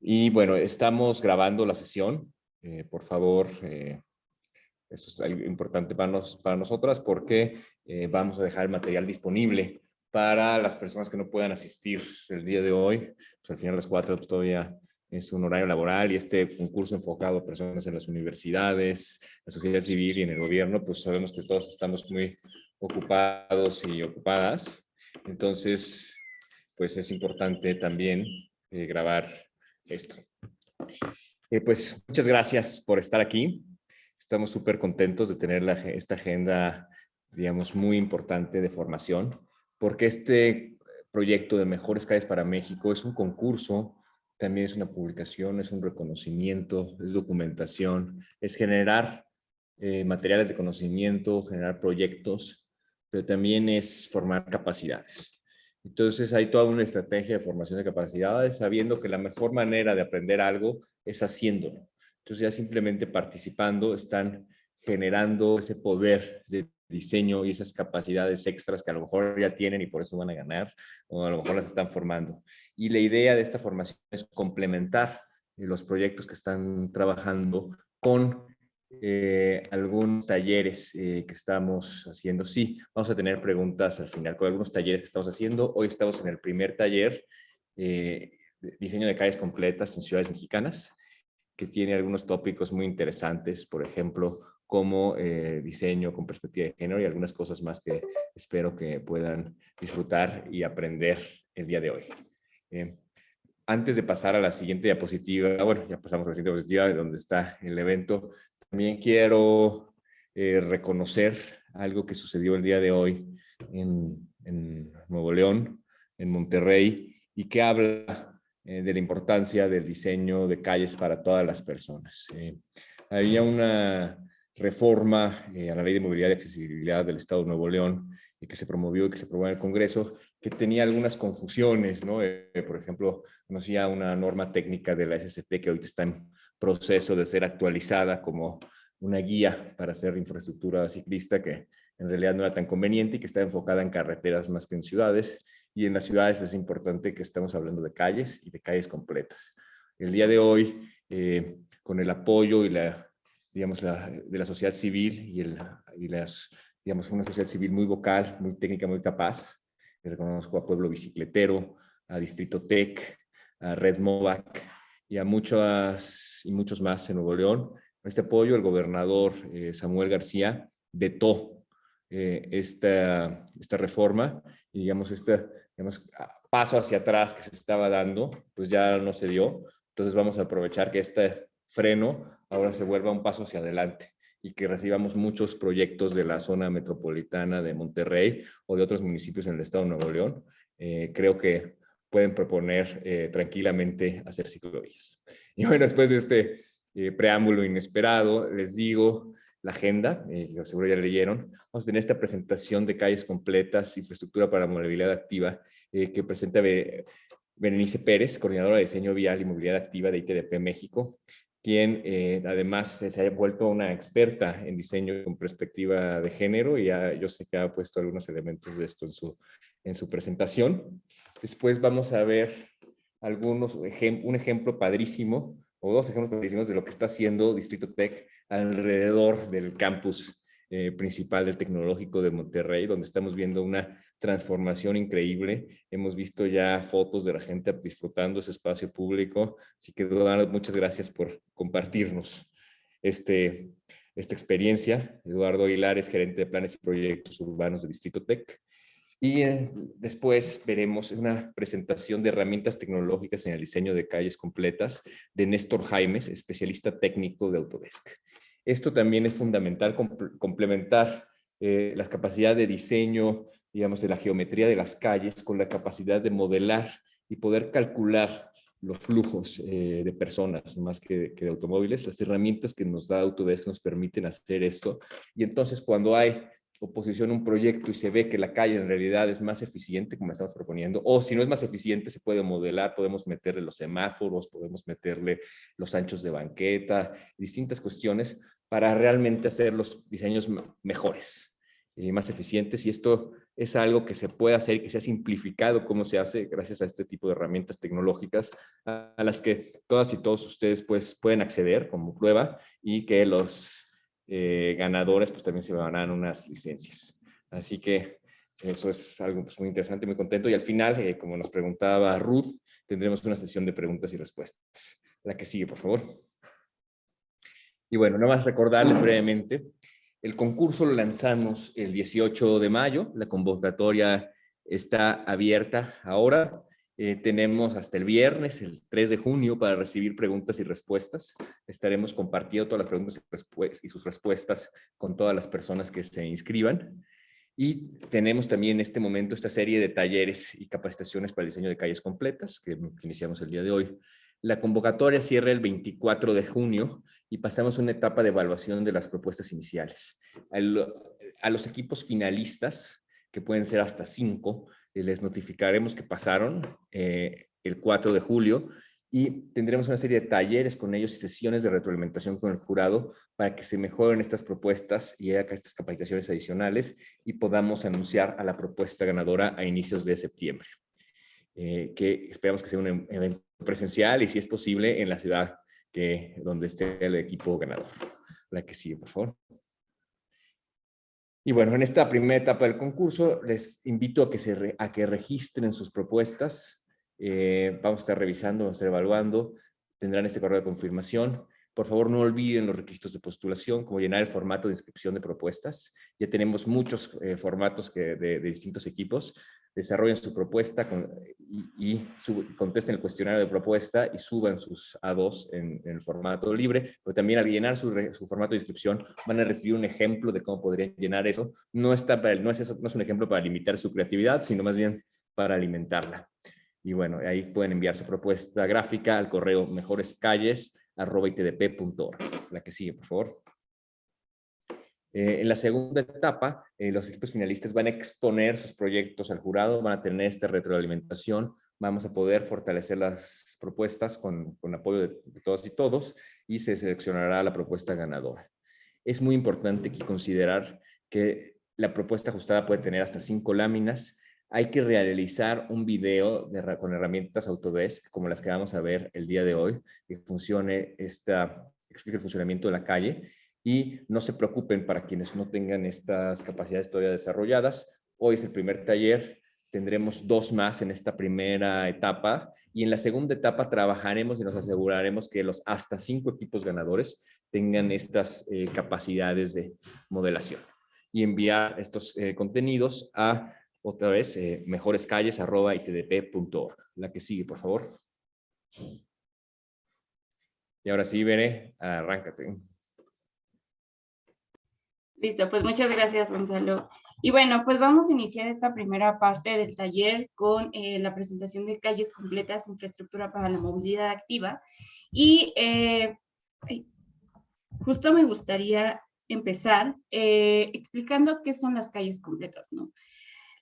Y bueno, estamos grabando la sesión. Eh, por favor, eh, esto es algo importante para, nos, para nosotras porque eh, vamos a dejar el material disponible para las personas que no puedan asistir el día de hoy. Pues al final de las cuatro todavía es un horario laboral y este concurso enfocado a personas en las universidades, la sociedad civil y en el gobierno, pues sabemos que todos estamos muy ocupados y ocupadas. Entonces, pues es importante también grabar esto. Eh, pues muchas gracias por estar aquí. Estamos súper contentos de tener esta agenda, digamos, muy importante de formación, porque este proyecto de Mejores Calles para México es un concurso, también es una publicación, es un reconocimiento, es documentación, es generar eh, materiales de conocimiento, generar proyectos, pero también es formar capacidades. Entonces hay toda una estrategia de formación de capacidades, sabiendo que la mejor manera de aprender algo es haciéndolo. Entonces ya simplemente participando están generando ese poder de diseño y esas capacidades extras que a lo mejor ya tienen y por eso van a ganar, o a lo mejor las están formando. Y la idea de esta formación es complementar los proyectos que están trabajando con eh, algunos talleres eh, que estamos haciendo. Sí, vamos a tener preguntas al final con algunos talleres que estamos haciendo. Hoy estamos en el primer taller, eh, diseño de calles completas en ciudades mexicanas, que tiene algunos tópicos muy interesantes, por ejemplo, como diseño con perspectiva de género y algunas cosas más que espero que puedan disfrutar y aprender el día de hoy. antes de pasar a la siguiente diapositiva, bueno, ya pasamos a la siguiente diapositiva, donde está el evento, también quiero eh, reconocer algo que sucedió el día de hoy en, Nuevo León, en Monterrey, y que habla eh, de la importancia del diseño de calles para todas las personas. Eh, había una reforma a la Ley de Movilidad y Accesibilidad del Estado de Nuevo León que se promovió y que se aprobó en el Congreso, que tenía algunas confusiones, ¿no? por ejemplo, conocía una norma técnica de la SST que hoy está en proceso de ser actualizada como una guía para hacer infraestructura ciclista que en realidad no era tan conveniente y que está enfocada en carreteras más que en ciudades. Y en las ciudades es importante que estamos hablando de calles y de calles completas. El día de hoy, eh, con el apoyo y la, digamos, la, de la sociedad civil y, el, y las, digamos, una sociedad civil muy vocal, muy técnica, muy capaz, reconozco a Pueblo Bicicletero, a Distrito Tech, a Red Movac y a muchas y muchos más en Nuevo León. Este apoyo, el gobernador eh, Samuel García vetó eh, esta, esta reforma y digamos este paso hacia atrás que se estaba dando, pues ya no se dio. Entonces vamos a aprovechar que este freno ahora se vuelva un paso hacia adelante y que recibamos muchos proyectos de la zona metropolitana de Monterrey o de otros municipios en el estado de Nuevo León. Eh, creo que pueden proponer tranquilamente hacer ciclovías. Y bueno, después de este eh, preámbulo inesperado, les digo la agenda, eh, seguro ya leyeron. Vamos a tener esta presentación de calles completas, infraestructura para movilidad activa, eh, que presenta Berenice Pérez, coordinadora de diseño vial y movilidad activa de ITDP México, quien además se ha vuelto una experta en diseño con perspectiva de género y yo sé que ha puesto algunos elementos de esto en su, en su presentación. Después vamos a ver algunos, un ejemplo padrísimo, o dos ejemplos padrísimos de lo que está haciendo Distrito Tech alrededor del campus eh, principal del Tecnológico de Monterrey, donde estamos viendo una transformación increíble. Hemos visto ya fotos de la gente disfrutando ese espacio público, así que muchas gracias por compartirnos este, esta experiencia. Eduardo Aguilar es gerente de planes y proyectos urbanos de Distrito Tech. Y eh, después veremos una presentación de herramientas tecnológicas en el diseño de calles completas de Néstor Jaimes, especialista técnico de Autodesk. Esto también es fundamental, complementar eh, la capacidad de diseño, digamos, de la geometría de las calles con la capacidad de modelar y poder calcular los flujos eh, de personas más que, de automóviles. Las herramientas que nos da Autodesk nos permiten hacer esto. Y entonces cuando hay oposición a un proyecto y se ve que la calle en realidad es más eficiente, como estamos proponiendo, o si no es más eficiente, se puede modelar, podemos meterle los semáforos, podemos meterle los anchos de banqueta, distintas cuestiones para realmente hacer los diseños mejores. y más eficientes y esto es algo que se puede hacer y que se ha simplificado cómo se hace gracias a este tipo de herramientas tecnológicas a, las que todas y todos ustedes pues pueden acceder como prueba y que los eh, ganadores pues también se van a unas licencias. Así que eso es algo pues, muy interesante, muy contento. Y al final, eh, como nos preguntaba Ruth, tendremos una sesión de preguntas y respuestas. La que sigue, por favor. Y bueno, nada más recordarles brevemente el concurso lo lanzamos el 18 de mayo, la convocatoria está abierta ahora. Eh, tenemos hasta el viernes, el 3 de junio, para recibir preguntas y respuestas. Estaremos compartiendo todas las preguntas y sus respuestas con todas las personas que se inscriban. Y tenemos también en este momento esta serie de talleres y capacitaciones para el diseño de calles completas que iniciamos el día de hoy. La convocatoria cierra el 24 de junio y pasamos a una etapa de evaluación de las propuestas iniciales. A los equipos finalistas, que pueden ser hasta cinco, les notificaremos que pasaron eh, el 4 de julio y tendremos una serie de talleres con ellos y sesiones de retroalimentación con el jurado para que se mejoren estas propuestas y haga estas capacitaciones adicionales y podamos anunciar a la propuesta ganadora a inicios de septiembre. Eh, que esperamos que sea un evento presencial y si es posible en la ciudad que, donde esté el equipo ganador. La que sigue, por favor. Y bueno, en esta primera etapa del concurso les invito a que, se a que registren sus propuestas. Eh, vamos a estar revisando, vamos a estar evaluando. Tendrán este correo de confirmación. Por favor, no olviden los requisitos de postulación, como llenar el formato de inscripción de propuestas. Ya tenemos muchos eh, formatos de, distintos equipos desarrollen su propuesta y, contesten el cuestionario de propuesta y suban sus A2 en, el formato libre, pero también al llenar su, formato de inscripción van a recibir un ejemplo de cómo podrían llenar eso. No, está para, no, es eso, no es un ejemplo para limitar su creatividad, sino más bien para alimentarla. Y bueno, ahí pueden enviar su propuesta gráfica al correo mejorescalles.org. La que sigue, por favor. Eh, en la segunda etapa, eh, los equipos finalistas van a exponer sus proyectos al jurado, van a tener esta retroalimentación, vamos a poder fortalecer las propuestas con, apoyo de, de, todas y todos y se seleccionará la propuesta ganadora. Es muy importante aquí considerar que la propuesta ajustada puede tener hasta cinco láminas. Hay que realizar un video de, con herramientas Autodesk, como las que vamos a ver el día de hoy, que funcione esta, explique el funcionamiento de la calle y no se preocupen para quienes no tengan estas capacidades todavía desarrolladas. Hoy es el primer taller, tendremos dos más en esta primera etapa y en la segunda etapa trabajaremos y nos aseguraremos que los hasta cinco equipos ganadores tengan estas eh, capacidades de modelación y enviar estos eh, contenidos a otra vez eh, mejorescalles.itdp.org. La que sigue, por favor. Y ahora sí, veré, arráncate. Listo, pues muchas gracias, Gonzalo. Y bueno, pues vamos a iniciar esta primera parte del taller con eh, la presentación de calles completas, infraestructura para la movilidad activa. Y eh, justo me gustaría empezar eh, explicando qué son las calles completas, ¿no?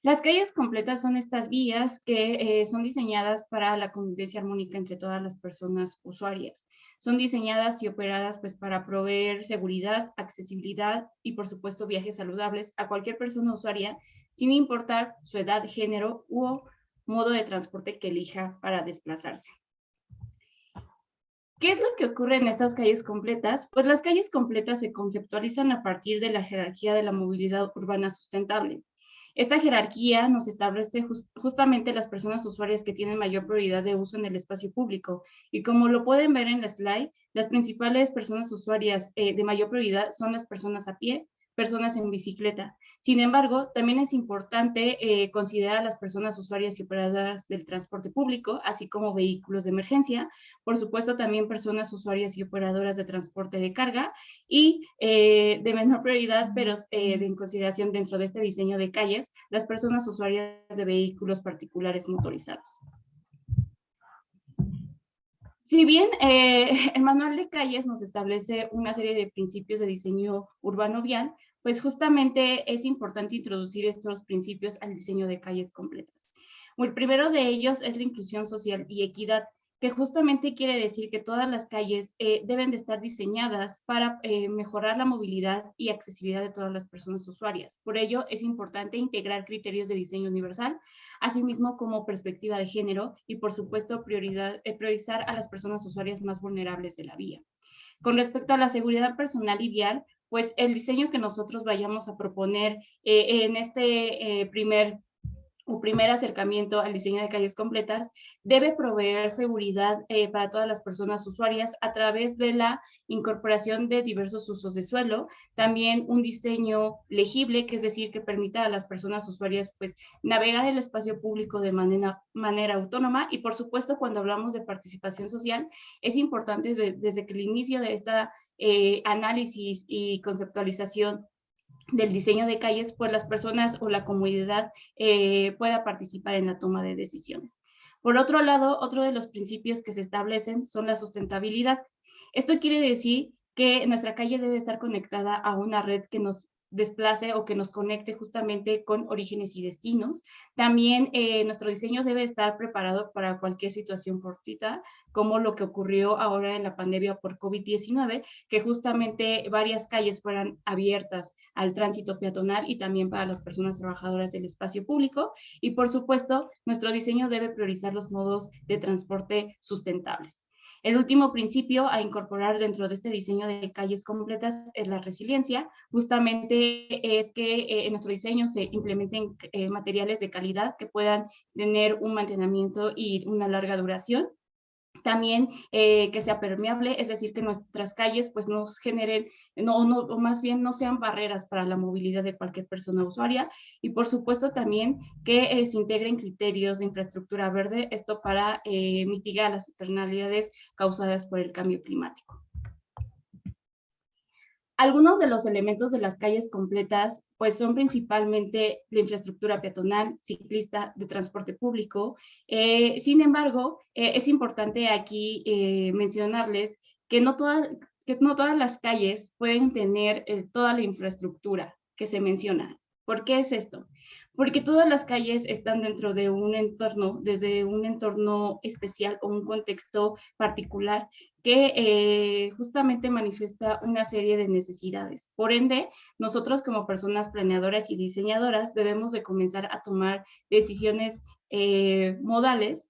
Las calles completas son estas vías que son diseñadas para la convivencia armónica entre todas las personas usuarias. Son diseñadas y operadas pues para proveer seguridad, accesibilidad y por supuesto viajes saludables a cualquier persona usuaria sin importar su edad, género u modo de transporte que elija para desplazarse. ¿Qué es lo que ocurre en estas calles completas? Pues las calles completas se conceptualizan a partir de la jerarquía de la movilidad urbana sustentable. Esta jerarquía nos establece justamente las personas usuarias que tienen mayor prioridad de uso en el espacio público. Y como lo pueden ver en la slide, las principales personas usuarias eh, de mayor prioridad son las personas a pie, personas en bicicleta. Sin embargo, también es importante eh, considerar a las personas usuarias y operadoras del transporte público, así como vehículos de emergencia, por supuesto también personas usuarias y operadoras de transporte de carga y eh, de menor prioridad, pero eh, en consideración dentro de este diseño de calles, las personas usuarias de vehículos particulares motorizados. Si bien el manual de calles nos establece una serie de principios de diseño urbano vial, pues justamente es importante introducir estos principios al diseño de calles completas. El primero de ellos es la inclusión social y equidad. que justamente quiere decir que todas las calles eh, deben de estar diseñadas para eh, mejorar la movilidad y accesibilidad de todas las personas usuarias. Por ello, es importante integrar criterios de diseño universal, asimismo como perspectiva de género y, por supuesto, eh, priorizar a las personas usuarias más vulnerables de la vía. Con respecto a la seguridad personal y vial, pues el diseño que nosotros vayamos a proponer en este primer o primer acercamiento al diseño de calles completas debe proveer seguridad eh, para todas las personas usuarias a través de la incorporación de diversos usos de suelo, también un diseño legible, que es decir, que permita a las personas usuarias pues navegar el espacio público de manera, manera autónoma. Y por supuesto cuando hablamos de participación social es importante desde, desde que el inicio de esta eh, análisis y conceptualización del diseño de calles, pues las personas o la comunidad eh, pueda participar en la toma de decisiones. Por otro lado, otro de los principios que se establecen son la sustentabilidad. Esto quiere decir que nuestra calle debe estar conectada a una red que nos desplace o que nos conecte justamente con orígenes y destinos. También eh, nuestro diseño debe estar preparado para cualquier situación fortuita, como lo que ocurrió ahora en la pandemia por COVID-19, que justamente varias calles fueran abiertas al tránsito peatonal y también para las personas trabajadoras del espacio público. Y por supuesto, nuestro diseño debe priorizar los modos de transporte sustentables. El último principio a incorporar dentro de este diseño de calles completas es la resiliencia. Justamente es que eh, en nuestro diseño se implementen eh, materiales de calidad que puedan tener un mantenimiento y una larga duración también eh, que sea permeable, es decir, que nuestras calles pues nos generen, no, no, o más bien no sean barreras para la movilidad de cualquier persona usuaria y por supuesto también que eh, se integren criterios de infraestructura verde, esto para eh, mitigar las externalidades causadas por el cambio climático. Algunos de los elementos de las calles completas pues son principalmente la infraestructura peatonal, ciclista, de transporte público. Eh, sin embargo, eh, es importante aquí eh, mencionarles que no, que no todas las calles pueden tener toda la infraestructura que se menciona. ¿Por qué es esto? Porque todas las calles están dentro de un entorno, desde un entorno especial o un contexto particular que eh, justamente manifiesta una serie de necesidades. Por ende, nosotros como personas planeadoras y diseñadoras debemos de comenzar a tomar decisiones eh, modales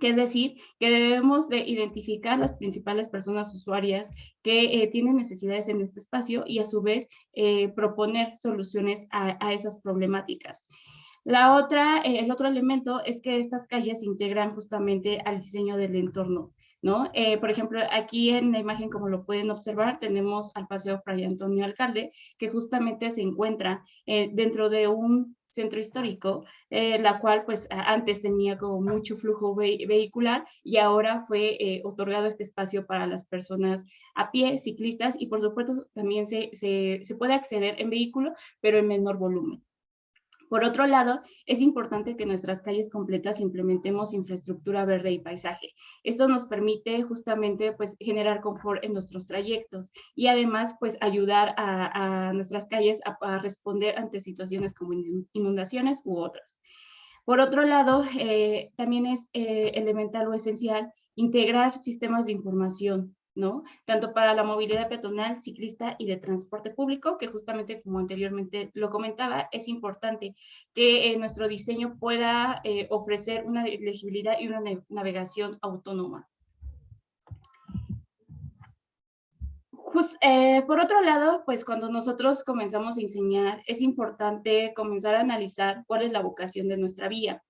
que es decir, que debemos de identificar las principales personas usuarias que eh, tienen necesidades en este espacio y a su vez eh, proponer soluciones a, esas problemáticas. La otra, eh, el otro elemento es que estas calles integran justamente al diseño del entorno. ¿No? por ejemplo, aquí en la imagen, como lo pueden observar, tenemos al Paseo Fray Antonio Alcalde, que justamente se encuentra dentro de un centro histórico, eh, la cual pues antes tenía como mucho flujo vehicular y ahora fue eh, otorgado este espacio para las personas a pie, ciclistas y por supuesto también se, se, se puede acceder en vehículo, pero en menor volumen. Por otro lado, es importante que nuestras calles completas implementemos infraestructura verde y paisaje. Esto nos permite justamente pues, generar confort en nuestros trayectos y además pues, ayudar a, nuestras calles a, responder ante situaciones como inundaciones u otras. Por otro lado, eh, también es eh, elemental o esencial integrar sistemas de información ¿no? Tanto para la movilidad peatonal, ciclista y de transporte público, que justamente como anteriormente lo comentaba, es importante que eh, nuestro diseño pueda eh, ofrecer una legibilidad y una navegación autónoma. Eh, por otro lado, pues cuando nosotros comenzamos a enseñar, es importante comenzar a analizar cuál es la vocación de nuestra vía.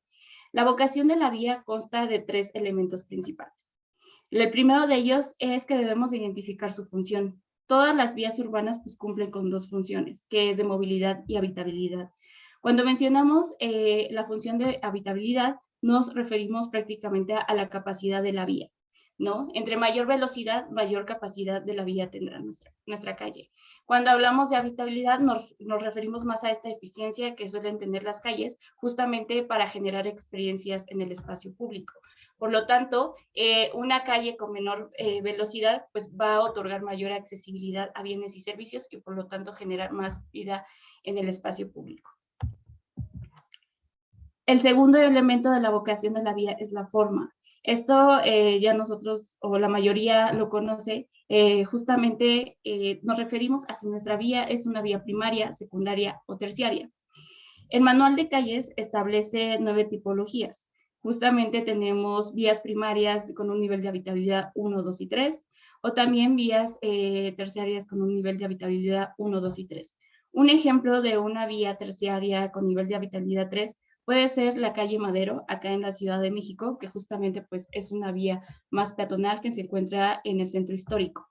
La vocación de la vía consta de tres elementos principales. El primero de ellos es que debemos identificar su función. Todas las vías urbanas pues, cumplen con dos funciones, que es de movilidad y habitabilidad. Cuando mencionamos eh, la función de habitabilidad, nos referimos prácticamente a, la capacidad de la vía. ¿no? Entre mayor velocidad, mayor capacidad de la vía tendrá nuestra, nuestra calle. Cuando hablamos de habitabilidad, nos, nos, referimos más a esta eficiencia que suelen tener las calles, justamente para generar experiencias en el espacio público. Por lo tanto, eh, una calle con menor eh, velocidad pues va a otorgar mayor accesibilidad a bienes y servicios y por lo tanto generar más vida en el espacio público. El segundo elemento de la vocación de la vía es la forma. Esto eh, ya nosotros, o la mayoría lo conoce, justamente nos referimos a si nuestra vía es una vía primaria, secundaria o terciaria. El manual de calles establece nueve tipologías. Justamente tenemos vías primarias con un nivel de habitabilidad 1, 2 y 3, o también vías terciarias con un nivel de habitabilidad 1, 2 y 3. Un ejemplo de una vía terciaria con nivel de habitabilidad 3 Puede ser la calle Madero, acá en la Ciudad de México, que justamente pues, es una vía más peatonal que se encuentra en el centro histórico.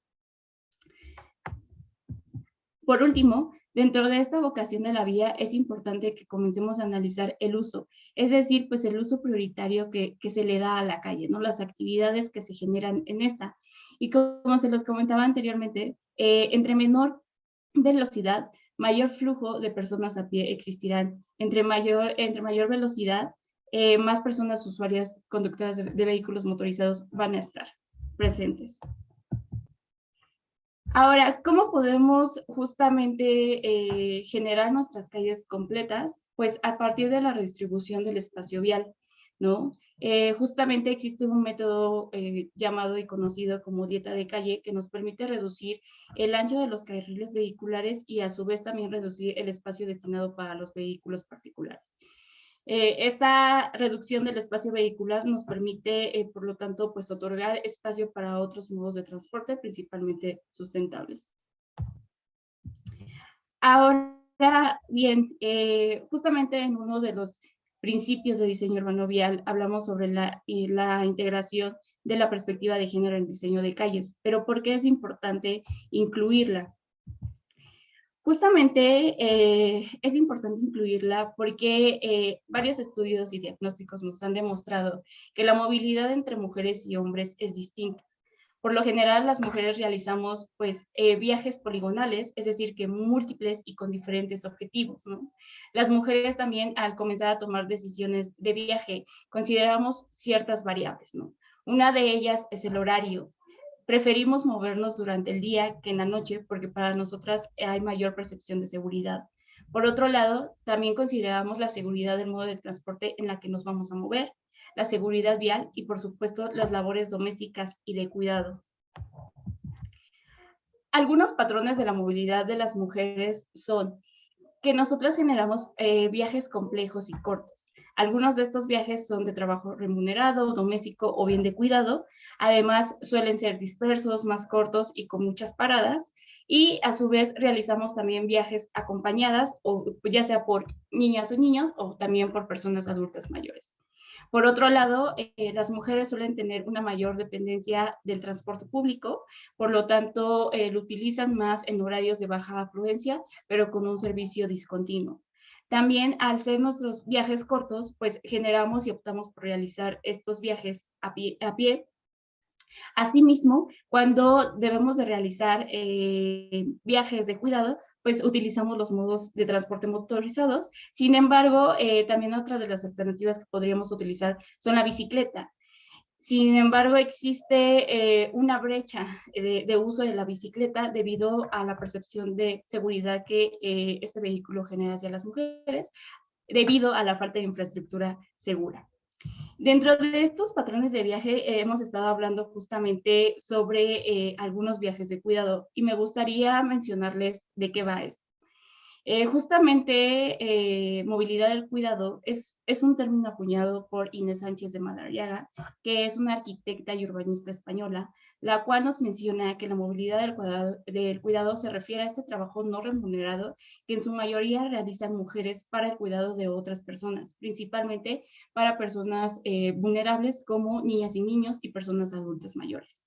Por último, dentro de esta vocación de la vía es importante que comencemos a analizar el uso, es decir, pues el uso prioritario que, se le da a la calle, ¿no? las actividades que se generan en esta. Y como se los comentaba anteriormente, eh, entre menor velocidad, mayor flujo de personas a pie existirán. Entre mayor, entre mayor velocidad, eh, más personas usuarias conductoras de, vehículos motorizados van a estar presentes. Ahora, ¿cómo podemos justamente eh, generar nuestras calles completas? Pues a partir de la redistribución del espacio vial, ¿no? Eh, justamente existe un método eh, llamado y conocido como dieta de calle que nos permite reducir el ancho de los carriles vehiculares y a su vez también reducir el espacio destinado para los vehículos particulares. Eh, esta reducción del espacio vehicular nos permite, por lo tanto, pues otorgar espacio para otros modos de transporte, principalmente sustentables. Ahora bien, justamente en uno de los principios de diseño urbano vial, hablamos sobre la, la integración de la perspectiva de género en diseño de calles, pero ¿por qué es importante incluirla? Justamente eh, es importante incluirla porque eh, varios estudios y diagnósticos nos han demostrado que la movilidad entre mujeres y hombres es distinta. Por lo general, las mujeres realizamos pues, eh, viajes poligonales, es decir, que múltiples y con diferentes objetivos. Las mujeres también, al comenzar a tomar decisiones de viaje, consideramos ciertas variables. Una de ellas es el horario. Preferimos movernos durante el día que en la noche porque para nosotras hay mayor percepción de seguridad. Por otro lado, también consideramos la seguridad del modo de transporte en la que nos vamos a mover la seguridad vial y por supuesto las labores domésticas y de cuidado. Algunos patrones de la movilidad de las mujeres son que nosotras generamos eh, viajes complejos y cortos. Algunos de estos viajes son de trabajo remunerado, doméstico o bien de cuidado. Además, suelen ser dispersos, más cortos y con muchas paradas. Y a su vez realizamos también viajes acompañadas, o ya sea por niñas o niños o también por personas adultas mayores. Por otro lado, eh, las mujeres suelen tener una mayor dependencia del transporte público, por lo tanto, eh, lo utilizan más en horarios de baja afluencia, pero con un servicio discontinuo. También al ser nuestros viajes cortos, pues generamos y optamos por realizar estos viajes a pie. Asimismo, cuando debemos de realizar eh, viajes de cuidado, pues utilizamos los modos de transporte motorizados. Sin embargo, eh, también otra de las alternativas que podríamos utilizar son la bicicleta. Sin embargo, existe eh, una brecha de, uso de la bicicleta debido a la percepción de seguridad que eh, este vehículo genera hacia las mujeres, debido a la falta de infraestructura segura. Dentro de estos patrones de viaje eh, hemos estado hablando justamente sobre eh, algunos viajes de cuidado y me gustaría mencionarles de qué va esto. Eh, justamente movilidad del cuidado es, es un término acuñado por Inés Sánchez de Madariaga, que es una arquitecta y urbanista española, la cual nos menciona que la movilidad del cuidado, del cuidado se refiere a este trabajo no remunerado que en su mayoría realizan mujeres para el cuidado de otras personas, principalmente para personas eh, vulnerables como niñas y niños y personas adultas mayores.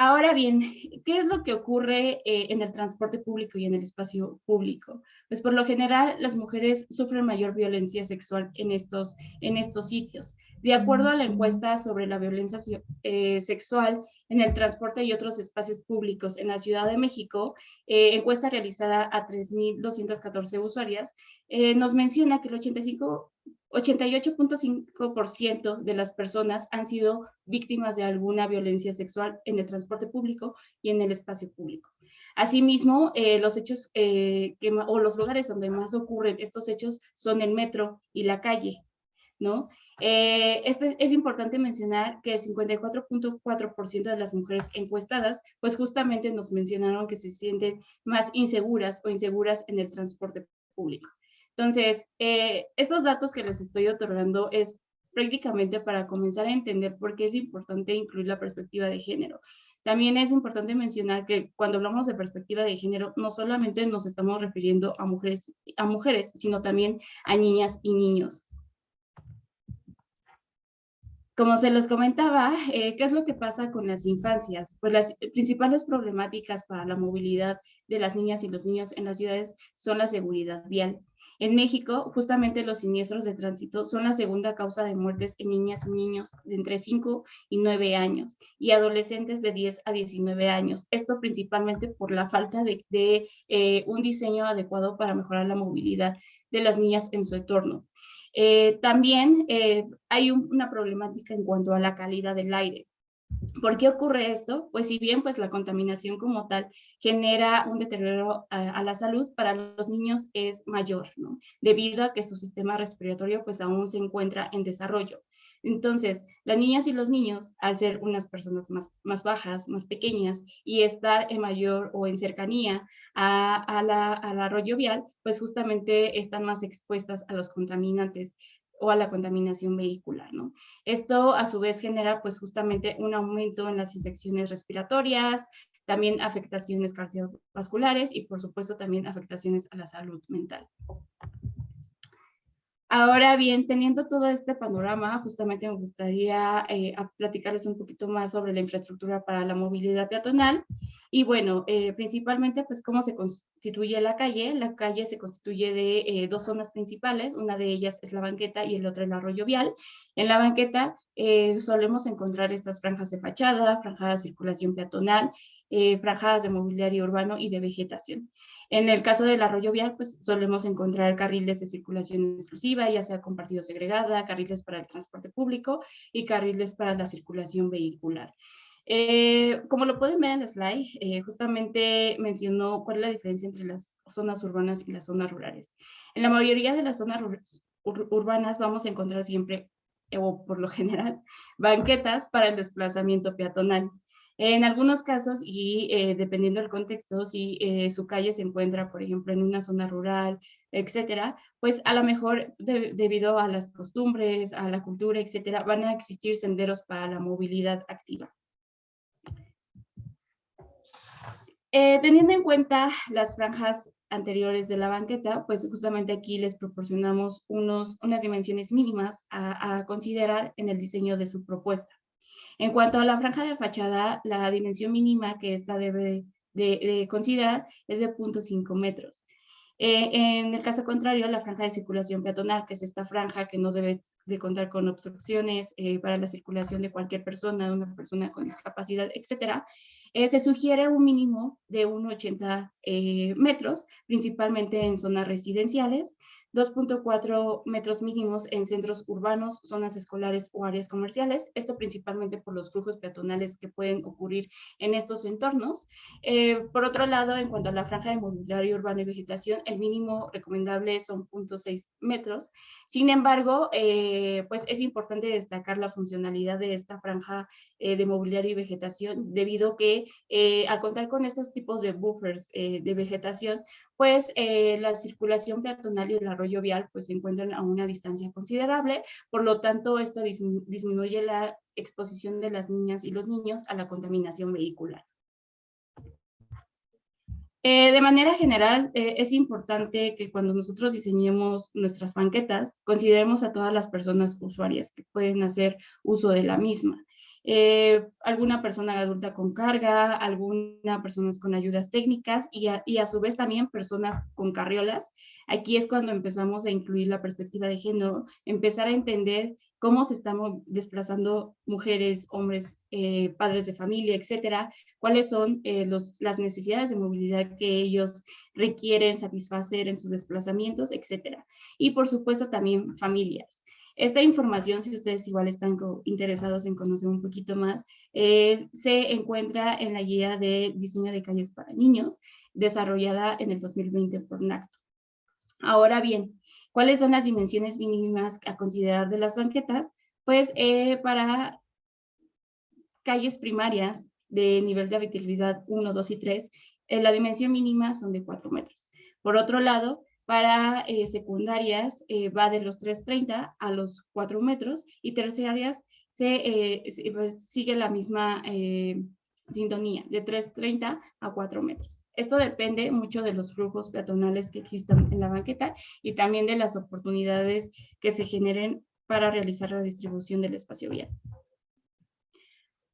Ahora bien, ¿qué es lo que ocurre eh, en el transporte público y en el espacio público? Pues por lo general las mujeres sufren mayor violencia sexual en estos, en estos sitios. De acuerdo a la encuesta sobre la violencia eh, sexual en el transporte y otros espacios públicos en la Ciudad de México, eh, encuesta realizada a 3.214 usuarias, nos menciona que el 85 88.5% de las personas han sido víctimas de alguna violencia sexual en el transporte público y en el espacio público. Asimismo, eh, los hechos eh, o los lugares donde más ocurren estos hechos son el metro y la calle, ¿no? Eh, este, es importante mencionar que el 54.4% de las mujeres encuestadas, pues justamente nos mencionaron que se sienten más inseguras o inseguras en el transporte público. Entonces, eh, estos datos que les estoy otorgando es prácticamente para comenzar a entender por qué es importante incluir la perspectiva de género. También es importante mencionar que cuando hablamos de perspectiva de género, no solamente nos estamos refiriendo a mujeres, a mujeres sino también a niñas y niños. Como se los comentaba, eh, ¿qué es lo que pasa con las infancias? Pues las principales problemáticas para la movilidad de las niñas y los niños en las ciudades son la seguridad vial. En México, justamente los siniestros de tránsito son la segunda causa de muertes en niñas y niños de entre 5 y 9 años y adolescentes de 10 a 19 años. Esto principalmente por la falta de, eh, un diseño adecuado para mejorar la movilidad de las niñas en su entorno. Eh, también eh, hay una problemática en cuanto a la calidad del aire. ¿Por qué ocurre esto? Pues si bien pues la contaminación como tal genera un deterioro a, la salud, para los niños es mayor, ¿no? Debido a que su sistema respiratorio pues aún se encuentra en desarrollo. Entonces, las niñas y los niños, al ser unas personas más, más bajas, más pequeñas, y estar en mayor o en cercanía a, a la, al arroyo vial, pues justamente están más expuestas a los contaminantes o a la contaminación vehicular, ¿no? Esto a su vez genera pues justamente un aumento en las infecciones respiratorias, también afectaciones cardiovasculares y por supuesto también afectaciones a la salud mental. Ahora bien, teniendo todo este panorama, justamente me gustaría eh, platicarles un poquito más sobre la infraestructura para la movilidad peatonal. Y bueno, eh, principalmente, pues, cómo se constituye la calle. La calle se constituye de eh, dos zonas principales. Una de ellas es la banqueta y el otro el arroyo vial. En la banqueta solemos encontrar estas franjas de fachada, franjas de circulación peatonal, franjas de mobiliario urbano y de vegetación. En el caso del arroyo vial, pues solemos encontrar carriles de circulación exclusiva, ya sea compartido segregada, carriles para el transporte público y carriles para la circulación vehicular. Eh, como lo pueden ver en el slide, eh, justamente mencionó cuál es la diferencia entre las zonas urbanas y las zonas rurales. En la mayoría de las zonas urbanas vamos a encontrar siempre, o por lo general, banquetas para el desplazamiento peatonal. En algunos casos, y eh, dependiendo del contexto, si eh, su calle se encuentra, por ejemplo, en una zona rural, etcétera, pues a lo mejor debido a las costumbres, a la cultura, etcétera, van a existir senderos para la movilidad activa. Eh, teniendo en cuenta las franjas anteriores de la banqueta, pues justamente aquí les proporcionamos unos, unas dimensiones mínimas a considerar en el diseño de su propuesta. En cuanto a la franja de fachada, la dimensión mínima que esta debe de, considerar es de 0.5 metros. Eh, en el caso contrario, la franja de circulación peatonal, que es esta franja que no debe de contar con obstrucciones eh, para la circulación de cualquier persona, de una persona con discapacidad, etcétera, eh, se sugiere un mínimo de 1,80 metros, principalmente en zonas residenciales, 2.4 metros mínimos en centros urbanos, zonas escolares o áreas comerciales, esto principalmente por los flujos peatonales que pueden ocurrir en estos entornos. Eh, por otro lado, en cuanto a la franja de mobiliario urbano y vegetación, el mínimo recomendable son 0.6 metros. Sin embargo, eh, pues es importante destacar la funcionalidad de esta franja eh, de mobiliario y vegetación, debido que al contar con estos tipos de buffers de vegetación, pues eh, la circulación peatonal y el arroyo vial pues se encuentran a una distancia considerable, por lo tanto esto disminuye la exposición de las niñas y los niños a la contaminación vehicular. Eh, de manera general, eh, es importante que cuando nosotros diseñemos nuestras banquetas, consideremos a todas las personas usuarias que pueden hacer uso de la misma. Eh, alguna persona adulta con carga, alguna personas con ayudas técnicas y a, su vez también personas con carriolas. Aquí es cuando empezamos a incluir la perspectiva de género, empezar a entender cómo se están desplazando mujeres, hombres, eh, padres de familia, etcétera, cuáles son eh, las necesidades de movilidad que ellos requieren satisfacer en sus desplazamientos, etcétera. Y por supuesto también familias. Esta información, si ustedes igual están interesados en conocer un poquito más, eh, se encuentra en la guía de diseño de calles para niños, desarrollada en el 2020 por NACTO. Ahora bien, ¿Cuáles son las dimensiones mínimas a considerar de las banquetas? Pues eh, para calles primarias de nivel de habitabilidad 1, 2 y 3, eh, la dimensión mínima son de 4 metros. Por otro lado, para eh, secundarias va de los 3.30 a los 4 metros y terciarias se, pues, sigue la misma sintonía, de 3.30 a 4 metros. Esto depende mucho de los flujos peatonales que existan en la banqueta y también de las oportunidades que se generen para realizar la distribución del espacio vial.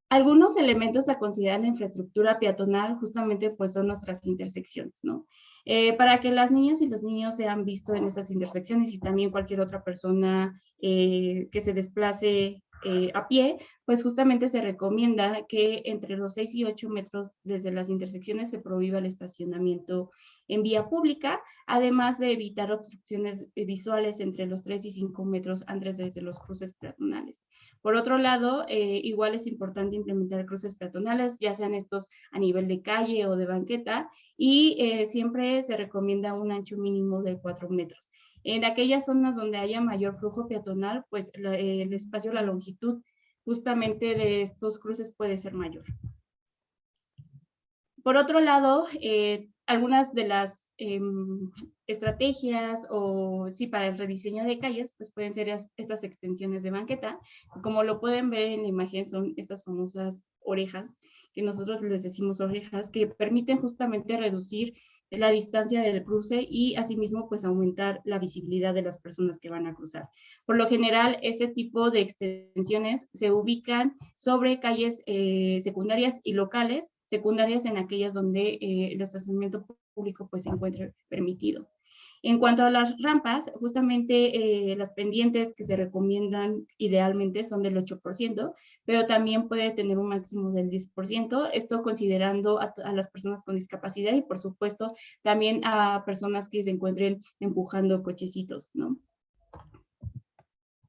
Algunos elementos a considerar en la infraestructura peatonal justamente pues son nuestras intersecciones, ¿no? Eh, para que las niñas y los niños sean vistos en esas intersecciones y también cualquier otra persona eh, que se desplace eh, a pie, pues justamente se recomienda que entre los 6 y 8 metros desde las intersecciones se prohíba el estacionamiento en vía pública, además de evitar obstrucciones visuales entre los 3 y 5 metros antes desde los cruces peatonales. Por otro lado, eh, igual es importante implementar cruces peatonales, ya sean estos a nivel de calle o de banqueta, y eh, siempre se recomienda un ancho mínimo de 4 metros. En aquellas zonas donde haya mayor flujo peatonal, pues el espacio, la longitud justamente de estos cruces puede ser mayor. Por otro lado, eh, algunas de las em, estrategias o sí para el rediseño de calles, pues pueden ser estas extensiones de banqueta. Como lo pueden ver en la imagen, son estas famosas orejas, que nosotros les decimos orejas, que permiten justamente reducir la distancia del cruce y asimismo pues aumentar la visibilidad de las personas que van a cruzar. Por lo general, este tipo de extensiones se ubican sobre calles eh, secundarias y locales, secundarias en aquellas donde eh, el estacionamiento público pues se encuentre permitido. En cuanto a las rampas, justamente eh, las pendientes que se recomiendan idealmente son del 8%, pero también puede tener un máximo del 10%, esto considerando a, las personas con discapacidad y por supuesto también a personas que se encuentren empujando cochecitos, ¿no?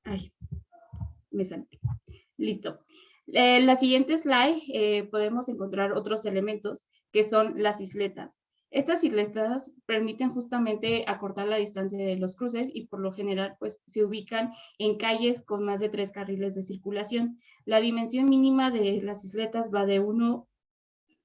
Ay, me salté. Listo. En eh, la siguiente slide eh, podemos encontrar otros elementos que son las isletas. Estas isletas permiten justamente acortar la distancia de los cruces y por lo general pues se ubican en calles con más de tres carriles de circulación. La dimensión mínima de las isletas va de 1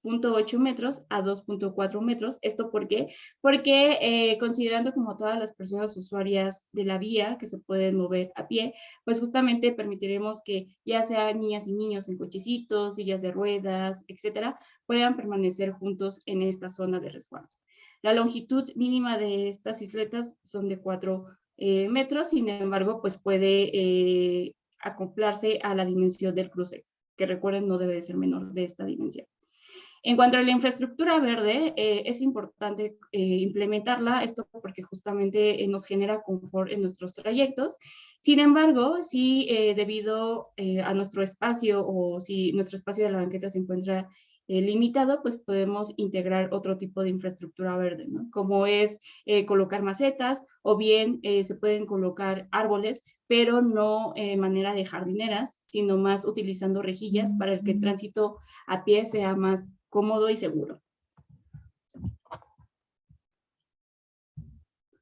2.8 metros a 2.4 metros. ¿Esto por qué? Porque eh, considerando como todas las personas usuarias de la vía que se pueden mover a pie, pues justamente permitiremos que ya sean niñas y niños en cochecitos, sillas de ruedas, etcétera, puedan permanecer juntos en esta zona de resguardo. La longitud mínima de estas isletas son de 4 eh, metros, sin embargo, pues puede eh, acoplarse a la dimensión del cruce, que recuerden no debe de ser menor de esta dimensión. En cuanto a la infraestructura verde, eh, es importante eh, implementarla, esto porque justamente eh, nos genera confort en nuestros trayectos. Sin embargo, si debido a nuestro espacio o si nuestro espacio de la banqueta se encuentra limitado, pues podemos integrar otro tipo de infraestructura verde, ¿no? como es colocar macetas o bien se pueden colocar árboles, pero no de manera de jardineras, sino más utilizando rejillas para que el tránsito a pie sea más cómodo y seguro.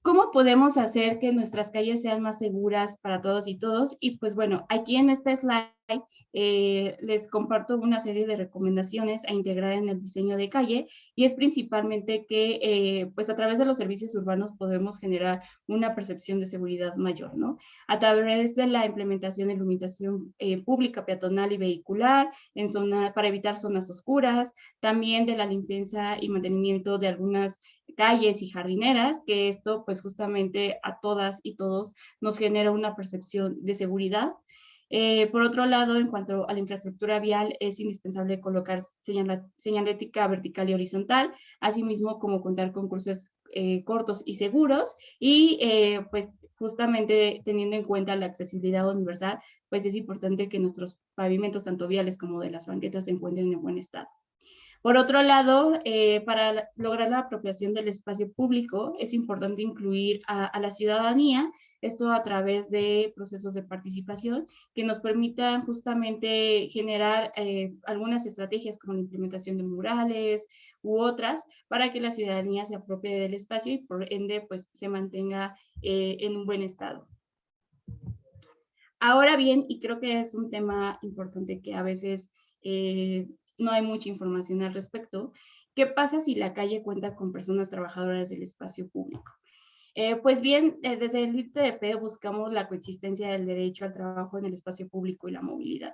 ¿Cómo podemos hacer que nuestras calles sean más seguras para todos y todos? Y pues bueno, aquí en este slide eh, les comparto una serie de recomendaciones a integrar en el diseño de calle y es principalmente que eh, pues a través de los servicios urbanos podemos generar una percepción de seguridad mayor, ¿no? A través de la implementación de iluminación eh, pública, peatonal y vehicular en zona, para evitar zonas oscuras, también de la limpieza y mantenimiento de algunas calles y jardineras, que esto pues justamente a todas y todos nos genera una percepción de seguridad. Eh, por otro lado, en cuanto a la infraestructura vial, es indispensable colocar señalética vertical y horizontal, asimismo como contar con cruces eh, cortos y seguros, y eh, pues justamente teniendo en cuenta la accesibilidad universal, pues es importante que nuestros pavimentos, tanto viales como de las banquetas, se encuentren en buen estado. Por otro lado, eh, para lograr la apropiación del espacio público, es importante incluir a, la ciudadanía, esto a través de procesos de participación que nos permitan justamente generar eh, algunas estrategias como la implementación de murales u otras para que la ciudadanía se apropie del espacio y por ende pues se mantenga eh, en un buen estado. Ahora bien, y creo que es un tema importante que a veces no hay mucha información al respecto. ¿Qué pasa si la calle cuenta con personas trabajadoras del espacio público? Eh, pues bien, eh, desde el ITDP buscamos la coexistencia del derecho al trabajo en el espacio público y la movilidad.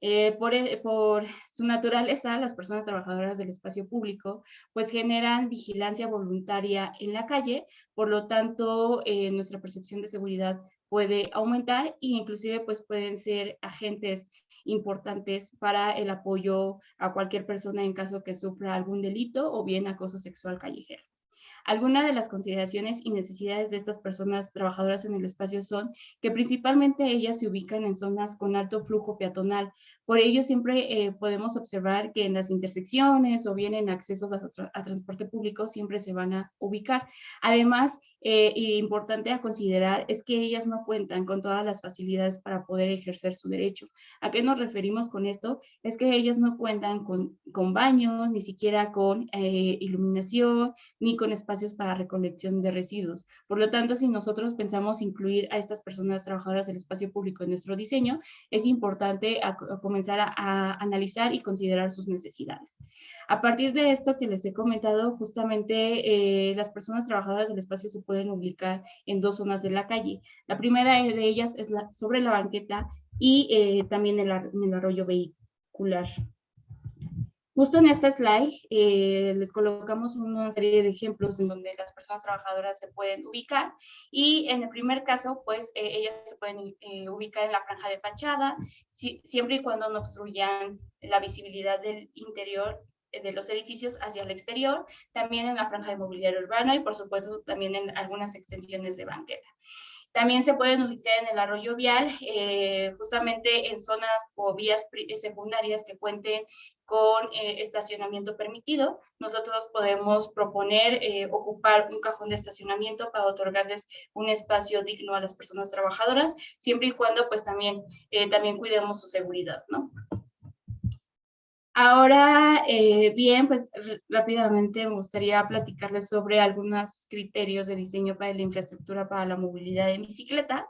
Eh, por, por, su naturaleza, las personas trabajadoras del espacio público pues generan vigilancia voluntaria en la calle, por lo tanto nuestra percepción de seguridad puede aumentar e inclusive pues pueden ser agentes importantes para el apoyo a cualquier persona en caso que sufra algún delito o bien acoso sexual callejero. Algunas de las consideraciones y necesidades de estas personas trabajadoras en el espacio son que principalmente ellas se ubican en zonas con alto flujo peatonal. Por ello siempre eh, podemos observar que en las intersecciones o bien en accesos a, transporte público siempre se van a ubicar. Además, eh, importante a considerar es que ellas no cuentan con todas las facilidades para poder ejercer su derecho. ¿A qué nos referimos con esto? Es que ellas no cuentan con, con baños, ni siquiera con eh, iluminación, ni con espacios para recolección de residuos. Por lo tanto, si nosotros pensamos incluir a estas personas trabajadoras del espacio público en nuestro diseño, es importante comenzar a, a analizar y considerar sus necesidades. A partir de esto que les he comentado, justamente eh, las personas trabajadoras del espacio se pueden ubicar en dos zonas de la calle. La primera de ellas es la, sobre la banqueta y eh, también en, el arroyo vehicular. Justo en esta slide eh, les colocamos una serie de ejemplos en donde las personas trabajadoras se pueden ubicar y en el primer caso pues ellas se pueden ubicar en la franja de fachada siempre y cuando no obstruyan la visibilidad del interior de los edificios hacia el exterior, también en la franja de mobiliario urbano y por supuesto también en algunas extensiones de banqueta. También se pueden ubicar en el arroyo vial, eh, justamente en zonas o vías secundarias que cuenten con eh, estacionamiento permitido. Nosotros podemos proponer eh, ocupar un cajón de estacionamiento para otorgarles un espacio digno a las personas trabajadoras, siempre y cuando pues también, también cuidemos su seguridad, ¿no? Ahora, eh, bien, pues rápidamente me gustaría platicarles sobre algunos criterios de diseño para la infraestructura para la movilidad de bicicleta.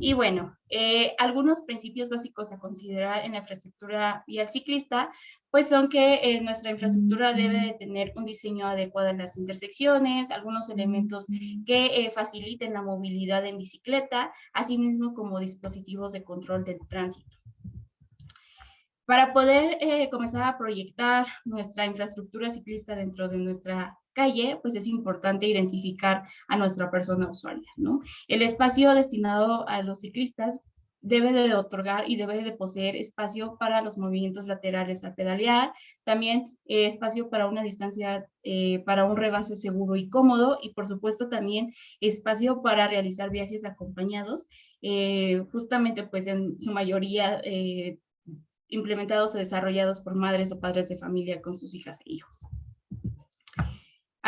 Y bueno, eh, algunos principios básicos a considerar en la infraestructura vial ciclista, pues son que eh, nuestra infraestructura debe de tener un diseño adecuado en las intersecciones, algunos elementos que faciliten la movilidad en bicicleta, así mismo como dispositivos de control del tránsito. Para poder eh, comenzar a proyectar nuestra infraestructura ciclista dentro de nuestra calle, pues es importante identificar a nuestra persona usuaria, ¿no? El espacio destinado a los ciclistas debe de otorgar y debe de poseer espacio para los movimientos laterales al pedalear, también eh, espacio para una distancia, eh, para un rebase seguro y cómodo, y por supuesto también espacio para realizar viajes acompañados, justamente pues en su mayoría implementados o desarrollados por madres o padres de familia con sus hijas e hijos.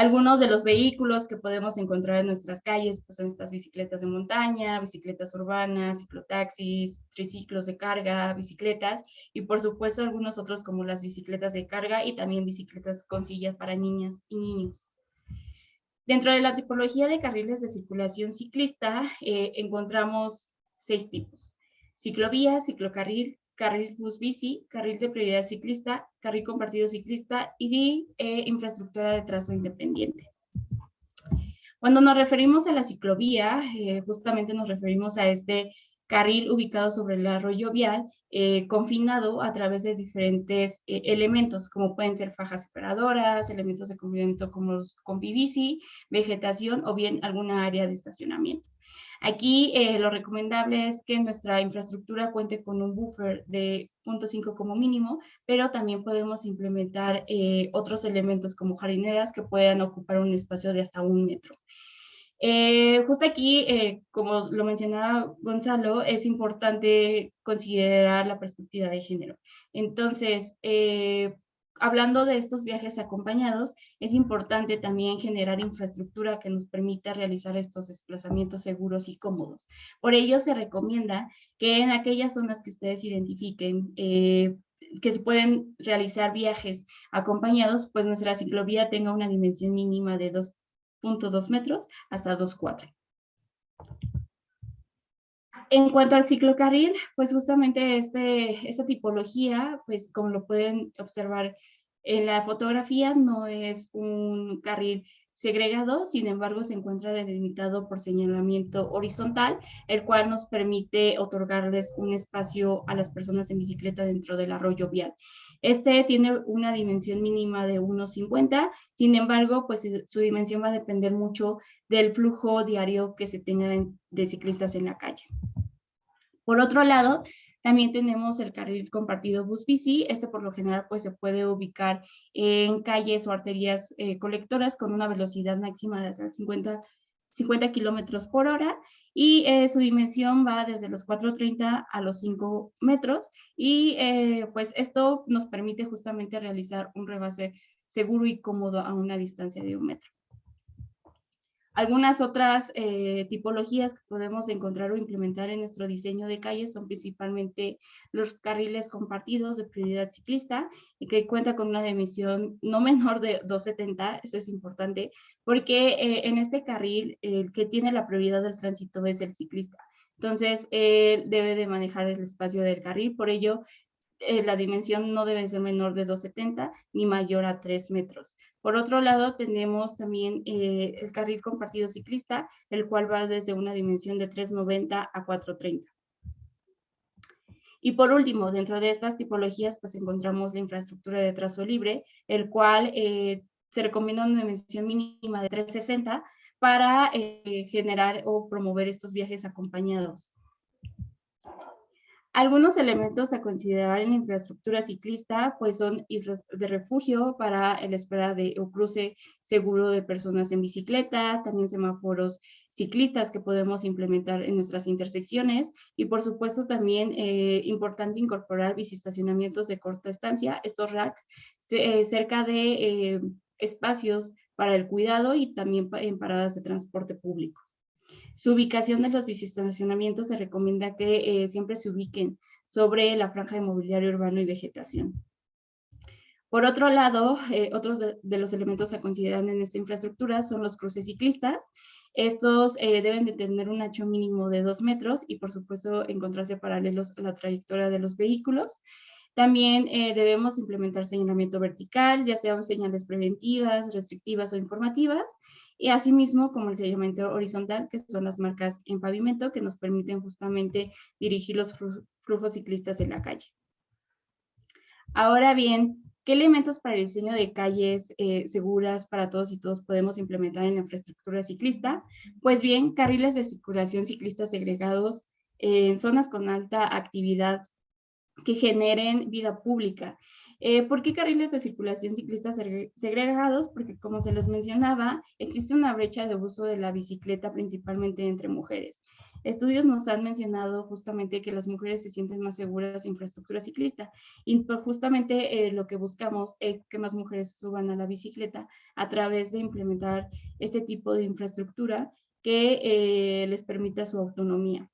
Algunos de los vehículos que podemos encontrar en nuestras calles pues son estas bicicletas de montaña, bicicletas urbanas, ciclotaxis, triciclos de carga, bicicletas y por supuesto algunos otros como las bicicletas de carga y también bicicletas con sillas para niñas y niños. Dentro de la tipología de carriles de circulación ciclista eh, encontramos seis tipos. Ciclovía, ciclocarril, carril bus bici, carril de prioridad ciclista, carril compartido ciclista y eh, infraestructura de trazo independiente. Cuando nos referimos a la ciclovía, eh, justamente nos referimos a este carril ubicado sobre el arroyo vial, eh, confinado a través de diferentes elementos, como pueden ser fajas separadoras, elementos de convivimiento como los bici, vegetación o bien alguna área de estacionamiento. Aquí eh, lo recomendable es que nuestra infraestructura cuente con un buffer de 0.5 como mínimo, pero también podemos implementar eh, otros elementos como jardineras que puedan ocupar un espacio de hasta un metro. Eh, justo aquí, como lo mencionaba Gonzalo, es importante considerar la perspectiva de género. Entonces, hablando de estos viajes acompañados, es importante también generar infraestructura que nos permita realizar estos desplazamientos seguros y cómodos. Por ello, se recomienda que en aquellas zonas que ustedes identifiquen eh, que se pueden realizar viajes acompañados, pues nuestra ciclovía tenga una dimensión mínima de 2.2 metros hasta 2.4. En cuanto al ciclocarril, pues justamente este, esta tipología, pues como lo pueden observar en la fotografía, no es un carril segregado, sin embargo se encuentra delimitado por señalamiento horizontal, el cual nos permite otorgarles un espacio a las personas en bicicleta dentro del arroyo vial. Este tiene una dimensión mínima de 1,50, sin embargo, pues su dimensión va a depender mucho del flujo diario que se tenga de ciclistas en la calle. Por otro lado, también tenemos el carril compartido bus-bici. Este por lo general pues se puede ubicar en calles o arterias eh, colectoras con una velocidad máxima de hasta 50, 50 kilómetros por hora y eh, su dimensión va desde los 4.30 a los 5 metros y eh, pues esto nos permite justamente realizar un rebase seguro y cómodo a una distancia de un metro. Algunas otras eh, tipologías que podemos encontrar o implementar en nuestro diseño de calles son principalmente los carriles compartidos de prioridad ciclista y que cuenta con una dimensión no menor de 270, eso es importante, porque eh, en este carril el que tiene la prioridad del tránsito es el ciclista. Entonces, él debe de manejar el espacio del carril, por ello eh, la dimensión no debe ser menor de 2,70 ni mayor a 3 metros. Por otro lado, tenemos también eh, el carril compartido ciclista, el cual va desde una dimensión de 3,90 a 4,30. Y por último, dentro de estas tipologías, pues encontramos la infraestructura de trazo libre, el cual eh, se recomienda una dimensión mínima de 360 para generar o promover estos viajes acompañados. Algunos elementos a considerar en la infraestructura ciclista pues son islas de refugio para el espera de o cruce seguro de personas en bicicleta, también semáforos ciclistas que podemos implementar en nuestras intersecciones y por supuesto también eh, importante incorporar bicistacionamientos de corta estancia, estos racks eh, cerca de eh, espacios para el cuidado y también en paradas de transporte público. Su ubicación de los bicistacionamientos se recomienda que eh, siempre se ubiquen sobre la franja de mobiliario urbano y vegetación. Por otro lado, eh, otros de, los elementos a considerar en esta infraestructura son los cruces ciclistas. Estos eh, deben de tener un ancho mínimo de dos metros y por supuesto encontrarse paralelos a la trayectoria de los vehículos. También debemos implementar señalamiento vertical, ya sea señales preventivas, restrictivas o informativas, y asimismo como el sellamiento horizontal, que son las marcas en pavimento que nos permiten justamente dirigir los flujos ciclistas en la calle. Ahora bien, ¿qué elementos para el diseño de calles eh, seguras para todos y todos podemos implementar en la infraestructura ciclista? Pues bien, carriles de circulación ciclista segregados en zonas con alta actividad que generen vida pública eh, ¿Por qué carriles de circulación ciclistas segregados? Porque como se les mencionaba, existe una brecha de uso de la bicicleta principalmente entre mujeres. Estudios nos han mencionado justamente que las mujeres se sienten más seguras en infraestructura ciclista y pues, justamente eh, lo que buscamos es que más mujeres suban a la bicicleta a través de implementar este tipo de infraestructura que eh, les permita su autonomía.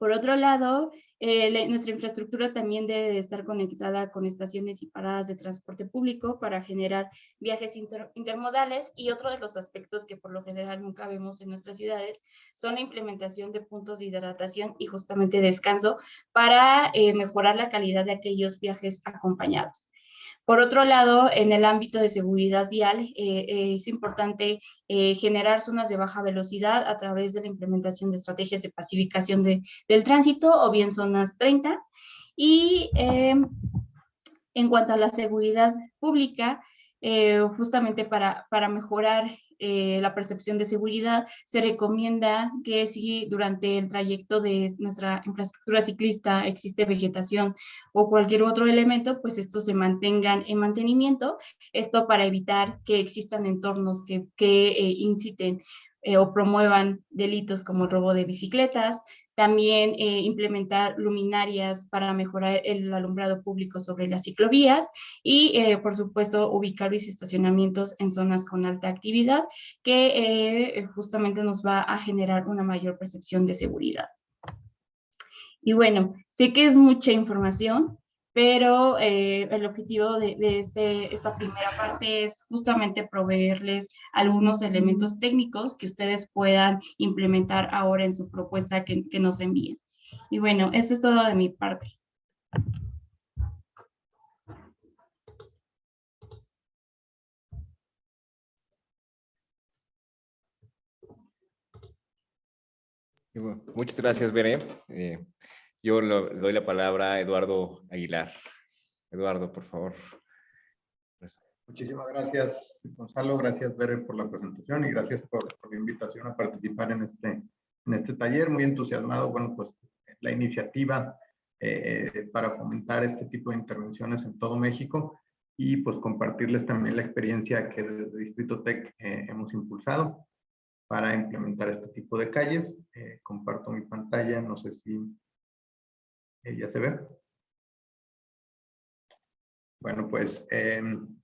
Por otro lado, eh, nuestra infraestructura también debe estar conectada con estaciones y paradas de transporte público para generar viajes intermodales y otro de los aspectos que por lo general nunca vemos en nuestras ciudades son la implementación de puntos de hidratación y justamente descanso para eh, mejorar la calidad de aquellos viajes acompañados. Por otro lado, en el ámbito de seguridad vial, eh, eh, es importante eh, generar zonas de baja velocidad a través de la implementación de estrategias de pacificación del tránsito o bien zonas 30. Y en cuanto a la seguridad pública, justamente para, para mejorar eh, la percepción de seguridad, se recomienda que si durante el trayecto de nuestra infraestructura ciclista existe vegetación o cualquier otro elemento, pues estos se mantengan en mantenimiento, esto para evitar que existan entornos que, que eh, inciten eh, o promuevan delitos como el robo de bicicletas, también eh, implementar luminarias para mejorar el alumbrado público sobre las ciclovías y, eh, por supuesto, ubicar y estacionamientos en zonas con alta actividad que justamente nos va a generar una mayor percepción de seguridad. Y bueno, sé que es mucha información, pero eh, el objetivo de, este, esta primera parte es justamente proveerles algunos elementos técnicos que ustedes puedan implementar ahora en su propuesta que, que nos envíen. Y bueno, esto es todo de mi parte. Muchas gracias, Bere. Eh, yo le doy la palabra a Eduardo Aguilar. Eduardo, por favor. Muchísimas gracias, Gonzalo. Gracias, Bere, por la presentación y gracias por, la invitación a participar en este, en este taller. Muy entusiasmado, bueno, pues la iniciativa eh, para fomentar este tipo de intervenciones en todo México y pues compartirles también la experiencia que desde Distrito Tech eh, hemos impulsado para implementar este tipo de calles. Eh, comparto mi pantalla, no sé si ¿Ya se ve? Bueno, pues em,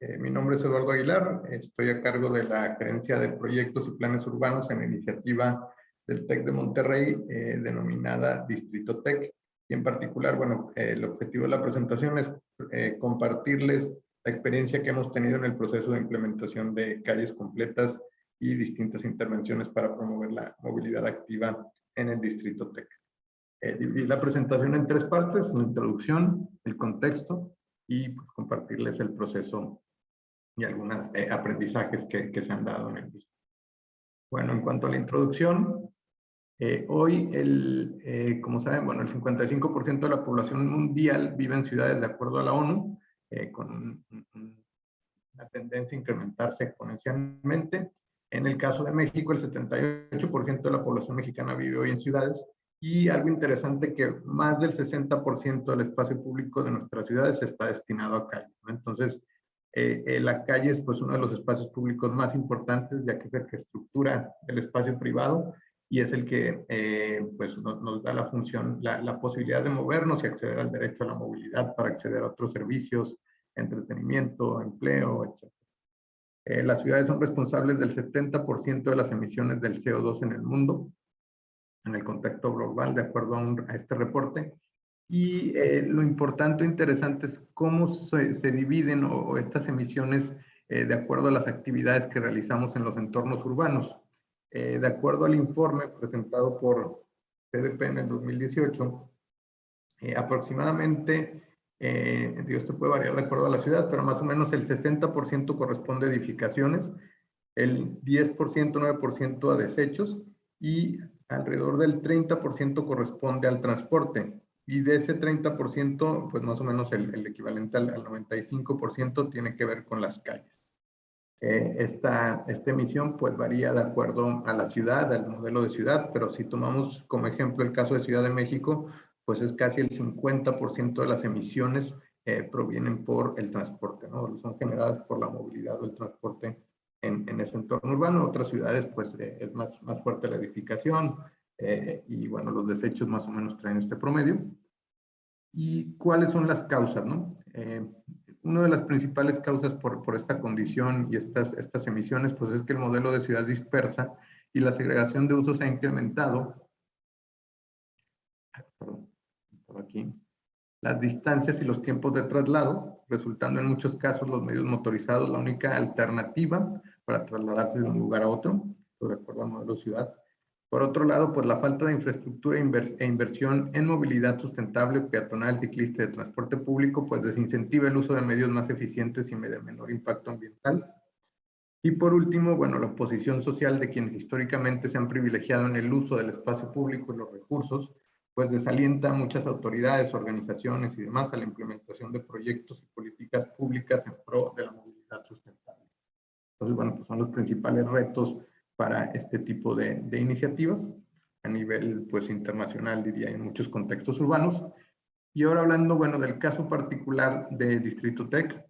eh, mi nombre es Eduardo Aguilar, estoy a cargo de la gerencia de proyectos y planes urbanos en iniciativa del TEC de Monterrey, eh, denominada Distrito TEC. Y en particular, bueno, el objetivo de la presentación es eh, compartirles la experiencia que hemos tenido en el proceso de implementación de calles completas y distintas intervenciones para promover la movilidad activa en el Distrito TEC. Eh, dividí la presentación en tres partes, la introducción, el contexto y pues, compartirles el proceso y algunos eh, aprendizajes que, que, se han dado en el mismo. Bueno, en cuanto a la introducción, eh, hoy, el, eh, como saben, bueno, el 55% de la población mundial vive en ciudades de acuerdo a la ONU, con una tendencia a incrementarse exponencialmente. En el caso de México, el 78% de la población mexicana vive hoy en ciudades y algo interesante que más del 60% del espacio público de nuestras ciudades está destinado a calles. Entonces, eh, eh, la calle es pues, uno de los espacios públicos más importantes, ya que es el que estructura el espacio privado y es el que eh, pues, nos, da la función, la, la, posibilidad de movernos y acceder al derecho a la movilidad para acceder a otros servicios, entretenimiento, empleo, etc. las ciudades son responsables del 70% de las emisiones del CO2 en el mundo en el contexto global, de acuerdo a, este reporte. Y eh, lo importante o interesante es cómo se, dividen o, estas emisiones eh, de acuerdo a las actividades que realizamos en los entornos urbanos. Eh, de acuerdo al informe presentado por CDP en el 2018, aproximadamente, digo, esto puede variar de acuerdo a la ciudad, pero más o menos el 60% corresponde a edificaciones, el 10%, 9% a desechos y alrededor del 30% corresponde al transporte y de ese 30%, pues más o menos el, equivalente al, 95% tiene que ver con las calles. Eh, esta, esta emisión pues varía de acuerdo a la ciudad, al modelo de ciudad, pero si tomamos como ejemplo el caso de Ciudad de México, pues es casi el 50% de las emisiones eh, provienen por el transporte, ¿no? Son generadas por la movilidad o el transporte en, ese entorno urbano. Otras ciudades, pues, eh, es más, más fuerte la edificación eh, y, bueno, los desechos más o menos traen este promedio. ¿Y cuáles son las causas, no? Eh, una de las principales causas por, por, esta condición y estas, estas emisiones, pues, es que el modelo de ciudad dispersa y la segregación de usos ha incrementado. Perdón, aquí las distancias y los tiempos de traslado, resultando en muchos casos los medios motorizados la única alternativa para trasladarse de un lugar a otro, de acuerdo al modelo ciudad. Por otro lado, pues la falta de infraestructura e inversión en movilidad sustentable, peatonal, ciclista y de transporte público, pues desincentiva el uso de medios más eficientes y de menor impacto ambiental. Y por último, bueno, la oposición social de quienes históricamente se han privilegiado en el uso del espacio público y los recursos, pues desalienta a muchas autoridades, organizaciones y demás a la implementación de proyectos y políticas públicas en pro de la movilidad sustentable. Entonces, bueno, pues son los principales retos para este tipo de, de iniciativas a nivel pues internacional, diría, en muchos contextos urbanos. Y ahora hablando, bueno, del caso particular de Distrito Tech,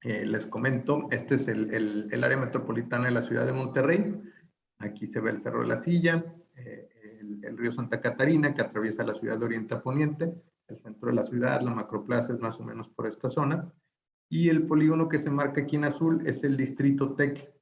Eh, les comento, este es el, el, el, área metropolitana de la ciudad de Monterrey. Aquí se ve el Cerro de la Silla, eh, el, el, río Santa Catarina que atraviesa la ciudad de Oriente a Poniente, el centro de la ciudad, la macroplaza es más o menos por esta zona. Y el polígono que se marca aquí en azul es el distrito TEC.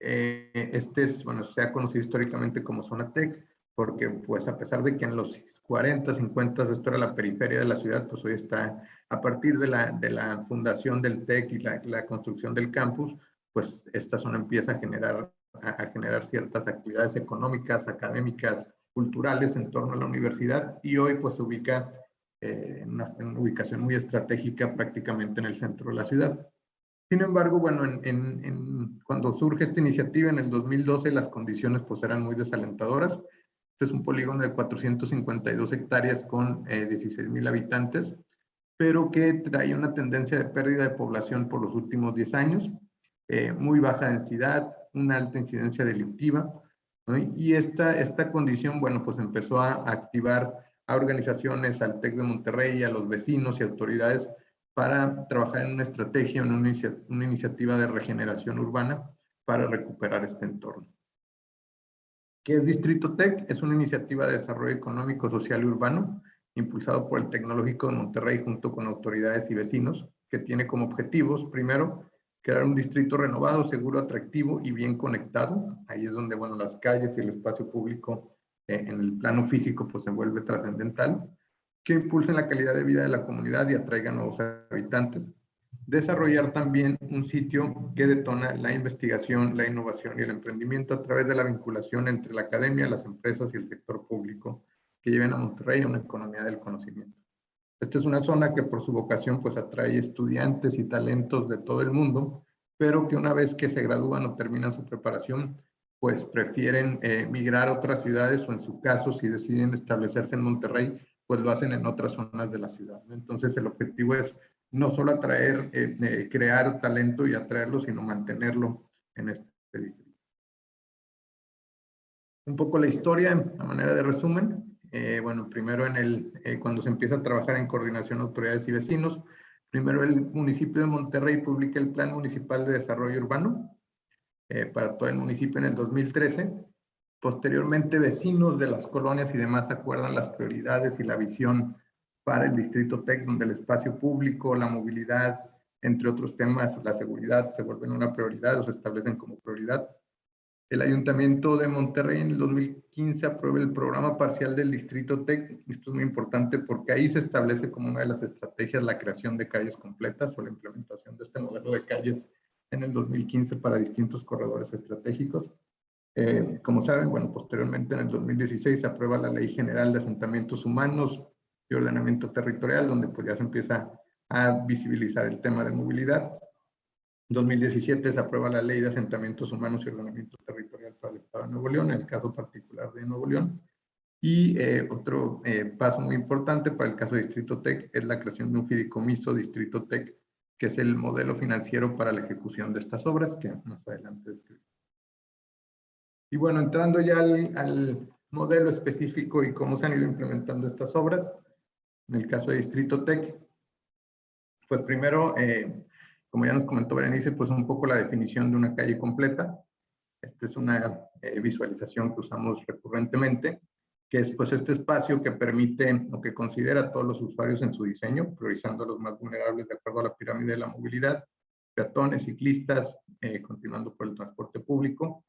Eh, este es, bueno, se ha conocido históricamente como zona TEC, porque pues a pesar de que en los 40, 50 esto era la periferia de la ciudad, pues hoy está, a partir de la, de la fundación del TEC y la, la construcción del campus, pues esta zona empieza a generar, a, a generar ciertas actividades económicas, académicas, culturales en torno a la universidad y hoy pues se ubica eh, en, una, en, una, ubicación muy estratégica prácticamente en el centro de la ciudad. Sin embargo, bueno, en, en, cuando surge esta iniciativa en el 2012 las condiciones pues eran muy desalentadoras. Este es un polígono de 452 hectáreas con eh, 16 mil habitantes, pero que trae una tendencia de pérdida de población por los últimos 10 años, eh, muy baja densidad, una alta incidencia delictiva, ¿no? y esta, esta condición, bueno, pues empezó a activar a organizaciones, al TEC de Monterrey, a los vecinos y autoridades para trabajar en una estrategia, en una, inicia una iniciativa de regeneración urbana para recuperar este entorno. ¿Qué es Distrito TEC? Es una iniciativa de desarrollo económico, social y urbano impulsado por el Tecnológico de Monterrey junto con autoridades y vecinos, que tiene como objetivos, primero, crear un distrito renovado, seguro, atractivo y bien conectado. Ahí es donde, bueno, las calles y el espacio público eh, en el plano físico pues se vuelve trascendental, que impulsen la calidad de vida de la comunidad y atraigan nuevos habitantes. Desarrollar también un sitio que detona la investigación, la innovación y el emprendimiento a través de la vinculación entre la academia, las empresas y el sector público que lleven a Monterrey a una economía del conocimiento. Esta es una zona que por su vocación pues atrae estudiantes y talentos de todo el mundo, pero que una vez que se gradúan o terminan su preparación, pues prefieren eh, migrar a otras ciudades o en su caso, si deciden establecerse en Monterrey, pues lo hacen en otras zonas de la ciudad. Entonces el objetivo es no solo atraer, eh, eh, crear talento y atraerlo, sino mantenerlo en este distrito. Un poco la historia, a manera de resumen. Bueno, primero en el, cuando se empieza a trabajar en coordinación autoridades y vecinos, primero el municipio de Monterrey publica el Plan Municipal de Desarrollo Urbano, eh, para todo el municipio en el 2013. Posteriormente, vecinos de las colonias y demás acuerdan las prioridades y la visión para el Distrito TEC, donde el espacio público, la movilidad, entre otros temas, la seguridad se vuelven una prioridad o se establecen como prioridad. El Ayuntamiento de Monterrey en el 2015 aprueba el programa parcial del Distrito TEC. Esto es muy importante porque ahí se establece como una de las estrategias la creación de calles completas o la implementación de este modelo de calles en el 2015 para distintos corredores estratégicos. Eh, como saben, bueno, posteriormente en el 2016 se aprueba la Ley General de Asentamientos Humanos y Ordenamiento Territorial, donde pues ya se empieza a visibilizar el tema de movilidad. En 2017 se aprueba la Ley de Asentamientos Humanos y Ordenamiento Territorial para el Estado de Nuevo León, en el caso particular de Nuevo León. Y eh, otro eh, paso muy importante para el caso de Distrito TEC es la creación de un fideicomiso Distrito TEC que es el modelo financiero para la ejecución de estas obras, que más adelante describo. Y bueno, entrando ya al, modelo específico y cómo se han ido implementando estas obras, en el caso de Distrito Tech, pues primero, eh, como ya nos comentó Berenice, pues un poco la definición de una calle completa. Esta es una eh, visualización que usamos recurrentemente que es pues este espacio que permite o que considera a todos los usuarios en su diseño, priorizando a los más vulnerables de acuerdo a la pirámide de la movilidad, peatones, ciclistas, eh, continuando por el transporte público,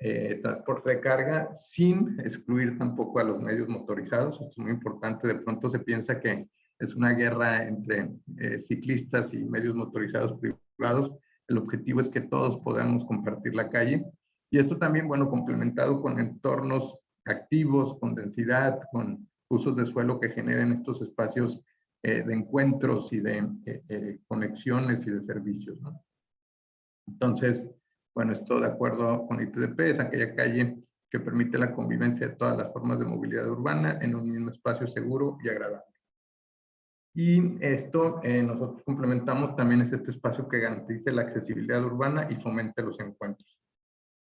eh, transporte de carga, sin excluir tampoco a los medios motorizados. Esto es muy importante. De pronto se piensa que es una guerra entre eh, ciclistas y medios motorizados privados. El objetivo es que todos podamos compartir la calle. Y esto también, bueno, complementado con entornos activos, con densidad, con usos de suelo que generen estos espacios eh, de encuentros y de eh, eh, conexiones y de servicios. ¿no? Entonces, bueno, esto de acuerdo con ITDP es aquella calle que permite la convivencia de todas las formas de movilidad urbana en un mismo espacio seguro y agradable. Y esto nosotros complementamos también es este espacio que garantice la accesibilidad urbana y fomente los encuentros.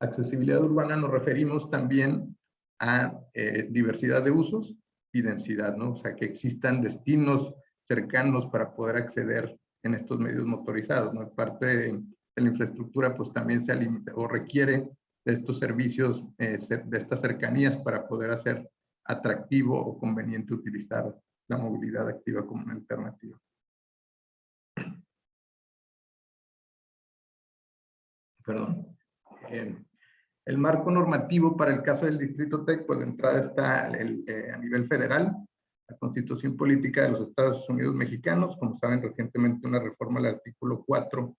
Accesibilidad urbana nos referimos también a eh, diversidad de usos y densidad, ¿no? O sea, que existan destinos cercanos para poder acceder en estos medios motorizados. ¿no? Parte de, la infraestructura pues también se alimenta o requiere de estos servicios, eh, de estas cercanías para poder hacer atractivo o conveniente utilizar la movilidad activa como una alternativa. Perdón. El marco normativo para el caso del Distrito TEC, pues de entrada está eh, a nivel federal, la Constitución Política de los Estados Unidos Mexicanos, como saben recientemente una reforma al artículo 4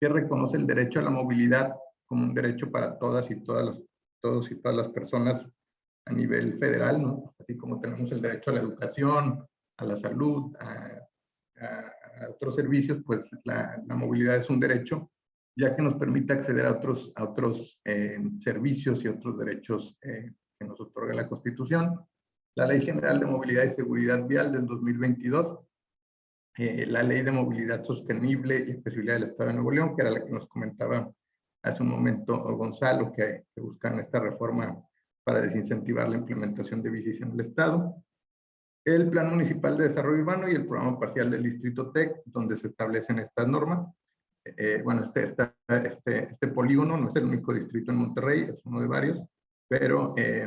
que reconoce el derecho a la movilidad como un derecho para todas y todas las, todos y todas las personas a nivel federal, ¿no? Así como tenemos el derecho a la educación, a la salud, a, otros servicios, pues la, movilidad es un derecho, ya que nos permite acceder a otros, a otros eh, servicios y otros derechos eh, que nos otorga la Constitución. La Ley General de Movilidad y Seguridad Vial del 2022, eh, la Ley de Movilidad Sostenible y Accesibilidad del Estado de Nuevo León, que era la que nos comentaba hace un momento Gonzalo, que, que buscan esta reforma para desincentivar la implementación de bicis en el Estado. El Plan Municipal de Desarrollo Urbano y el Programa Parcial del Distrito TEC, donde se establecen estas normas. Eh, bueno, este, este, este, polígono no es el único distrito en Monterrey, es uno de varios, pero eh,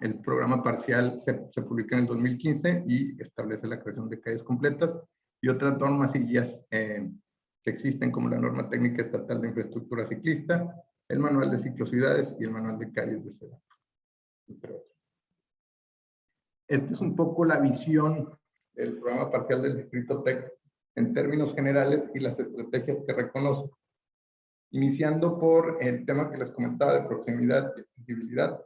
el programa parcial se, se, publica en el 2015 y establece la creación de calles completas y otras normas y guías eh, que existen como la norma técnica estatal de infraestructura ciclista, el manual de ciclocidades y el manual de calles de ciudad. Esta es un poco la visión del programa parcial del Distrito TEC en términos generales y las estrategias que reconoce. Iniciando por el tema que les comentaba de proximidad y accesibilidad,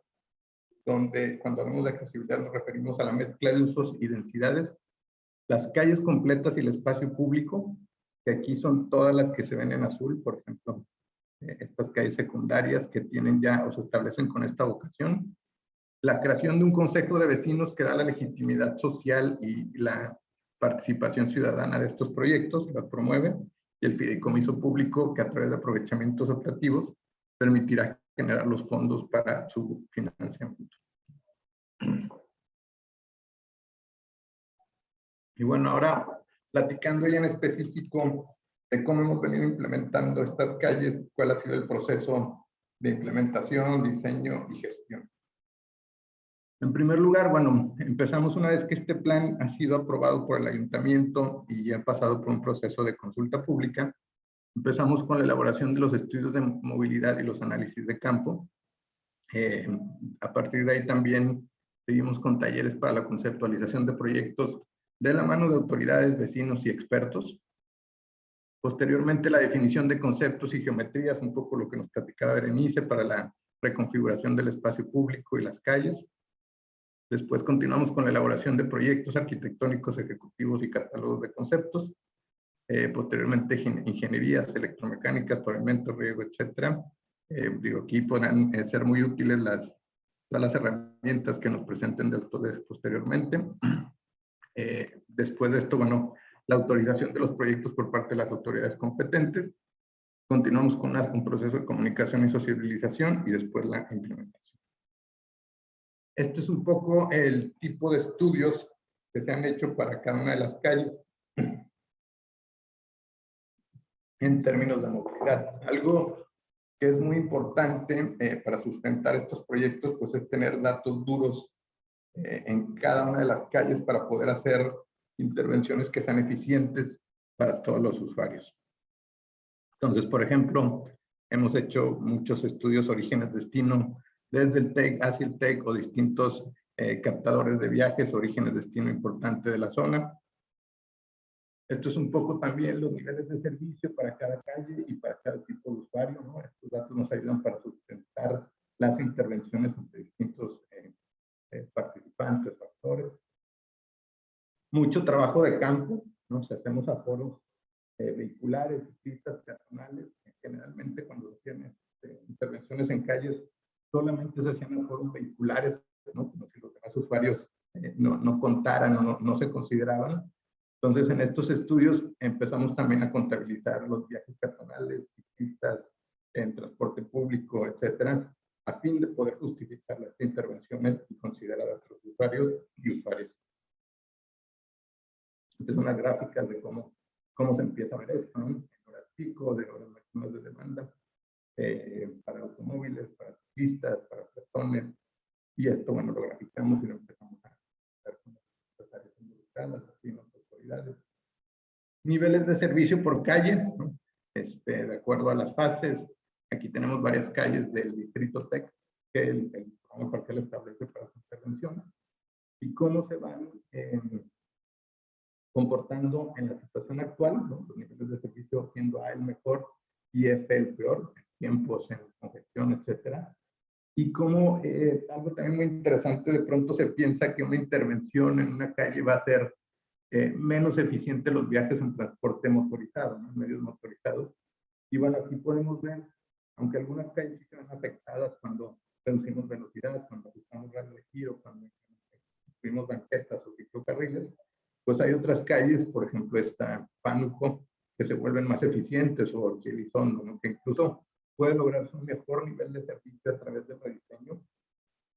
donde cuando hablamos de accesibilidad nos referimos a la mezcla de usos y densidades, las calles completas y el espacio público, que aquí son todas las que se ven en azul, por ejemplo, eh, estas calles secundarias que tienen ya o se establecen con esta vocación, la creación de un consejo de vecinos que da la legitimidad social y la participación ciudadana de estos proyectos, la promueve, y el fideicomiso público que a través de aprovechamientos operativos permitirá generar los fondos para su financiamiento. Y bueno, ahora platicando ya en específico de cómo hemos venido implementando estas calles, cuál ha sido el proceso de implementación, diseño y gestión. En primer lugar, bueno, empezamos una vez que este plan ha sido aprobado por el ayuntamiento y ha pasado por un proceso de consulta pública, empezamos con la elaboración de los estudios de movilidad y los análisis de campo. Eh, a partir de ahí también seguimos con talleres para la conceptualización de proyectos de la mano de autoridades, vecinos y expertos. Posteriormente, la definición de conceptos y geometrías, un poco lo que nos platicaba Berenice, para la reconfiguración del espacio público y las calles. Después continuamos con la elaboración de proyectos arquitectónicos ejecutivos y catálogos de conceptos. Eh, posteriormente, ingenierías electromecánicas, pavimento, riego, etc. Eh, digo, aquí podrán eh, ser muy útiles las, todas las herramientas que nos presenten de Autodesk posteriormente. después de esto, bueno, la autorización de los proyectos por parte de las autoridades competentes. Continuamos con un proceso de comunicación y sociabilización y después la implementación. Este es un poco el tipo de estudios que se han hecho para cada una de las calles en términos de movilidad. Algo que es muy importante eh, para sustentar estos proyectos, pues es tener datos duros eh, en cada una de las calles para poder hacer intervenciones que sean eficientes para todos los usuarios. Entonces, por ejemplo, hemos hecho muchos estudios orígenes-destino desde el TEC hacia el TEC o distintos eh, captadores de viajes, orígenes, destino importante de la zona. Esto es un poco también los niveles de servicio para cada calle y para cada tipo de usuario. ¿no? Estos datos nos ayudan para sustentar las intervenciones entre distintos eh, eh, participantes, factores. Mucho trabajo de campo, ¿no? Si hacemos aforos vehiculares, pistas peatonales, generalmente cuando se tienen este, intervenciones en calles solamente se hacían en foros vehiculares, ¿no? como si los demás usuarios eh, no, no, contaran o no, no, se consideraban. Entonces, en estos estudios empezamos también a contabilizar los viajes personales, ciclistas, en transporte público, etcétera, a fin de poder justificar las intervenciones y considerar a otros usuarios y usuarias. Esta es una gráfica de cómo cómo se empieza a ver esto, ¿no? En horas pico, de horas máximas de demanda, eh, para automóviles, para ciclistas, para personas. Y esto, bueno, lo graficamos y lo empezamos a ver con las áreas involucradas, las autoridades. Niveles de servicio por calle, ¿no? este, de acuerdo a las fases. Aquí tenemos varias calles del distrito TEC que el, el programa parcial establece para su intervención y cómo se van eh, comportando en la situación actual, ¿no? los niveles de servicio siendo A el mejor y F el peor, tiempos en congestión, etcétera. Y como eh, algo también muy interesante, de pronto se piensa que una intervención en una calle va a ser eh, menos eficiente los viajes en transporte motorizado, ¿no? medios motorizados. Y bueno, aquí podemos ver, aunque algunas calles sí se ven afectadas cuando reducimos velocidad, cuando ajustamos radio de giro, cuando construimos banquetas o ciclocarriles, pues hay otras calles, por ejemplo esta Pánuco, que se vuelven más eficientes, o Elizondo, ¿no? que incluso puede lograrse un mejor nivel de servicio a través del rediseño,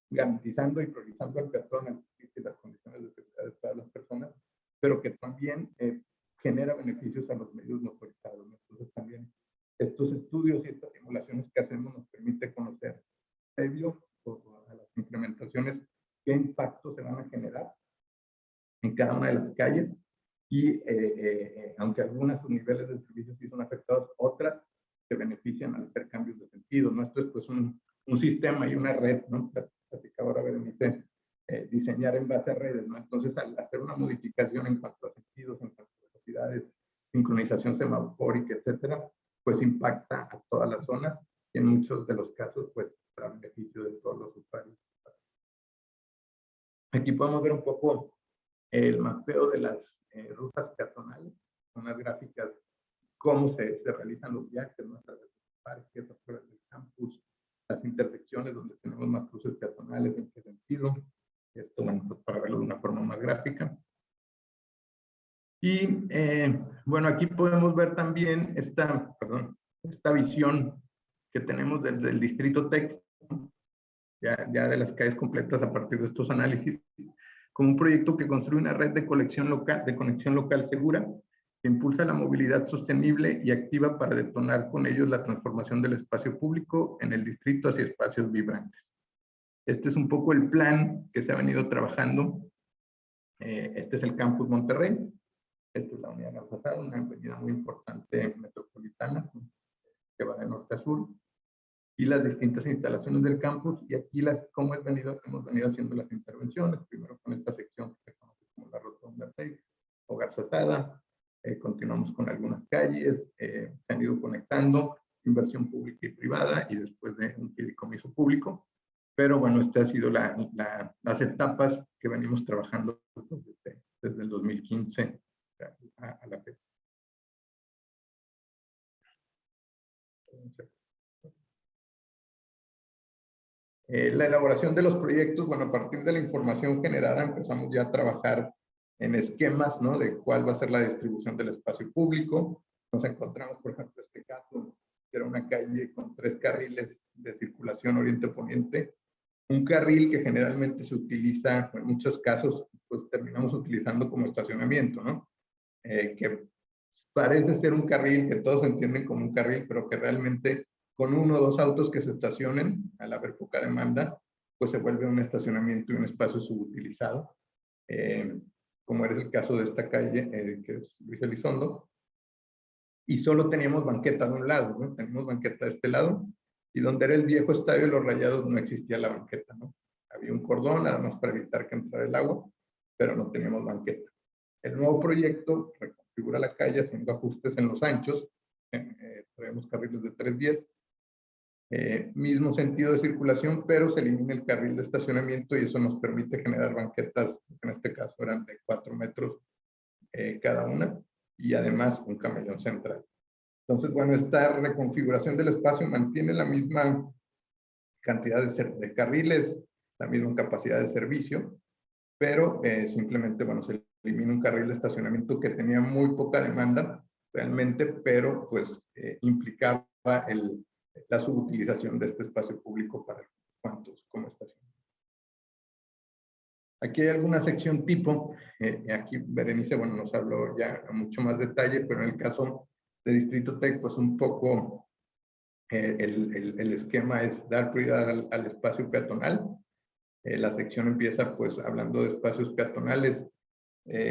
garantizando y priorizando al peatón y las condiciones de seguridad todas las personas, pero que también eh, genera beneficios a los medios motorizados. Entonces también estos estudios y estas simulaciones que hacemos nos permite conocer previo a las implementaciones qué impactos se van a generar en cada una de las calles y eh, eh, aunque algunas sus niveles de servicios sí son afectados, otras se benefician al hacer cambios de sentido. ¿no? Esto es pues un, un sistema y una red, ¿no? Platicaba ahora Berenice eh, diseñar en base a redes, ¿no? Entonces, al hacer una modificación en cuanto a sentidos, en cuanto a velocidades, sincronización semafórica, etcétera, pues impacta a toda la zona y en muchos de los casos, pues, para beneficio de todos los usuarios. Aquí podemos ver un poco el mapeo de las eh, rutas peatonales, unas gráficas, cómo se, se realizan los viajes, nuestras parques, afuera del campus, las intersecciones donde tenemos más cruces peatonales, en qué sentido, esto, bueno, pues para verlo de una forma más gráfica. Y eh, bueno, aquí podemos ver también esta, perdón, esta visión que tenemos desde el distrito TEC, ya, ya de las calles completas a partir de estos análisis, como un proyecto que construye una red de conexión local, de conexión local segura, impulsa la movilidad sostenible y activa para detonar con ellos la transformación del espacio público en el distrito hacia espacios vibrantes. Este es un poco el plan que se ha venido trabajando. Eh, este es el campus Monterrey. Esta es la unidad pasada, una avenida muy importante metropolitana que va de norte a sur. Y las distintas instalaciones del campus. Y aquí las, cómo es venido, hemos venido haciendo las intervenciones. Primero con esta sección que se conoce como la Rotonda o Garzasada. Eh, continuamos con algunas calles. Eh, se han ido conectando inversión pública y privada y después de un fideicomiso público pero bueno, estas han sido la, las etapas que venimos trabajando desde, desde el 2015 a, la fecha. Eh, la elaboración de los proyectos, bueno, a partir de la información generada empezamos ya a trabajar en esquemas, ¿no? De cuál va a ser la distribución del espacio público. Nos encontramos, por ejemplo, este caso, que era una calle con tres carriles de circulación oriente-poniente, un carril que generalmente se utiliza, en muchos casos, pues terminamos utilizando como estacionamiento, ¿no? Eh, que parece ser un carril que todos entienden como un carril, pero que realmente con uno o dos autos que se estacionen, al haber poca demanda, pues se vuelve un estacionamiento y un espacio subutilizado, eh, como era el caso de esta calle, eh, que es Luis Elizondo, y solo teníamos banqueta de un lado. Tenemos banqueta de este lado, y donde era el viejo estadio de los Rayados no existía la banqueta, ¿no? Había un cordón nada para evitar que entrara el agua, pero no teníamos banqueta. El nuevo proyecto reconfigura la calle haciendo ajustes en los anchos, eh, carriles de 310, eh, mismo sentido de circulación, pero se elimina el carril de estacionamiento y eso nos permite generar banquetas, en este caso eran de 4 metros eh, cada una, y además un camellón central. Entonces, bueno, esta reconfiguración del espacio mantiene la misma cantidad de, carriles, la misma capacidad de servicio, pero eh, simplemente, bueno, se elimina un carril de estacionamiento que tenía muy poca demanda realmente, pero pues eh, implicaba el, la subutilización de este espacio público para cuantos como estación. Aquí hay alguna sección tipo, eh, aquí Berenice, bueno, nos habló ya a mucho más detalle, pero en el caso de Distrito Tech, pues un poco eh, el, el, esquema es dar prioridad al, espacio peatonal. Eh, la sección empieza pues hablando de espacios peatonales.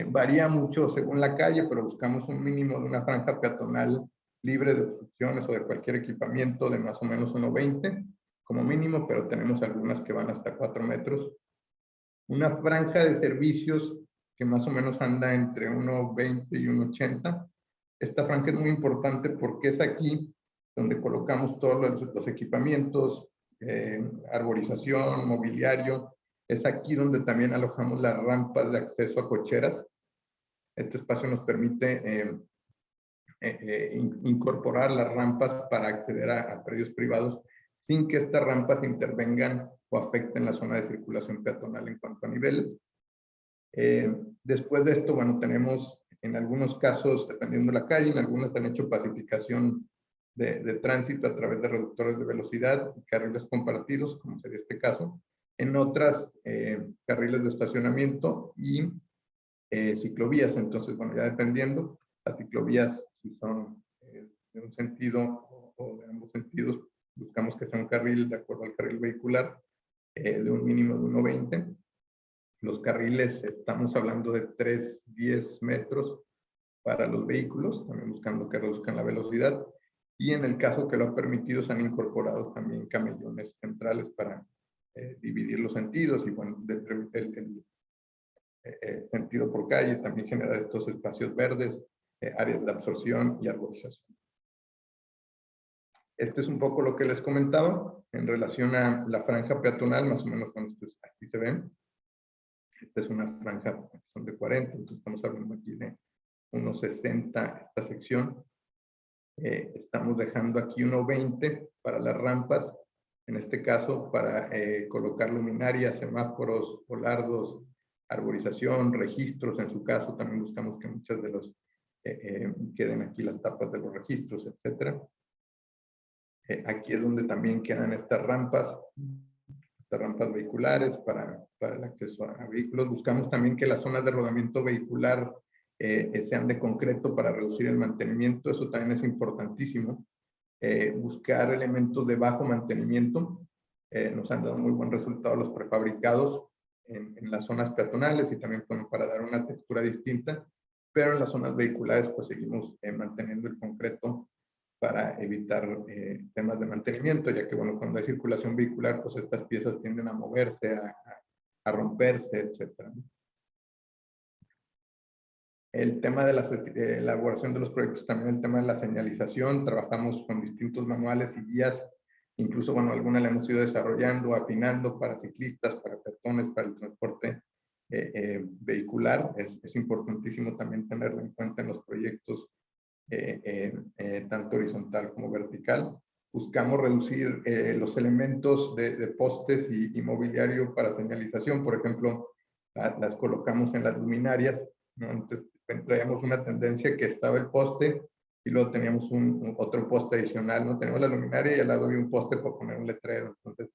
varía mucho según la calle, pero buscamos un mínimo de una franja peatonal libre de obstrucciones o de cualquier equipamiento de más o menos 1,20 como mínimo, pero tenemos algunas que van hasta 4 metros una franja de servicios que más o menos anda entre 1,20 y 1,80. Esta franja es muy importante porque es aquí donde colocamos todos los, equipamientos, eh, arborización, mobiliario. Es aquí donde también alojamos las rampas de acceso a cocheras. Este espacio nos permite eh, incorporar las rampas para acceder a, a predios privados sin que estas rampas intervengan o afecten la zona de circulación peatonal en cuanto a niveles. Eh, después de esto, bueno, tenemos en algunos casos, dependiendo de la calle, en algunas han hecho pacificación de, de, tránsito a través de reductores de velocidad y carriles compartidos, como sería este caso. En otras, eh, carriles de estacionamiento y eh, ciclovías. Entonces, bueno, ya dependiendo, las ciclovías, si son de un sentido o, o de ambos sentidos, buscamos que sea un carril de acuerdo al carril vehicular eh, de un mínimo de 1,20. Los carriles, estamos hablando de 3, 10 metros para los vehículos, también buscando que reduzcan la velocidad. Y en el caso que lo ha permitido, se han incorporado también camellones centrales para eh, dividir los sentidos y bueno, el, el, eh, sentido por calle también genera estos espacios verdes, áreas de absorción y arborización. Este es un poco lo que les comentaba en relación a la franja peatonal, más o menos cuando ustedes aquí se ven. Esta es una franja, son de 40, entonces estamos hablando aquí de unos 60 esta sección. Eh, estamos dejando aquí 1.20 para las rampas, en este caso para eh, colocar luminarias, semáforos, polardos, arborización, registros, en su caso también buscamos que muchas de los eh, queden aquí las tapas de los registros, etcétera. Eh, aquí es donde también quedan estas rampas, estas rampas vehiculares para, para el acceso a, vehículos. Buscamos también que las zonas de rodamiento vehicular eh, eh, sean de concreto para reducir el mantenimiento. Eso también es importantísimo. buscar elementos de bajo mantenimiento. nos han dado muy buen resultado los prefabricados en las zonas peatonales y también para dar una textura distinta. Pero en las zonas vehiculares pues seguimos manteniendo el concreto para evitar eh, temas de mantenimiento, ya que bueno, cuando hay circulación vehicular, pues estas piezas tienden a moverse, a, a romperse, etc. El tema de la elaboración de los proyectos, también el tema de la señalización, trabajamos con distintos manuales y guías, incluso, bueno, algunas la hemos ido desarrollando, afinando para ciclistas, para peatones, para el transporte eh, eh, vehicular. Es, es importantísimo también tenerlo en cuenta en los proyectos eh, eh, eh, tanto horizontal como vertical. Buscamos reducir los elementos de, postes y, mobiliario para señalización. Por ejemplo, las colocamos en las luminarias. Antes traíamos una tendencia que estaba el poste y luego teníamos un, otro poste adicional. ¿no? Tenemos la luminaria y al lado había un poste para poner un letrero. Entonces,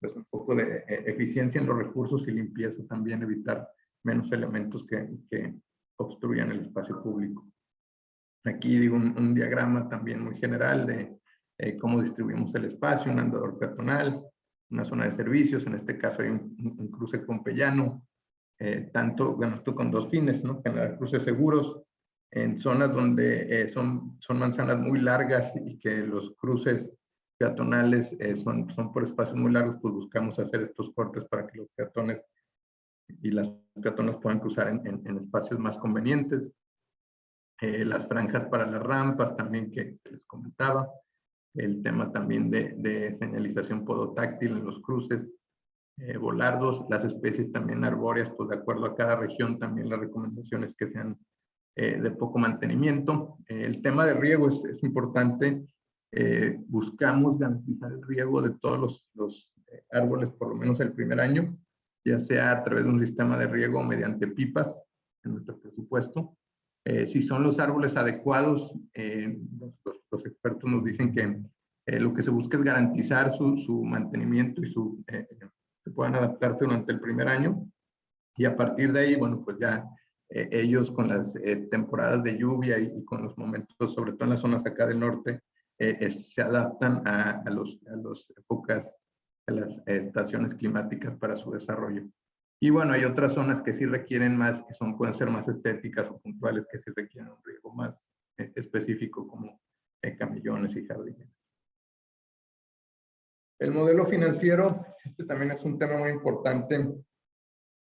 pues un poco de eficiencia en los recursos y limpieza también, evitar menos elementos que, que obstruyan el espacio público. Aquí digo un, diagrama también muy general de eh, cómo distribuimos el espacio, un andador peatonal, una zona de servicios, en este caso hay un, cruce con Pellano, eh, tanto, bueno, esto con dos fines, ¿no? Generar cruces seguros en zonas donde eh, son, son manzanas muy largas y que los cruces peatonales son, son por espacios muy largos, pues buscamos hacer estos cortes para que los peatones y las peatones puedan cruzar en, en espacios más convenientes. Eh, las franjas para las rampas también que, les comentaba, el tema también de, de, señalización podotáctil en los cruces, eh, volardos, las especies también arbóreas, pues de acuerdo a cada región también las recomendaciones que sean eh, de poco mantenimiento. el tema de riego es, es importante, buscamos garantizar el riego de todos los, los árboles por lo menos el primer año, ya sea a través de un sistema de riego o mediante pipas en nuestro presupuesto. Eh, si son los árboles adecuados, eh, los, expertos nos dicen que eh, lo que se busca es garantizar su, su mantenimiento y su, que puedan adaptarse durante el primer año. Y a partir de ahí, bueno, pues ya eh, ellos con las temporadas de lluvia y, con los momentos, sobre todo en las zonas acá del norte, se adaptan a, a, los, a las épocas, a las estaciones climáticas para su desarrollo. Y bueno, hay otras zonas que sí requieren más, que son, pueden ser más estéticas o puntuales, que sí requieren un riego más específico como camillones y jardines. El modelo financiero, este también es un tema muy importante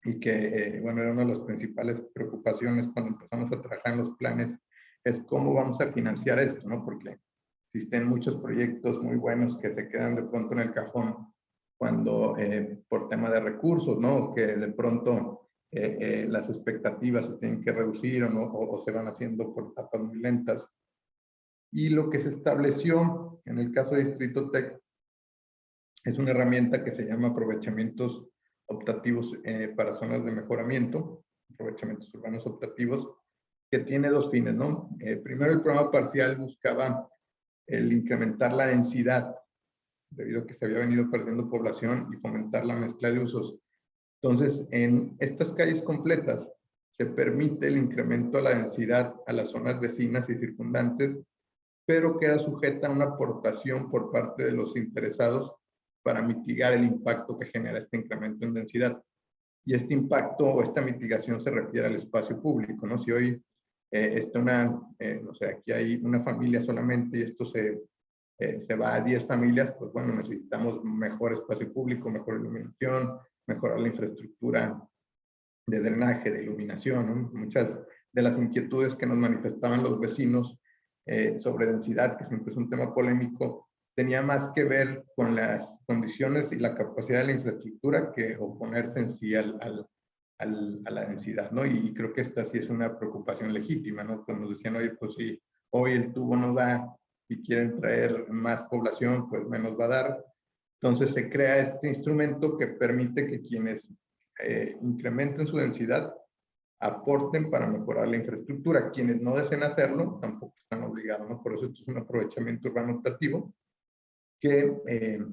y que, eh, bueno, era una de las principales preocupaciones cuando empezamos a trabajar en los planes, es cómo vamos a financiar esto, ¿no? Porque existen muchos proyectos muy buenos que se quedan de pronto en el cajón cuando, eh, por tema de recursos, ¿no? Que de pronto eh, las expectativas se tienen que reducir o, ¿no? o, o se van haciendo por etapas muy lentas. Y lo que se estableció en el caso de Distrito Tech es una herramienta que se llama aprovechamientos optativos eh, para zonas de mejoramiento, aprovechamientos urbanos optativos, que tiene dos fines, ¿no? Eh, primero, el programa parcial buscaba el incrementar la densidad, debido a que se había venido perdiendo población y fomentar la mezcla de usos. Entonces, en estas calles completas se permite el incremento de la densidad a las zonas vecinas y circundantes, pero queda sujeta a una aportación por parte de los interesados para mitigar el impacto que genera este incremento en densidad. Y este impacto o esta mitigación se refiere al espacio público, ¿no? Si hoy eh, una, eh, no sé, aquí hay una familia solamente y esto se, eh, se va a 10 familias, pues bueno, necesitamos mejor espacio público, mejor iluminación, mejorar la infraestructura de drenaje, de iluminación. Muchas de las inquietudes que nos manifestaban los vecinos sobre densidad, que siempre es un tema polémico, tenía más que ver con las condiciones y la capacidad de la infraestructura que oponerse en sí al, a la densidad, ¿no? Y, creo que esta sí es una preocupación legítima, ¿no? Cuando decían, oye, pues si hoy el tubo no da y quieren traer más población, pues menos va a dar. Entonces se crea este instrumento que permite que quienes eh, incrementen su densidad aporten para mejorar la infraestructura. Quienes no deseen hacerlo tampoco están obligados, ¿no? Por eso esto es un aprovechamiento urbano optativo que eh,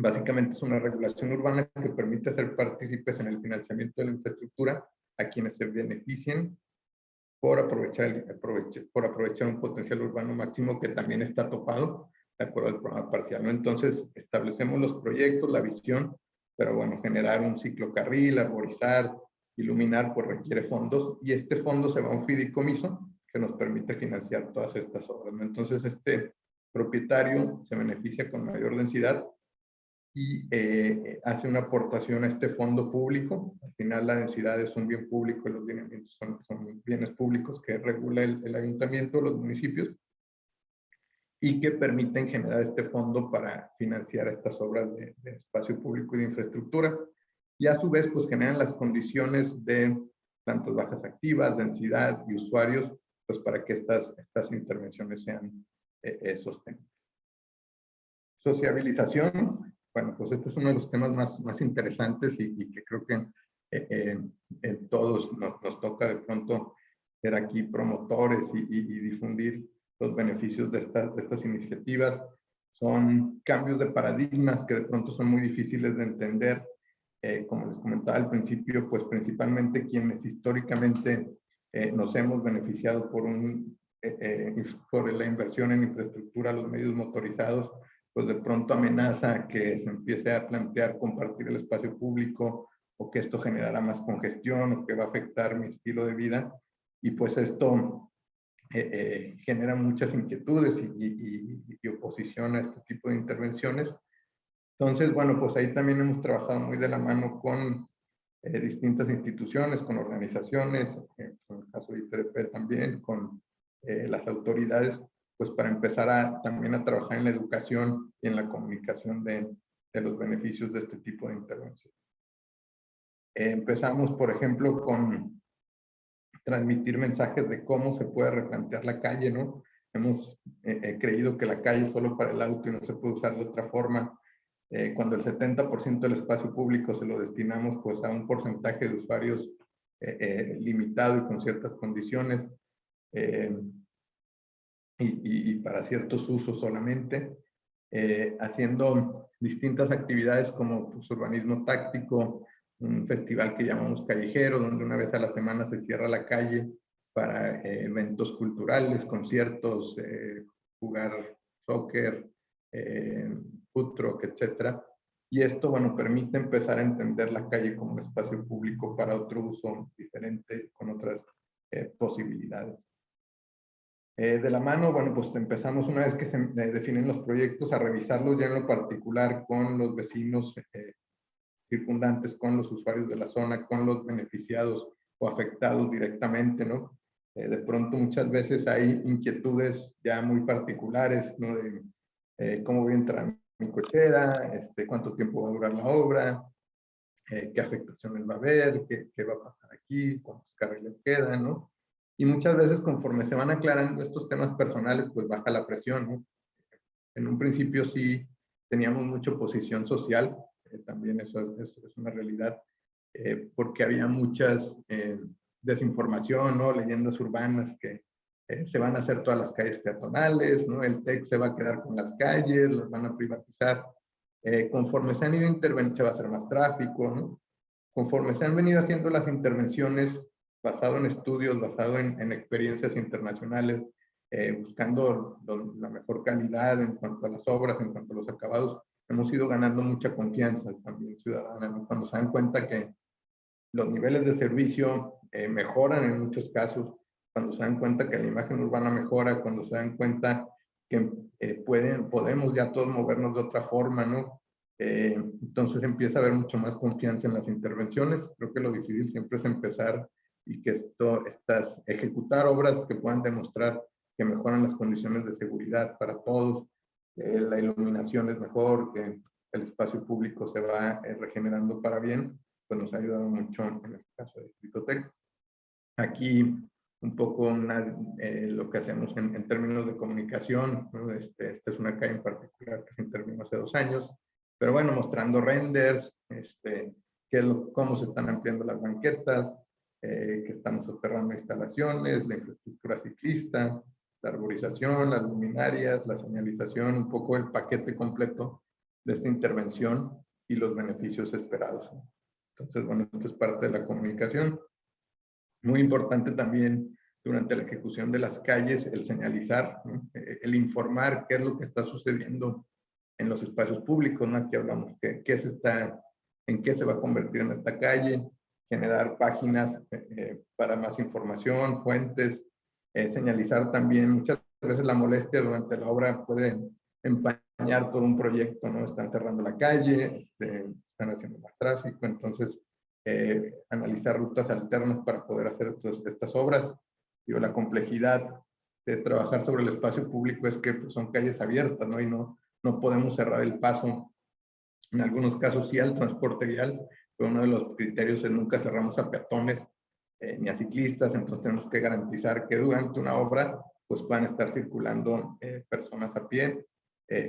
básicamente es una regulación urbana que permite hacer partícipes en el financiamiento de la infraestructura a quienes se beneficien por aprovechar, por aprovechar un potencial urbano máximo que también está topado de acuerdo al programa parcial. ¿no? Entonces, establecemos los proyectos, la visión, pero bueno, generar un ciclocarril, arborizar, iluminar, pues requiere fondos y este fondo se va a un fideicomiso que nos permite financiar todas estas obras. ¿no? Entonces, este propietario se beneficia con mayor densidad y eh, hace una aportación a este fondo público. Al final la densidad es un bien público los lineamientos son, son bienes públicos que regula el, el, ayuntamiento, los municipios, y que permiten generar este fondo para financiar estas obras de, de, espacio público y de infraestructura. Y a su vez, pues generan las condiciones de plantas bajas activas, densidad y usuarios, pues para que estas, estas intervenciones sean eh, eh, sostenible. Sociabilización, bueno, pues este es uno de los temas más, más interesantes y, que creo que eh, en todos nos, nos, toca de pronto ser aquí promotores y, y, difundir los beneficios de estas, de estas iniciativas. Son cambios de paradigmas que de pronto son muy difíciles de entender. Eh, como les comentaba al principio, pues principalmente quienes históricamente eh, nos hemos beneficiado por un eh, eh, por la inversión en infraestructura, los medios motorizados, pues de pronto amenaza que se empiece a plantear compartir el espacio público o que esto generará más congestión o que va a afectar mi estilo de vida. Y pues esto eh, genera muchas inquietudes y, oposición a este tipo de intervenciones. Entonces, bueno, pues ahí también hemos trabajado muy de la mano con distintas instituciones, con organizaciones, en el caso de ITDP también, con eh, las autoridades, pues para empezar a, también a trabajar en la educación y en la comunicación de, de los beneficios de este tipo de intervención. Eh, empezamos, por ejemplo, con transmitir mensajes de cómo se puede replantear la calle, ¿no? Hemos eh, creído que la calle es solo para el auto y no se puede usar de otra forma. cuando el 70% del espacio público se lo destinamos pues a un porcentaje de usuarios limitado y con ciertas condiciones, eh, y, para ciertos usos solamente, eh, haciendo distintas actividades como pues, urbanismo táctico, un festival que llamamos Callejero, donde una vez a la semana se cierra la calle para eh, eventos culturales, conciertos, eh, jugar soccer, food truck, etc. Y esto, bueno, permite empezar a entender la calle como espacio público para otro uso diferente, con otras posibilidades. Eh, de la mano, bueno, pues empezamos una vez que se definen los proyectos a revisarlos ya en lo particular con los vecinos circundantes, con los usuarios de la zona, con los beneficiados o afectados directamente, ¿no? Eh, de pronto muchas veces hay inquietudes ya muy particulares, ¿no? De eh, cómo voy a entrar mi cochera, este, cuánto tiempo va a durar la obra, eh, qué afectaciones va a haber, qué, qué, va a pasar aquí, cuántos carriles quedan, ¿no? Y muchas veces conforme se van aclarando estos temas personales, pues baja la presión, ¿no? En un principio sí teníamos mucha oposición social, también eso, eso, es una realidad, porque había muchas desinformación, ¿no? Leyendas urbanas que eh, se van a hacer todas las calles peatonales, ¿no? El TEC se va a quedar con las calles, las van a privatizar. Eh, conforme se han ido interveniendo, se va a hacer más tráfico, ¿no? Conforme se han venido haciendo las intervenciones basado en estudios, basado en, en experiencias internacionales, eh, buscando la mejor calidad en cuanto a las obras, en cuanto a los acabados, hemos ido ganando mucha confianza también ciudadana, ¿no? Cuando se dan cuenta que los niveles de servicio eh, mejoran en muchos casos, cuando se dan cuenta que la imagen urbana mejora, cuando se dan cuenta que eh, pueden, podemos ya todos movernos de otra forma, ¿no? Eh, entonces empieza a haber mucho más confianza en las intervenciones. Creo que lo difícil siempre es empezar y que esto, estas, ejecutar obras que puedan demostrar que mejoran las condiciones de seguridad para todos, la iluminación es mejor, que el espacio público se va regenerando para bien, pues nos ha ayudado mucho en el caso de Critotec. Aquí un poco eh, lo que hacemos en, términos de comunicación. Este, esta es una calle en particular que se intervino hace dos años, pero bueno, mostrando renders, este, qué cómo se están ampliando las banquetas, eh, que estamos soterrando instalaciones, la infraestructura ciclista, la arborización, las luminarias, la señalización, un poco el paquete completo de esta intervención y los beneficios esperados. Entonces, bueno, esto es parte de la comunicación. Muy importante también durante la ejecución de las calles el señalizar, eh, el informar qué es lo que está sucediendo en los espacios públicos, ¿no? Aquí hablamos que, qué se está, en qué se va a convertir en esta calle, generar páginas eh, eh, para más información, fuentes, señalizar también, muchas veces la molestia durante la obra puede empañar todo un proyecto, ¿no? Están cerrando la calle, este, están haciendo más tráfico, entonces eh, analizar rutas alternas para poder hacer estas obras. Digo, la complejidad de trabajar sobre el espacio público es que pues, son calles abiertas, ¿no? Y no, no podemos cerrar el paso. En algunos casos sí al transporte vial, pero uno de los criterios es nunca cerramos a peatones eh, ni a ciclistas, entonces tenemos que garantizar que durante una obra pues puedan estar circulando eh, personas a pie.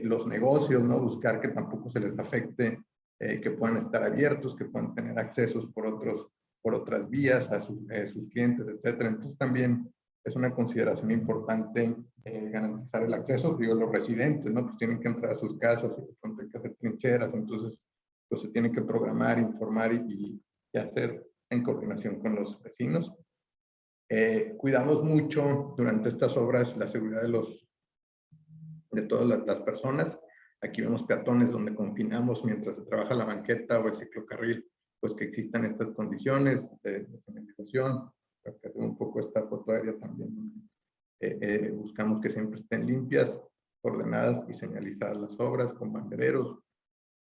los negocios, ¿no? Buscar que tampoco se les afecte eh, que puedan estar abiertos, que puedan tener accesos por, otros, por otras vías a eh, sus clientes, etcétera. Entonces también es una consideración importante eh, garantizar el acceso. Digo, los residentes, ¿no? Pues tienen que entrar a sus casas hay que hacer trincheras, entonces pues se tiene que programar, informar y, y hacer en coordinación con los vecinos. cuidamos mucho durante estas obras la seguridad de los de todas las, las personas. Aquí vemos peatones donde confinamos mientras se trabaja la banqueta o el ciclocarril, pues que existan estas condiciones de, señalización. un poco esta foto aérea también. Eh, eh, buscamos que siempre estén limpias, ordenadas y señalizadas las obras con bandereros.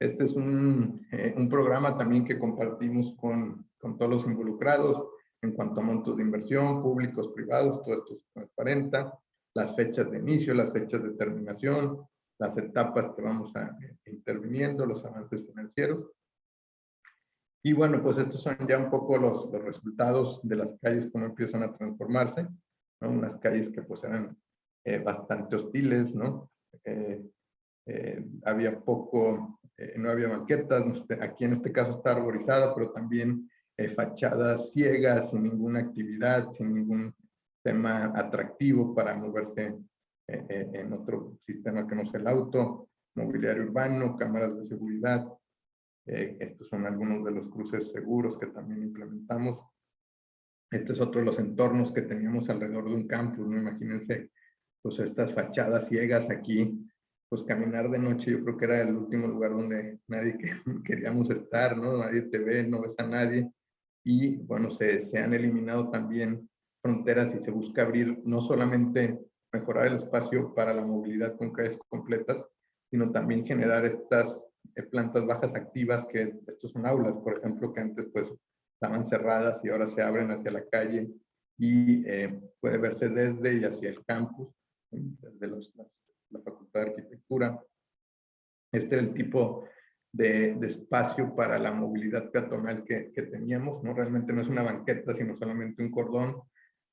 Este es un, eh, un programa también que compartimos con, con todos los involucrados en cuanto a montos de inversión, públicos, privados, todo esto se transparenta, las fechas de inicio, las fechas de terminación, las etapas que vamos a eh, interviniendo, los avances financieros. Y bueno, pues estos son ya un poco los, los resultados de las calles, cómo empiezan a transformarse, ¿no? Unas calles que pues eran eh, bastante hostiles, ¿no? Eh, había poco, no había banquetas, aquí en este caso está arborizada, pero también fachadas ciegas, sin ninguna actividad, sin ningún tema atractivo para moverse eh, eh, en otro sistema que no sea el auto, mobiliario urbano, cámaras de seguridad, Eh, estos son algunos de los cruces seguros que también implementamos. Este es otro de los entornos que teníamos alrededor de un campus, ¿no? Imagínense, pues estas fachadas ciegas aquí, pues caminar de noche yo creo que era el último lugar donde nadie queríamos estar, ¿no? Nadie te ve, no ves a nadie. Y bueno, se, se han eliminado también fronteras y se busca abrir no solamente mejorar el espacio para la movilidad con calles completas, sino también generar estas eh, plantas bajas activas, que estos son aulas, por ejemplo, que antes pues estaban cerradas y ahora se abren hacia la calle y eh, puede verse desde y hacia el campus, desde los, la, Facultad de Arquitectura. Este es el tipo de, de, espacio para la movilidad peatonal que, que, teníamos, ¿no? Realmente no es una banqueta, sino solamente un cordón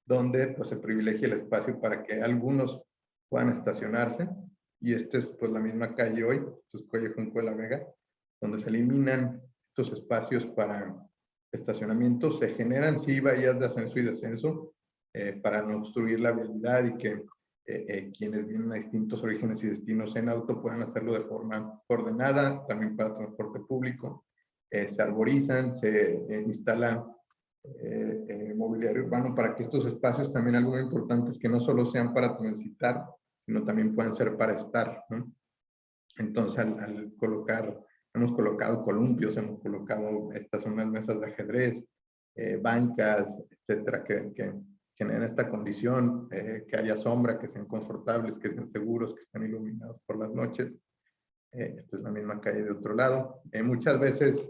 donde pues, se privilegia el espacio para que algunos puedan estacionarse. Y esta es pues la misma calle hoy, esto es Calle Junco de la Vega, donde se eliminan estos espacios para estacionamiento. Se generan sí bahías de ascenso y descenso eh, para no obstruir la vialidad y que eh, eh, quienes vienen a distintos orígenes y destinos en auto puedan hacerlo de forma ordenada, también para transporte público. se arborizan, se instalan eh, eh, mobiliario urbano para que estos espacios también algo muy importante es que no solo sean para transitar, sino también puedan ser para estar. Entonces, al, colocar, hemos colocado columpios, hemos colocado, estas son las mesas de ajedrez, eh, bancas, etcétera, que, que generen esta condición, eh, que haya sombra, que sean confortables, que sean seguros, que estén iluminados por las noches. esto es la misma calle de otro lado. muchas veces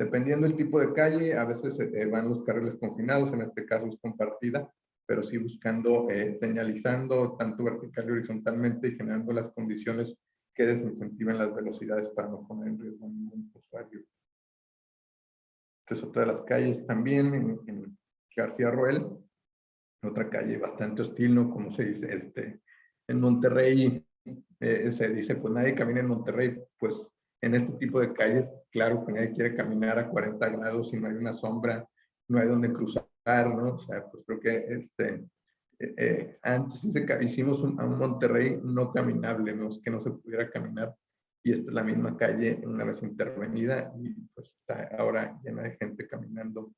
Dependiendo del tipo de calle, a veces eh, van los carriles confinados, en este caso es compartida, pero sí buscando, eh, señalizando tanto vertical y horizontalmente y generando las condiciones que desincentiven las velocidades para no poner en riesgo a ningún usuario. Esta es otra de las calles también en, García Roel, otra calle bastante hostil, ¿no? Como se dice, este, en Monterrey, eh, se dice, pues nadie camina en Monterrey, pues en este tipo de calles, claro que nadie quiere caminar a 40 grados y no hay una sombra, no hay donde cruzar, ¿no? O sea, pues creo que este, eh, eh, antes hicimos un, Monterrey no caminable, no es que no se pudiera caminar, y esta es la misma calle una vez intervenida y pues está ahora llena de gente caminando.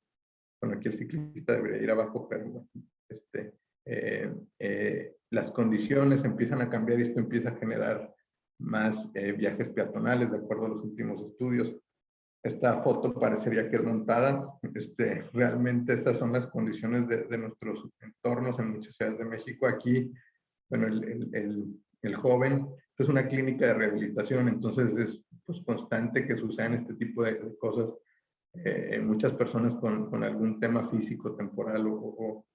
Bueno, aquí el ciclista debería ir abajo, pero bueno, este, eh, las condiciones empiezan a cambiar y esto empieza a generar más eh, viajes peatonales, de acuerdo a los últimos estudios. Esta foto parecería que es montada. Este, realmente estas son las condiciones de, nuestros entornos en muchas ciudades de México. Aquí, bueno, el, el, el, joven, es una clínica de rehabilitación, entonces es pues, constante que sucedan este tipo de, cosas. Eh, muchas personas con, con, algún tema físico, temporal o,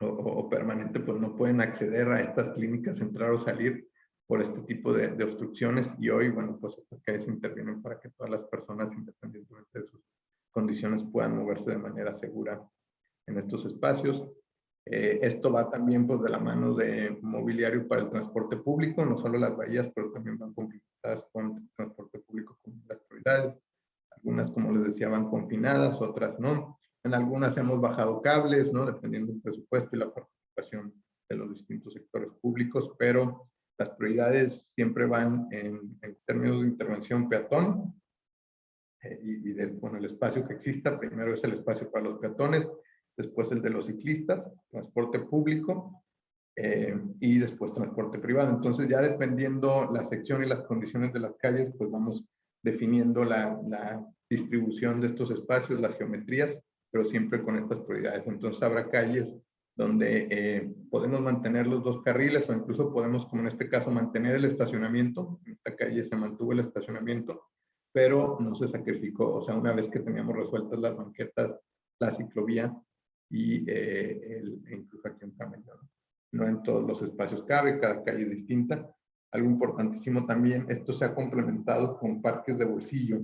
o, permanente, pues no pueden acceder a estas clínicas, entrar o salir por este tipo de, obstrucciones y hoy, bueno, pues estas calles intervienen para que todas las personas, independientemente de sus condiciones, puedan moverse de manera segura en estos espacios. Eh, esto va también pues de la mano de mobiliario para el transporte público, no solo las bahías, pero también van confinadas con transporte público con las prioridades. Algunas, como les decía, van confinadas, otras no. En algunas hemos bajado cables, ¿no? Dependiendo del presupuesto y la participación de los distintos sectores públicos, pero las prioridades siempre van en, términos de intervención peatón eh, y, del bueno, el espacio que exista. Primero es el espacio para los peatones, después el de los ciclistas, transporte público eh, y después transporte privado. Entonces ya dependiendo la sección y las condiciones de las calles, pues vamos definiendo la, la distribución de estos espacios, las geometrías, pero siempre con estas prioridades. Entonces habrá calles donde eh, podemos mantener los dos carriles o incluso podemos, como en este caso, mantener el estacionamiento. En esta calle se mantuvo el estacionamiento, pero no se sacrificó. O sea, una vez que teníamos resueltas las banquetas, la ciclovía y eh, el, e incluso aquí en Camello. ¿no? en todos los espacios cabe, cada calle es distinta. Algo importantísimo también, esto se ha complementado con parques de bolsillo.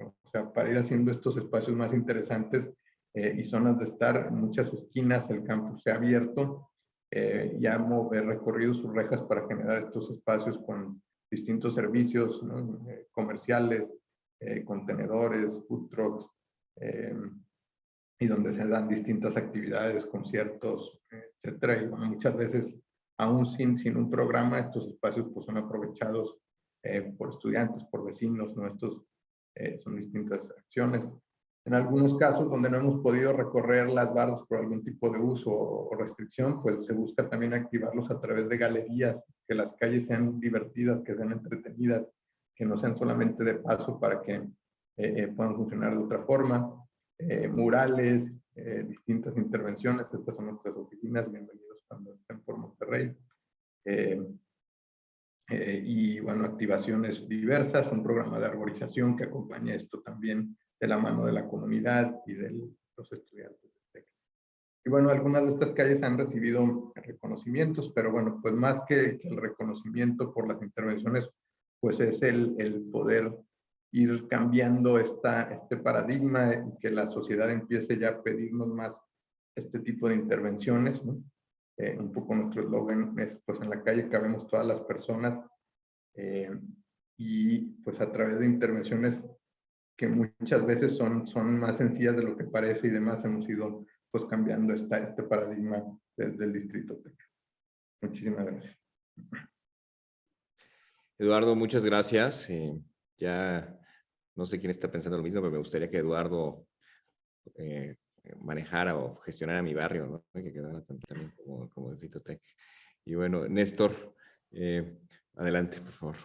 O sea, para ir haciendo estos espacios más interesantes, eh, y zonas de estar, muchas esquinas el campus se ha abierto, eh, ya hemos recorrido sus rejas para generar estos espacios con distintos servicios eh, comerciales, contenedores, food trucks, y donde se dan distintas actividades, conciertos, etcétera. Y bueno, muchas veces, aún sin, sin un programa, estos espacios pues, son aprovechados por estudiantes, por vecinos, ¿no? Estos eh, son distintas acciones. En algunos casos donde no hemos podido recorrer las bardas por algún tipo de uso o restricción, pues se busca también activarlos a través de galerías, que las calles sean divertidas, que sean entretenidas, que no sean solamente de paso para que eh, eh, puedan funcionar de otra forma. murales, distintas intervenciones, estas son nuestras oficinas, bienvenidos cuando estén por Monterrey. y bueno, activaciones diversas, un programa de arborización que acompaña esto también de la mano de la comunidad y de los estudiantes. Y bueno, algunas de estas calles han recibido reconocimientos, pero bueno, pues más que, el reconocimiento por las intervenciones, pues es el, el poder ir cambiando esta, este paradigma y que la sociedad empiece ya a pedirnos más este tipo de intervenciones. Eh, un poco nuestro eslogan es, pues en la calle cabemos todas las personas eh, y pues a través de intervenciones que muchas veces son, son más sencillas de lo que parece y demás, hemos ido pues cambiando esta, este paradigma desde el Distrito Tec. Muchísimas gracias. Eduardo, muchas gracias. Eh, ya no sé quién está pensando lo mismo, pero me gustaría que Eduardo eh, manejara o gestionara mi barrio, ¿no? Que quedara también como, como Distrito Tec. Y bueno, Néstor, eh, adelante, por favor.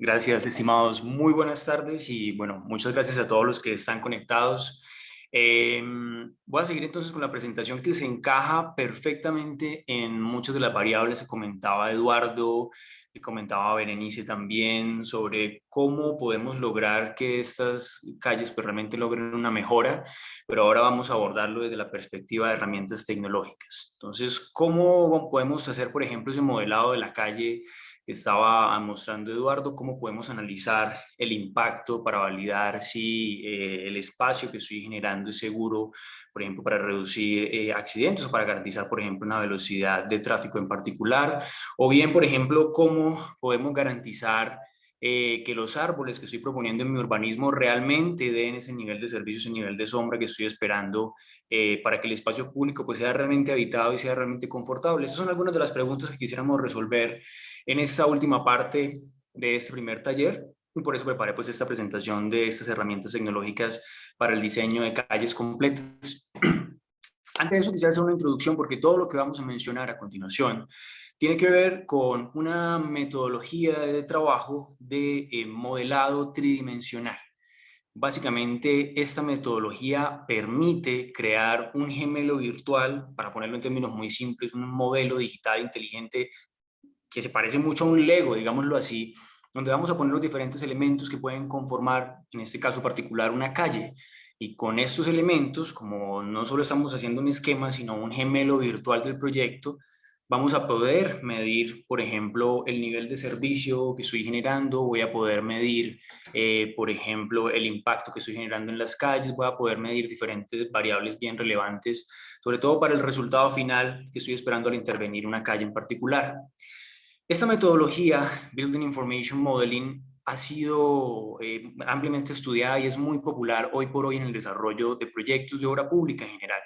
Gracias, estimados. Muy buenas tardes y bueno, muchas gracias a todos los que están conectados. Em, voy a seguir entonces con la presentación que se encaja perfectamente en muchas de las variables que comentaba Eduardo, que comentaba Berenice también, sobre cómo podemos lograr que estas calles pues, realmente logren una mejora, pero ahora vamos a abordarlo desde la perspectiva de herramientas tecnológicas. Entonces, ¿cómo podemos hacer, por ejemplo, ese modelado de la calle que estaba mostrando Eduardo, cómo podemos analizar el impacto para validar si eh, el espacio que estoy generando es seguro, por ejemplo, para reducir eh, accidentes o para garantizar, por ejemplo, una velocidad de tráfico en particular, o bien, por ejemplo, cómo podemos garantizar eh, que los árboles que estoy proponiendo en mi urbanismo realmente den ese nivel de servicio, ese nivel de sombra que estoy esperando para que el espacio público pues, sea realmente habitado y sea realmente confortable. Esas son algunas de las preguntas que quisiéramos resolver en esta última parte de este primer taller y por eso preparé pues esta presentación de estas herramientas tecnológicas para el diseño de calles completas. Antes de eso quisiera hacer una introducción porque todo lo que vamos a mencionar a continuación tiene que ver con una metodología de trabajo de eh, modelado tridimensional. Básicamente, esta metodología permite crear un gemelo virtual, para ponerlo en términos muy simples, un modelo digital inteligente que se parece mucho a un Lego, digámoslo así, donde vamos a poner los diferentes elementos que pueden conformar, en este caso particular, una calle. Y con estos elementos, como no solo estamos haciendo un esquema, sino un gemelo virtual del proyecto, vamos a poder medir, por ejemplo, el nivel de servicio que estoy generando, voy a poder medir, eh, por ejemplo, el impacto que estoy generando en las calles, voy a poder medir diferentes variables bien relevantes, sobre todo para el resultado final que estoy esperando al intervenir una calle en particular. Esta metodología, Building Information Modeling, ha sido eh, ampliamente estudiada y es muy popular hoy por hoy en el desarrollo de proyectos de obra pública en general.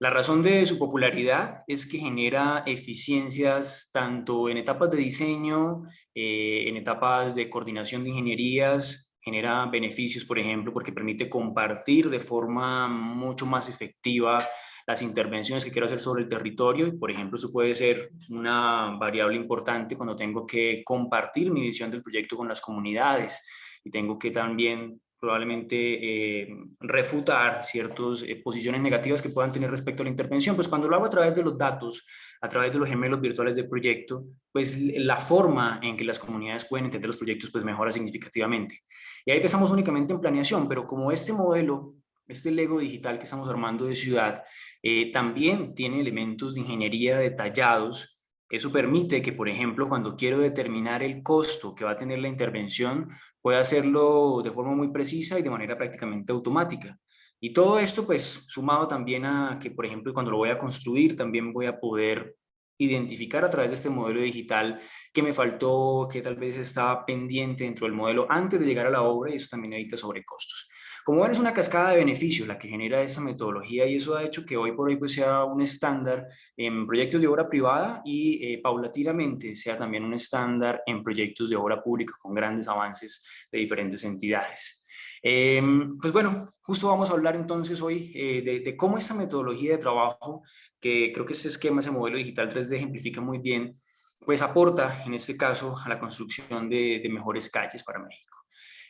La razón de su popularidad es que genera eficiencias tanto en etapas de diseño, eh, en etapas de coordinación de ingenierías, genera beneficios, por ejemplo, porque permite compartir de forma mucho más efectiva las intervenciones que quiero hacer sobre el territorio. Y por ejemplo eso puede ser una variable importante cuando tengo que compartir mi visión del proyecto con las comunidades. Y tengo que también probablemente eh, refutar ciertas eh, posiciones negativas que puedan tener respecto a la intervención, pues cuando lo hago a través de los datos, a través de los gemelos virtuales del proyecto, pues la forma en que las comunidades pueden entender los proyectos pues mejora significativamente. Y ahí pensamos únicamente en planeación, pero como este modelo este Lego digital que estamos armando de ciudad eh, también tiene elementos de ingeniería detallados. Eso permite que, por ejemplo, cuando quiero determinar el costo que va a tener la intervención, pueda hacerlo de forma muy precisa y de manera prácticamente automática. Y todo esto, pues, sumado también a que, por ejemplo, cuando lo voy a construir, también voy a poder identificar a través de este modelo digital que me faltó, que tal vez estaba pendiente dentro del modelo antes de llegar a la obra y eso también evita sobrecostos. Como ven, es una cascada de beneficios la que genera esa metodología y eso ha hecho que hoy por hoy pues, sea un estándar en proyectos de obra privada y eh, paulatinamente sea también un estándar en proyectos de obra pública con grandes avances de diferentes entidades. Em, pues bueno, justo vamos a hablar entonces hoy eh, de, cómo esta metodología de trabajo, que creo que este esquema, ese modelo digital 3D ejemplifica muy bien, pues aporta en este caso a la construcción de mejores calles para México.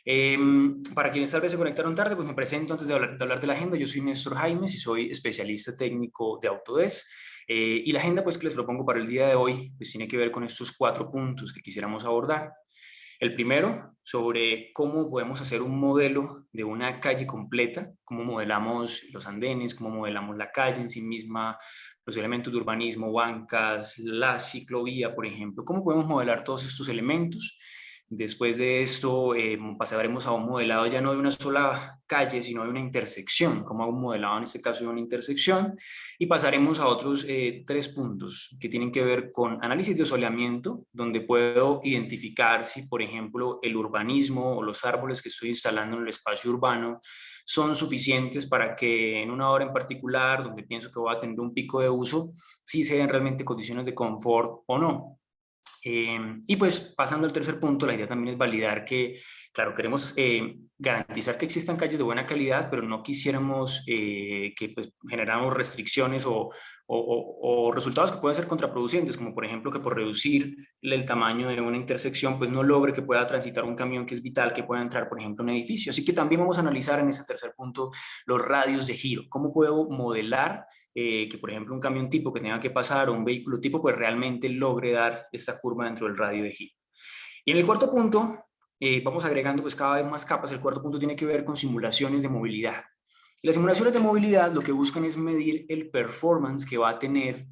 Em, para quienes tal vez se conectaron tarde, pues me presento antes de hablar, de, la agenda. Yo soy Néstor Jaimes y soy especialista técnico de Autodesk. Eh, y la agenda pues que les propongo para el día de hoy pues tiene que ver con estos cuatro puntos que quisiéramos abordar. El primero, sobre cómo podemos hacer un modelo de una calle completa, cómo modelamos los andenes, cómo modelamos la calle en sí misma, los elementos de urbanismo, bancas, la ciclovía, por ejemplo, cómo podemos modelar todos estos elementos Después de esto eh, pasaremos a un modelado ya no de una sola calle, sino de una intersección, como un modelado en este caso de una intersección, y pasaremos a otros eh, tres puntos que tienen que ver con análisis de soleamiento, donde puedo identificar si, por ejemplo, el urbanismo o los árboles que estoy instalando en el espacio urbano son suficientes para que en una hora en particular, donde pienso que voy a tener un pico de uso, si se den realmente condiciones de confort o no. Em, y pues pasando al tercer punto, la idea también es validar que, claro, queremos eh, garantizar que existan calles de buena calidad, pero no quisiéramos eh, que pues, generáramos restricciones o, o, resultados que pueden ser contraproducentes, como por ejemplo que por reducir el tamaño de una intersección, pues no logre que pueda transitar un camión que es vital, que pueda entrar, por ejemplo, en un edificio. Así que también vamos a analizar en ese tercer punto los radios de giro, cómo puedo modelar eh, que por ejemplo un camión tipo que tenga que pasar o un vehículo tipo pues realmente logre dar esta curva dentro del radio de giro. Y en el cuarto punto, eh, vamos agregando pues cada vez más capas, el cuarto punto tiene que ver con simulaciones de movilidad. Las simulaciones de movilidad lo que buscan es medir el performance que va a tener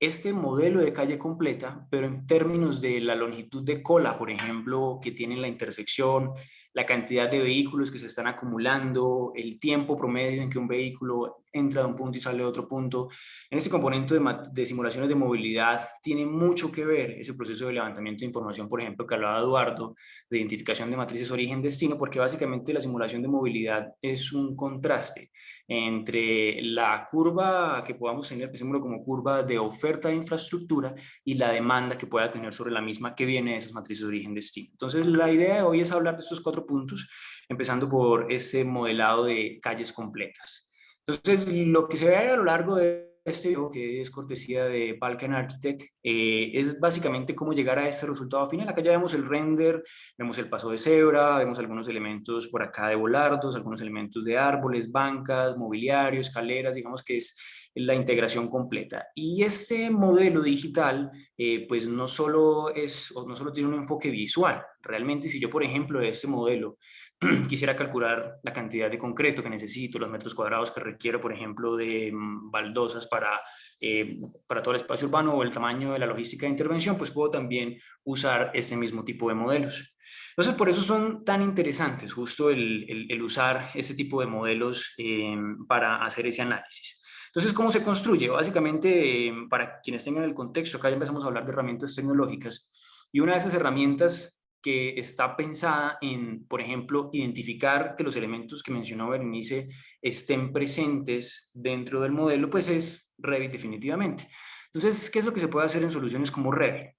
este modelo de calle completa, pero en términos de la longitud de cola, por ejemplo, que tiene la intersección, la cantidad de vehículos que se están acumulando, el tiempo promedio en que un vehículo entra de un punto y sale de otro punto. En este componente de, simulaciones de movilidad tiene mucho que ver ese proceso de levantamiento de información, por ejemplo, que hablaba Eduardo, de identificación de matrices origen-destino, porque básicamente la simulación de movilidad es un contraste entre la curva que podamos tener, pensémoslo como curva de oferta de infraestructura y la demanda que pueda tener sobre la misma que viene de esas matrices de origen-destino. Entonces, la idea de hoy es hablar de estos cuatro puntos, empezando por este modelado de calles completas. Entonces, lo que se ve a lo largo de este video, que es cortesía de Balkan Architect, eh, es básicamente cómo llegar a este resultado final. Acá ya vemos el render, vemos el paso de cebra, vemos algunos elementos por acá de volardos, algunos elementos de árboles, bancas, mobiliario, escaleras, digamos que es la integración completa. Y este modelo digital, eh, pues no solo, es, no solo tiene un enfoque visual. Realmente, si yo, por ejemplo, de este modelo quisiera calcular la cantidad de concreto que necesito, los metros cuadrados que requiero, por ejemplo, de mm, baldosas para, eh, para todo el espacio urbano o el tamaño de la logística de intervención, pues puedo también usar ese mismo tipo de modelos. Entonces, por eso son tan interesantes justo el, el, usar ese tipo de modelos eh, para hacer ese análisis. Entonces, ¿cómo se construye? Básicamente, eh, para quienes tengan el contexto, acá ya empezamos a hablar de herramientas tecnológicas, y una de esas herramientas que está pensada en, por ejemplo, identificar que los elementos que mencionó Berenice estén presentes dentro del modelo, pues es Revit definitivamente. Entonces, ¿qué es lo que se puede hacer en soluciones como Revit?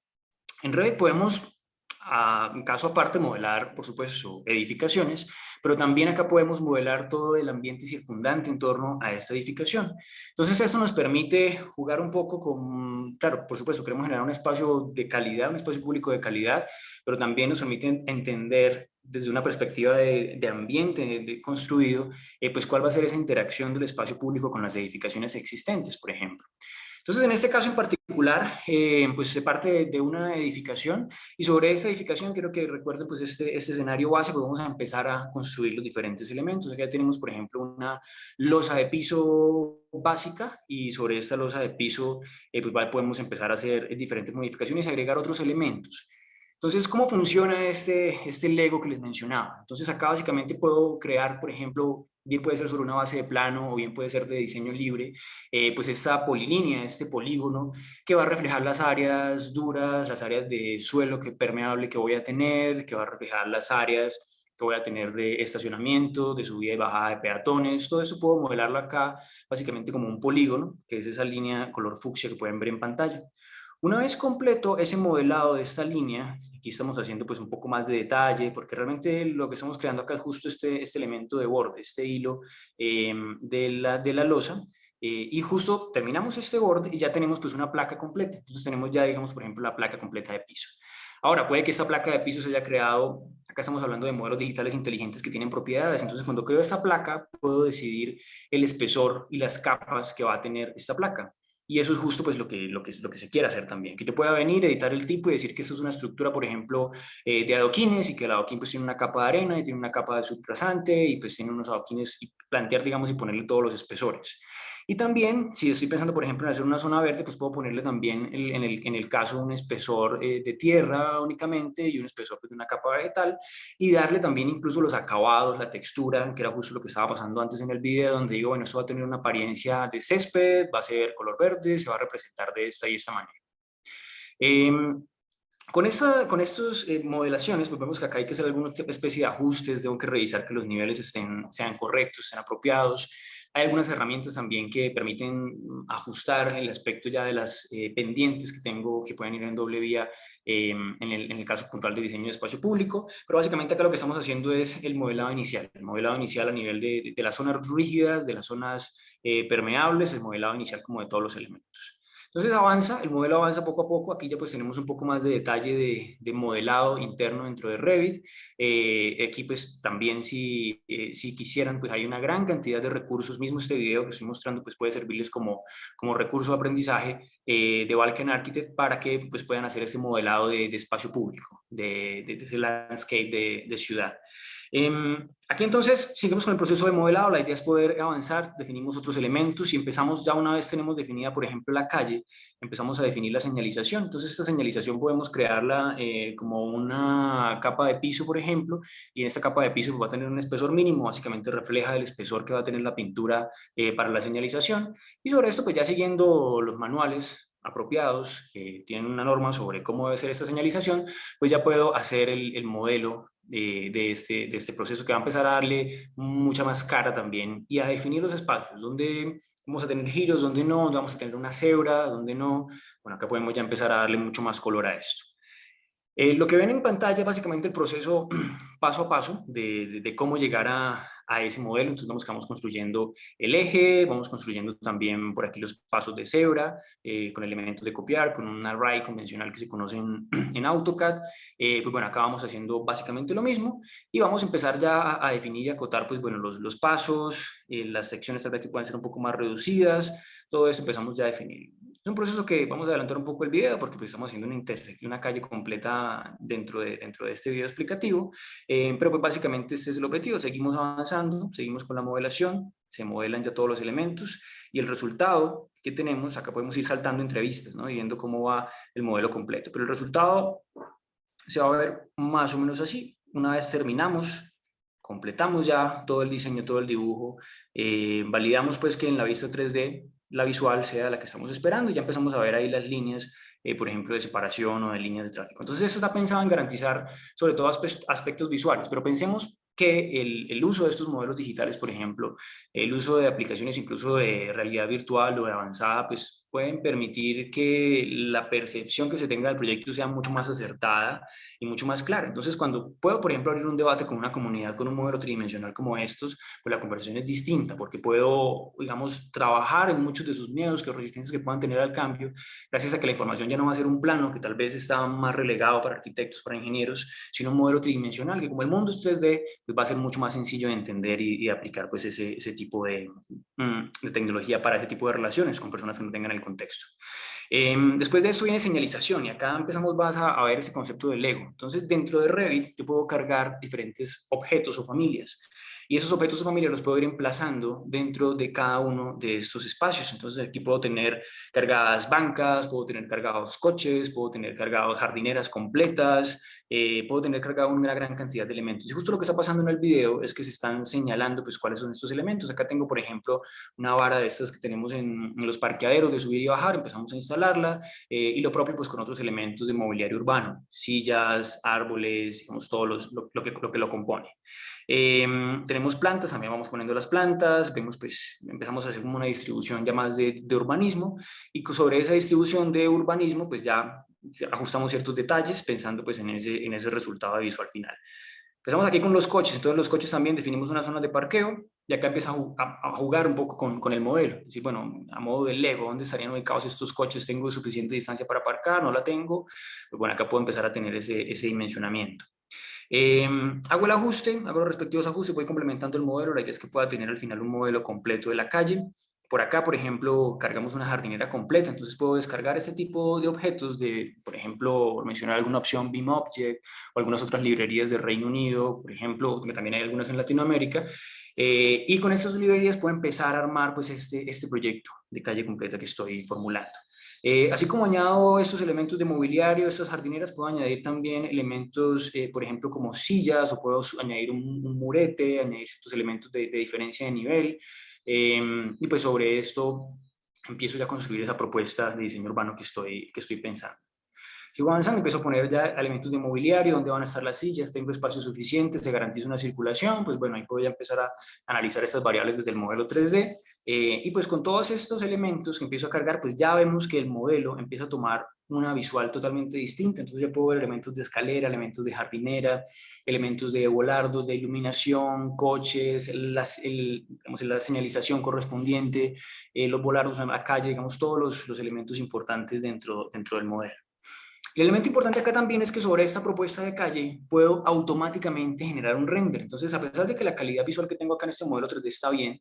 En Revit podemos a, en caso aparte, modelar, por supuesto, edificaciones, pero también acá podemos modelar todo el ambiente circundante en torno a esta edificación. Entonces esto nos permite jugar un poco con, claro, por supuesto, queremos generar un espacio de calidad, un espacio público de calidad, pero también nos permite entender desde una perspectiva de, ambiente de construido, eh, pues cuál va a ser esa interacción del espacio público con las edificaciones existentes, por ejemplo. Entonces, en este caso en particular, eh, pues se parte de, una edificación y sobre esta edificación quiero que recuerden pues este, este escenario base, pues vamos a empezar a construir los diferentes elementos. Ya tenemos, por ejemplo, una losa de piso básica y sobre esta losa de piso eh, pues podemos empezar a hacer diferentes modificaciones y agregar otros elementos. Entonces, ¿cómo funciona este, este Lego que les mencionaba? Entonces, acá básicamente puedo crear, por ejemplo, bien puede ser sobre una base de plano o bien puede ser de diseño libre, eh, pues esta polilínea, este polígono, que va a reflejar las áreas duras, las áreas de suelo que permeable que voy a tener, que va a reflejar las áreas que voy a tener de estacionamiento, de subida y bajada de peatones, todo eso puedo modelarlo acá básicamente como un polígono, que es esa línea color fucsia que pueden ver en pantalla. Una vez completo ese modelado de esta línea, aquí estamos haciendo pues un poco más de detalle, porque realmente lo que estamos creando acá es justo este, este elemento de borde, este hilo em, de, la, de la losa, eh, y justo terminamos este borde y ya tenemos pues una placa completa. Entonces tenemos ya, digamos, por ejemplo, la placa completa de piso. Ahora, puede que esta placa de piso se haya creado, acá estamos hablando de modelos digitales inteligentes que tienen propiedades, entonces cuando creo esta placa puedo decidir el espesor y las capas que va a tener esta placa. Y eso es justo pues lo que, lo que, lo que se quiere hacer también, que yo pueda venir, editar el tipo y decir que esto es una estructura, por ejemplo, eh, de adoquines y que el adoquín pues tiene una capa de arena y tiene una capa de subtrasante y pues tiene unos adoquines y plantear, digamos, y ponerle todos los espesores. Y también, si estoy pensando, por ejemplo, en hacer una zona verde, pues puedo ponerle también en, el, en el caso un espesor eh, de tierra únicamente y un espesor pues, de una capa vegetal y darle también incluso los acabados, la textura, que era justo lo que estaba pasando antes en el video, donde digo, bueno, esto va a tener una apariencia de césped, va a ser color verde, se va a representar de esta y esta manera. Em, con, esta, con estas eh, modelaciones, pues vemos que acá hay que hacer alguna especie de ajustes, tengo que revisar que los niveles estén, sean correctos, estén apropiados, hay algunas herramientas también que permiten ajustar el aspecto ya de las eh, pendientes que tengo que pueden ir en doble vía en, el, en, el, caso puntual de diseño de espacio público, pero básicamente acá lo que estamos haciendo es el modelado inicial, el modelado inicial a nivel de, de, las zonas rígidas, de las zonas eh, permeables, el modelado inicial como de todos los elementos. Entonces avanza, el modelo avanza poco a poco, aquí ya pues tenemos un poco más de detalle de, modelado interno dentro de Revit, eh, aquí pues también si, eh, si quisieran pues hay una gran cantidad de recursos, mismo este video que estoy mostrando pues puede servirles como, como recurso de aprendizaje eh, de Balkan Architect para que pues puedan hacer este modelado de, espacio público, de, de, de ese landscape de, ciudad. Em, aquí entonces seguimos con el proceso de modelado, la idea es poder avanzar, definimos otros elementos y empezamos ya una vez tenemos definida por ejemplo la calle, empezamos a definir la señalización, entonces esta señalización podemos crearla eh, como una capa de piso por ejemplo y en esta capa de piso pues, va a tener un espesor mínimo, básicamente refleja el espesor que va a tener la pintura eh, para la señalización. Y sobre esto pues ya siguiendo los manuales apropiados que tienen una norma sobre cómo debe ser esta señalización, pues ya puedo hacer el, el modelo de, este, de este proceso que va a empezar a darle mucha más cara también y a definir los espacios, donde vamos a tener giros, donde no, donde vamos a tener una cebra, donde no. Bueno, acá podemos ya empezar a darle mucho más color a esto. Eh, lo que ven en pantalla es básicamente el proceso paso a paso de, de, cómo llegar a, a, ese modelo. Entonces vamos, vamos construyendo el eje, vamos construyendo también por aquí los pasos de cebra, eh, con elementos de copiar, con un array convencional que se conoce en, AutoCAD. Eh, pues bueno, acá vamos haciendo básicamente lo mismo y vamos a empezar ya a, definir y acotar pues bueno, los, los pasos, las secciones tal vez que pueden ser un poco más reducidas, todo eso empezamos ya a definir. Es un proceso que vamos a adelantar un poco el video porque pues, estamos haciendo una intersección, una calle completa dentro de, dentro de este video explicativo, eh, pero pues básicamente este es el objetivo, seguimos avanzando, seguimos con la modelación, se modelan ya todos los elementos y el resultado que tenemos, acá podemos ir saltando entrevistas, ¿no? viendo cómo va el modelo completo, pero el resultado se va a ver más o menos así, una vez terminamos, completamos ya todo el diseño, todo el dibujo, eh, validamos pues que en la vista 3D la visual sea la que estamos esperando ya empezamos a ver ahí las líneas, eh, por ejemplo, de separación o de líneas de tráfico. Entonces, eso está pensado en garantizar sobre todo aspectos visuales, pero pensemos que el, el, uso de estos modelos digitales, por ejemplo, el uso de aplicaciones incluso de realidad virtual o de avanzada, pues pueden permitir que la percepción que se tenga del proyecto sea mucho más acertada y mucho más clara. Entonces, cuando puedo, por ejemplo, abrir un debate con una comunidad con un modelo tridimensional como estos, pues la conversación es distinta, porque puedo, digamos, trabajar en muchos de sus miedos, que resistencias que puedan tener al cambio, gracias a que la información ya no va a ser un plano que tal vez está más relegado para arquitectos, para ingenieros, sino un modelo tridimensional, que como el mundo es 3D, pues va a ser mucho más sencillo de entender y, y aplicar pues ese, ese tipo de, mm, de tecnología para ese tipo de relaciones con personas que no tengan el contexto. Em, después de esto viene señalización y acá empezamos a, a, ver ese concepto del Lego. Entonces dentro de Revit yo puedo cargar diferentes objetos o familias y esos objetos o familias los puedo ir emplazando dentro de cada uno de estos espacios. Entonces aquí puedo tener cargadas bancas, puedo tener cargados coches, puedo tener cargados jardineras completas, eh, puedo tener cargado una gran cantidad de elementos. Y justo lo que está pasando en el video es que se están señalando pues cuáles son estos elementos. Acá tengo, por ejemplo, una vara de estas que tenemos en, en los parqueaderos de subir y bajar, empezamos a instalar instalarla, eh, y lo propio pues con otros elementos de mobiliario urbano, sillas, árboles, digamos, todo los, lo, que, lo que lo compone. Em, tenemos plantas, también vamos poniendo las plantas, vemos pues, empezamos a hacer como una distribución ya más de, de urbanismo, y sobre esa distribución de urbanismo pues ya ajustamos ciertos detalles pensando pues en ese, en ese resultado visual final. Empezamos aquí con los coches, entonces los coches también definimos una zona de parqueo y acá empieza a, jugar un poco con, con, el modelo. Es decir, bueno, a modo de Lego, ¿dónde estarían ubicados estos coches? ¿Tengo suficiente distancia para aparcar? ¿No la tengo? Pues bueno, acá puedo empezar a tener ese, ese dimensionamiento. Eh, hago el ajuste, hago los respectivos ajustes, voy complementando el modelo, la idea es que pueda tener al final un modelo completo de la calle. Por acá, por ejemplo, cargamos una jardinera completa, entonces puedo descargar ese tipo de objetos de, por ejemplo, mencionar alguna opción BIM Object o algunas otras librerías del Reino Unido, por ejemplo, que también hay algunas en Latinoamérica, eh, y con estas librerías puedo empezar a armar pues, este, este proyecto de calle completa que estoy formulando. Eh, así como añado estos elementos de mobiliario, estas jardineras, puedo añadir también elementos, eh, por ejemplo, como sillas, o puedo añadir un, murete, añadir ciertos elementos de, de diferencia de nivel, Em, y pues sobre esto empiezo ya a construir esa propuesta de diseño urbano que estoy, que estoy pensando. Sigo avanzando, empiezo a poner ya elementos de mobiliario, dónde van a estar las sillas, tengo espacio suficiente, se garantiza una circulación, pues bueno, ahí puedo ya empezar a analizar estas variables desde el modelo 3D. Eh, y pues con todos estos elementos que empiezo a cargar, pues ya vemos que el modelo empieza a tomar una visual totalmente distinta. Entonces ya puedo ver elementos de escalera, elementos de jardinera, elementos de volardos, de iluminación, coches, las, el, digamos, la señalización correspondiente, eh, los volardos en la calle, digamos, todos los, los, elementos importantes dentro, dentro del modelo. El elemento importante acá también es que sobre esta propuesta de calle puedo automáticamente generar un render. Entonces, a pesar de que la calidad visual que tengo acá en este modelo 3D está bien,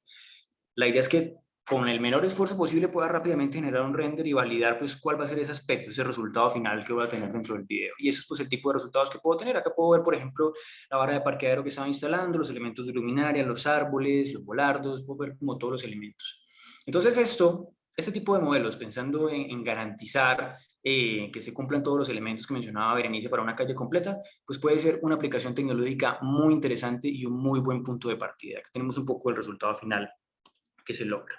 la idea es que con el menor esfuerzo posible pueda rápidamente generar un render y validar pues cuál va a ser ese aspecto, ese resultado final que voy a tener dentro del video. Y ese es pues el tipo de resultados que puedo tener. Acá puedo ver, por ejemplo, la vara de parqueadero que estaba instalando, los elementos de luminaria, los árboles, los volardos, puedo ver como todos los elementos. Entonces esto, este tipo de modelos, pensando en, garantizar eh, que se cumplan todos los elementos que mencionaba Berenice para una calle completa, pues puede ser una aplicación tecnológica muy interesante y un muy buen punto de partida. Aquí tenemos un poco el resultado final que se logra.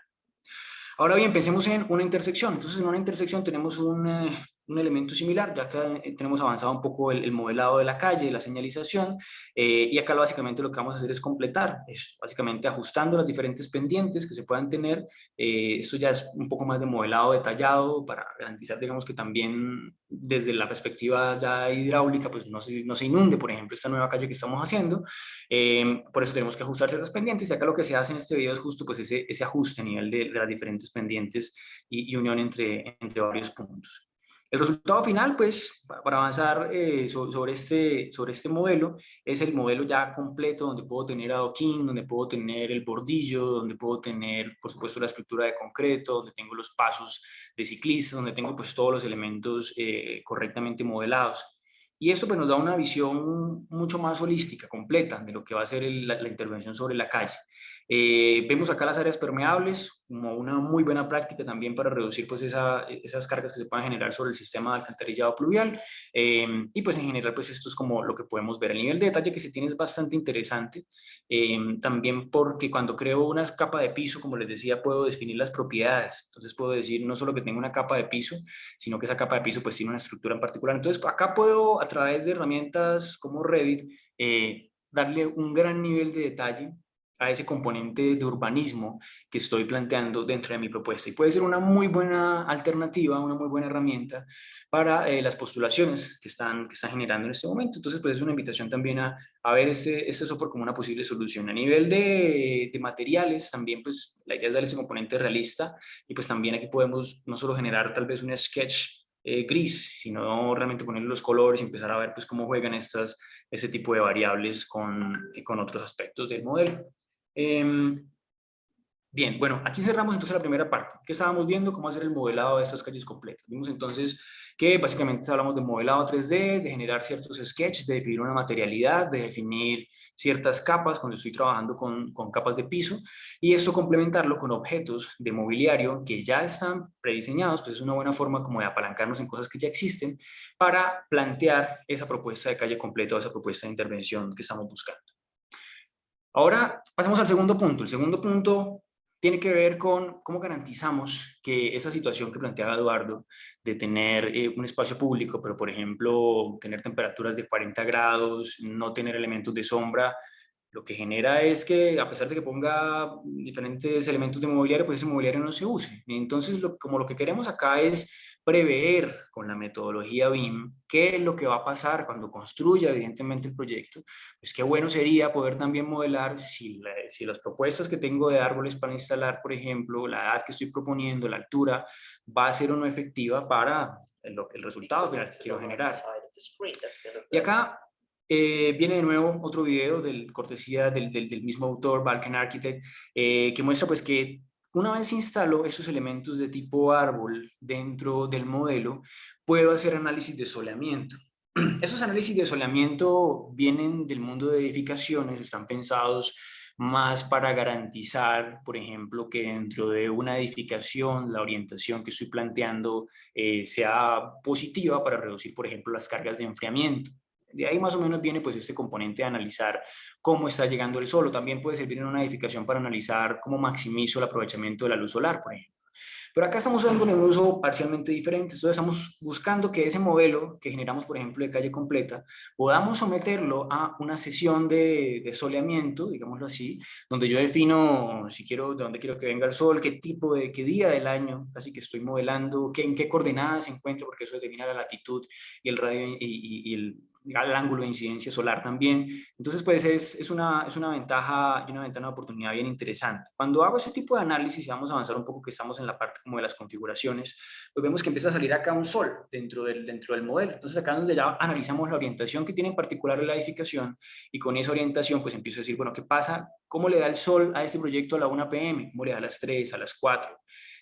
Ahora bien, pensemos en una intersección. Entonces, en una intersección tenemos un, eh, un elemento similar, ya que eh, tenemos avanzado un poco el, modelado de la calle, la señalización, eh, y acá básicamente lo que vamos a hacer es completar, es básicamente ajustando las diferentes pendientes que se puedan tener, eh, esto ya es un poco más de modelado detallado para garantizar, digamos, que también desde la perspectiva hidráulica, pues no se, no se inunde, por ejemplo, esta nueva calle que estamos haciendo, por eso tenemos que ajustar ciertas pendientes, y acá lo que se hace en este video es justo pues ese, ese ajuste a nivel de, de las diferentes pendientes y, y unión entre, entre varios puntos. El resultado final, pues, para avanzar eh, sobre, este, sobre este modelo, es el modelo ya completo donde puedo tener adoquín, donde puedo tener el bordillo, donde puedo tener, por supuesto, la estructura de concreto, donde tengo los pasos de ciclista, donde tengo pues todos los elementos eh, correctamente modelados. Y esto pues, nos da una visión mucho más holística, completa, de lo que va a ser la intervención sobre la calle. Eh, vemos acá las áreas permeables como una muy buena práctica también para reducir pues esas cargas que se puedan generar sobre el sistema de alcantarillado pluvial eh, y pues en general pues esto es como lo que podemos ver. El nivel de detalle que se tiene es bastante interesante eh, también porque cuando creo una capa de piso, como les decía, puedo definir las propiedades. Entonces puedo decir no solo que tengo una capa de piso, sino que esa capa de piso pues tiene una estructura en particular. Entonces acá puedo a través de herramientas como Revit darle un gran nivel de detalle a ese componente de urbanismo que estoy planteando dentro de mi propuesta. Y puede ser una muy buena alternativa, una muy buena herramienta para eh, las postulaciones que están, que están generando en este momento. Entonces, pues es una invitación también a, a ver este, este software como una posible solución. A nivel de, de, materiales, también pues la idea es darle ese componente realista y pues también aquí podemos no solo generar tal vez un sketch eh, gris, sino realmente ponerle los colores y empezar a ver pues cómo juegan estas, ese tipo de variables con, con otros aspectos del modelo. Em, bien, bueno, aquí cerramos entonces la primera parte. ¿Qué estábamos viendo? Cómo hacer el modelado de estas calles completas. Vimos entonces que básicamente hablamos de modelado 3D, de generar ciertos sketches, de definir una materialidad, de definir ciertas capas cuando estoy trabajando con, con capas de piso y esto complementarlo con objetos de mobiliario que ya están prediseñados, pues es una buena forma como de apalancarnos en cosas que ya existen para plantear esa propuesta de calle completa o esa propuesta de intervención que estamos buscando. Ahora pasemos al segundo punto. El segundo punto tiene que ver con cómo garantizamos que esa situación que planteaba Eduardo de tener eh, un espacio público, pero por ejemplo tener temperaturas de 40 grados, no tener elementos de sombra, lo que genera es que a pesar de que ponga diferentes elementos de mobiliario, pues ese mobiliario no se use. Entonces, como lo que queremos acá es prever con la metodología BIM qué es lo que va a pasar cuando construya evidentemente el proyecto, pues qué bueno sería poder también modelar si, si las propuestas que tengo de árboles para instalar, por ejemplo, la edad que estoy proponiendo, la altura, va a ser o no efectiva para el, el resultado final que quiero generar. Y acá eh, viene de nuevo otro video del cortesía del, mismo autor, Balkan Architect, eh, que muestra pues que una vez instalo esos elementos de tipo árbol dentro del modelo, puedo hacer análisis de soleamiento. Esos análisis de soleamiento vienen del mundo de edificaciones, están pensados más para garantizar, por ejemplo, que dentro de una edificación la orientación que estoy planteando eh, sea positiva para reducir, por ejemplo, las cargas de enfriamiento. De ahí más o menos viene pues este componente de analizar cómo está llegando el sol, o también puede servir en una edificación para analizar cómo maximizo el aprovechamiento de la luz solar, por ejemplo. Pero acá estamos dando un uso parcialmente diferente, entonces estamos buscando que ese modelo que generamos, por ejemplo, de calle completa, podamos someterlo a una sesión de, de soleamiento, digámoslo así, donde yo defino si quiero, de dónde quiero que venga el sol, qué tipo de, qué día del año, así que estoy modelando, qué, en qué coordenadas se encuentra, porque eso determina la latitud y el radio y el el ángulo de incidencia solar también. Entonces, pues es, es, una, es una ventaja y una ventana de oportunidad bien interesante. Cuando hago ese tipo de análisis, y vamos a avanzar un poco que estamos en la parte como de las configuraciones, pues vemos que empieza a salir acá un sol dentro del, dentro del modelo. Entonces, acá es donde ya analizamos la orientación que tiene en particular la edificación y con esa orientación, pues empiezo a decir, bueno, ¿qué pasa? ¿Cómo le da el sol a este proyecto a la 1 pm? ¿Cómo le da a las 3, a las 4?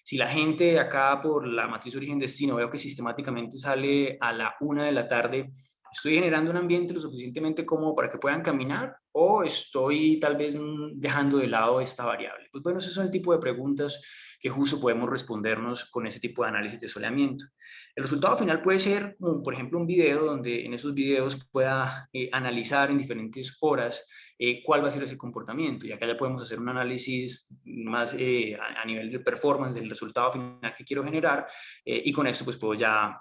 Si la gente acá por la matriz origen-destino veo que sistemáticamente sale a la 1 de la tarde, ¿Estoy generando un ambiente lo suficientemente cómodo para que puedan caminar o estoy tal vez mm, dejando de lado esta variable? Pues bueno, esos son el tipo de preguntas que justo podemos respondernos con ese tipo de análisis de soleamiento. El resultado final puede ser, por ejemplo, un video donde en esos videos pueda eh, analizar en diferentes horas eh, cuál va a ser ese comportamiento. Y acá ya podemos hacer un análisis más eh, a, a, nivel de performance del resultado final que quiero generar y con esto pues puedo ya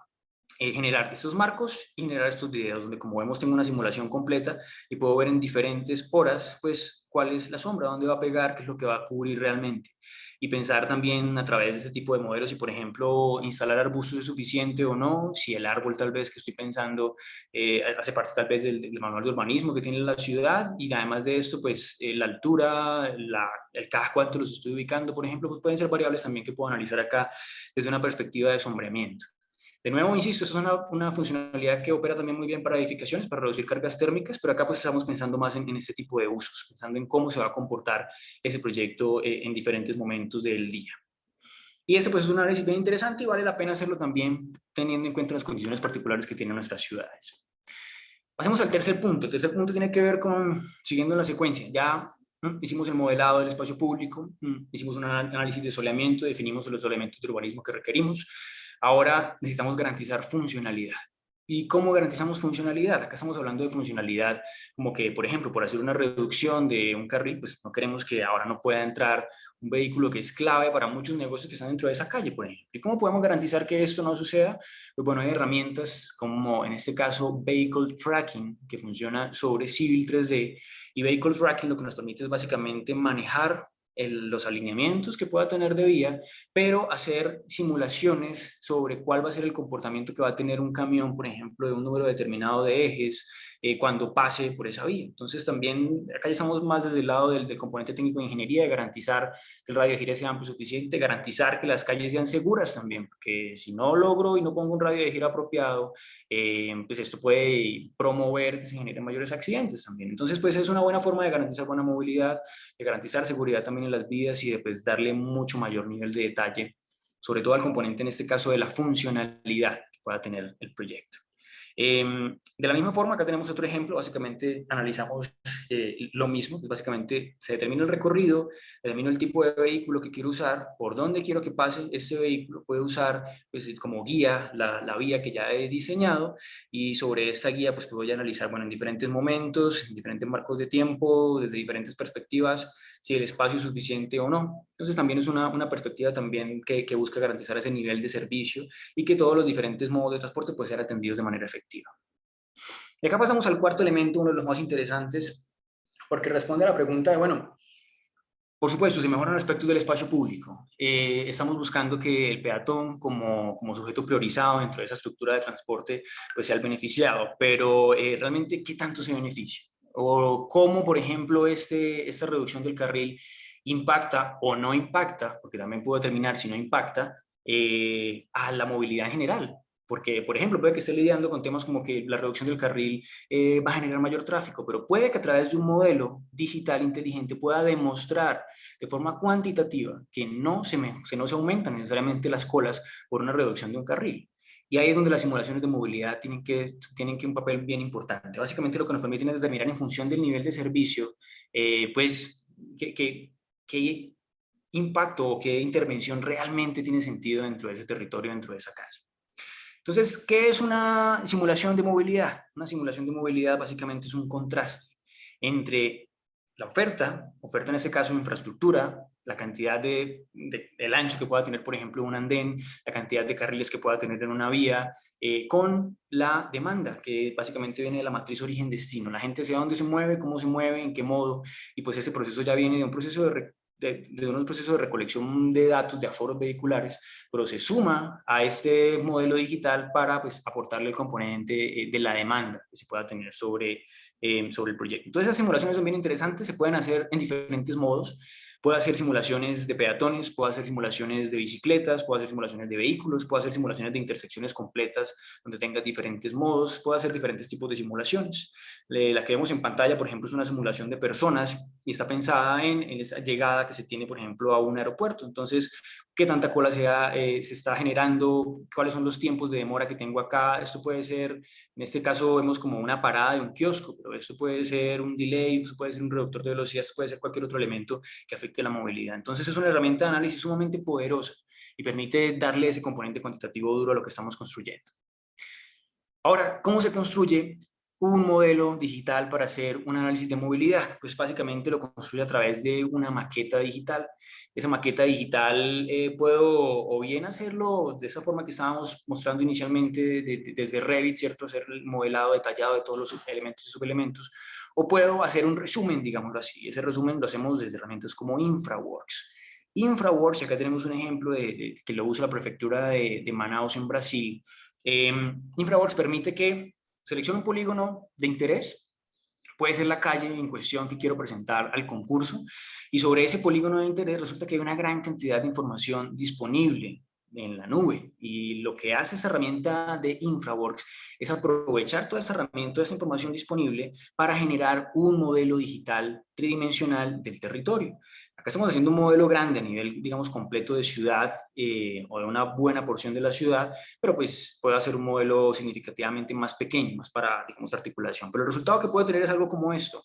eh, generar estos marcos y generar estos videos donde como vemos tengo una simulación completa y puedo ver en diferentes horas pues cuál es la sombra, dónde va a pegar, qué es lo que va a cubrir realmente y pensar también a través de este tipo de modelos si por ejemplo instalar arbustos es suficiente o no, si el árbol tal vez que estoy pensando eh, hace parte tal vez del, manual de urbanismo que tiene la ciudad y además de esto pues eh, la altura, el cada cuánto los estoy ubicando por ejemplo pues pueden ser variables también que puedo analizar acá desde una perspectiva de sombreamiento. De nuevo, insisto, esa es una, funcionalidad que opera también muy bien para edificaciones, para reducir cargas térmicas, pero acá pues estamos pensando más en, en este tipo de usos, pensando en cómo se va a comportar ese proyecto eh, en diferentes momentos del día. Y ese pues es un análisis bien interesante y vale la pena hacerlo también teniendo en cuenta las condiciones particulares que tienen nuestras ciudades. Pasemos al tercer punto. El tercer punto tiene que ver con, siguiendo la secuencia, ya hicimos el modelado del espacio público, hicimos un análisis de soleamiento, definimos los elementos de urbanismo que requerimos, Ahora necesitamos garantizar funcionalidad. ¿Y cómo garantizamos funcionalidad? Acá estamos hablando de funcionalidad como que, por ejemplo, por hacer una reducción de un carril, pues no queremos que ahora no pueda entrar un vehículo que es clave para muchos negocios que están dentro de esa calle, por ejemplo. ¿Y cómo podemos garantizar que esto no suceda? Pues bueno, hay herramientas como en este caso Vehicle Tracking, que funciona sobre Civil 3D, y Vehicle Tracking lo que nos permite es básicamente manejar los alineamientos que pueda tener de vía, pero hacer simulaciones sobre cuál va a ser el comportamiento que va a tener un camión, por ejemplo, de un número determinado de ejes, eh, cuando pase por esa vía. Entonces también acá ya estamos más desde el lado del, del componente técnico de ingeniería, de garantizar que el radio de gira sea amplio suficiente, garantizar que las calles sean seguras también, porque si no logro y no pongo un radio de gira apropiado, eh, pues esto puede promover que se generen mayores accidentes también. Entonces pues es una buena forma de garantizar buena movilidad, de garantizar seguridad también en las vías y de pues, darle mucho mayor nivel de detalle, sobre todo al componente en este caso de la funcionalidad que pueda tener el proyecto. Eh, de la misma forma, acá tenemos otro ejemplo, básicamente analizamos eh, lo mismo, básicamente se determina el recorrido, determino el tipo de vehículo que quiero usar, por dónde quiero que pase este vehículo, puede usar pues, como guía la, la, vía que ya he diseñado y sobre esta guía pues voy a analizar bueno, en diferentes momentos, en diferentes marcos de tiempo, desde diferentes perspectivas, si el espacio es suficiente o no. Entonces también es una, una perspectiva también que, que, busca garantizar ese nivel de servicio y que todos los diferentes modos de transporte puedan ser atendidos de manera efectiva. Y acá pasamos al cuarto elemento, uno de los más interesantes, porque responde a la pregunta de, bueno, por supuesto, se mejoran aspectos del espacio público. Eh, estamos buscando que el peatón como, como, sujeto priorizado dentro de esa estructura de transporte pues sea el beneficiado, pero eh, realmente, ¿qué tanto se beneficia? O cómo, por ejemplo, este, esta reducción del carril impacta o no impacta, porque también puedo determinar si no impacta, eh, a la movilidad en general. Porque, por ejemplo, puede que esté lidiando con temas como que la reducción del carril eh, va a generar mayor tráfico, pero puede que a través de un modelo digital inteligente pueda demostrar de forma cuantitativa que no se, no se aumentan necesariamente las colas por una reducción de un carril. Y ahí es donde las simulaciones de movilidad tienen que, tienen que un papel bien importante. Básicamente lo que nos permiten es determinar en función del nivel de servicio, eh, pues, qué, qué impacto o qué intervención realmente tiene sentido dentro de ese territorio, dentro de esa calle. Entonces, ¿qué es una simulación de movilidad? Una simulación de movilidad básicamente es un contraste entre la oferta, oferta en este caso infraestructura, la cantidad de, del ancho que pueda tener, por ejemplo, un andén, la cantidad de carriles que pueda tener en una vía, eh, con la demanda, que básicamente viene de la matriz origen-destino. La gente sabe dónde se mueve, cómo se mueve, en qué modo, y pues ese proceso ya viene de un proceso de, de, de unos procesos de recolección de datos de aforos vehiculares, pero se suma a este modelo digital para pues, aportarle el componente eh, de la demanda que se pueda tener sobre, eh, sobre el proyecto. Entonces esas simulaciones son bien interesantes, se pueden hacer en diferentes modos. Puedo hacer simulaciones de peatones, puedo hacer simulaciones de bicicletas, puedo hacer simulaciones de vehículos, puedo hacer simulaciones de intersecciones completas donde tengas diferentes modos, puedo hacer diferentes tipos de simulaciones. La que vemos en pantalla, por ejemplo, es una simulación de personas y está pensada en, en esa llegada que se tiene, por ejemplo, a un aeropuerto. Entonces, qué tanta cola eh, se está generando, cuáles son los tiempos de demora que tengo acá. Esto puede ser, en este caso vemos como una parada de un kiosco, pero esto puede ser un delay, esto puede ser un reductor de velocidad, esto puede ser cualquier otro elemento que afecte la movilidad. Entonces es una herramienta de análisis sumamente poderosa y permite darle ese componente cuantitativo duro a lo que estamos construyendo. Ahora, ¿cómo se construye un modelo digital para hacer un análisis de movilidad? Pues básicamente lo construye a través de una maqueta digital esa maqueta digital eh, puedo o bien hacerlo de esa forma que estábamos mostrando inicialmente desde Revit, ¿cierto? Hacer el modelado detallado de todos los elementos y subelementos, o puedo hacer un resumen, digámoslo así. Ese resumen lo hacemos desde herramientas como InfraWorks. InfraWorks, acá tenemos un ejemplo de, que lo usa la prefectura de, Manaus en Brasil. Eh, InfraWorks permite que seleccione un polígono de interés puede ser la calle en cuestión que quiero presentar al concurso y sobre ese polígono de interés resulta que hay una gran cantidad de información disponible en la nube y lo que hace esta herramienta de InfraWorks es aprovechar toda esta herramienta, toda esta información disponible para generar un modelo digital tridimensional del territorio. Acá estamos haciendo un modelo grande a nivel, digamos, completo de ciudad eh, o de una buena porción de la ciudad, pero pues puede hacer un modelo significativamente más pequeño, más para, digamos, articulación. Pero el resultado que puede tener es algo como esto.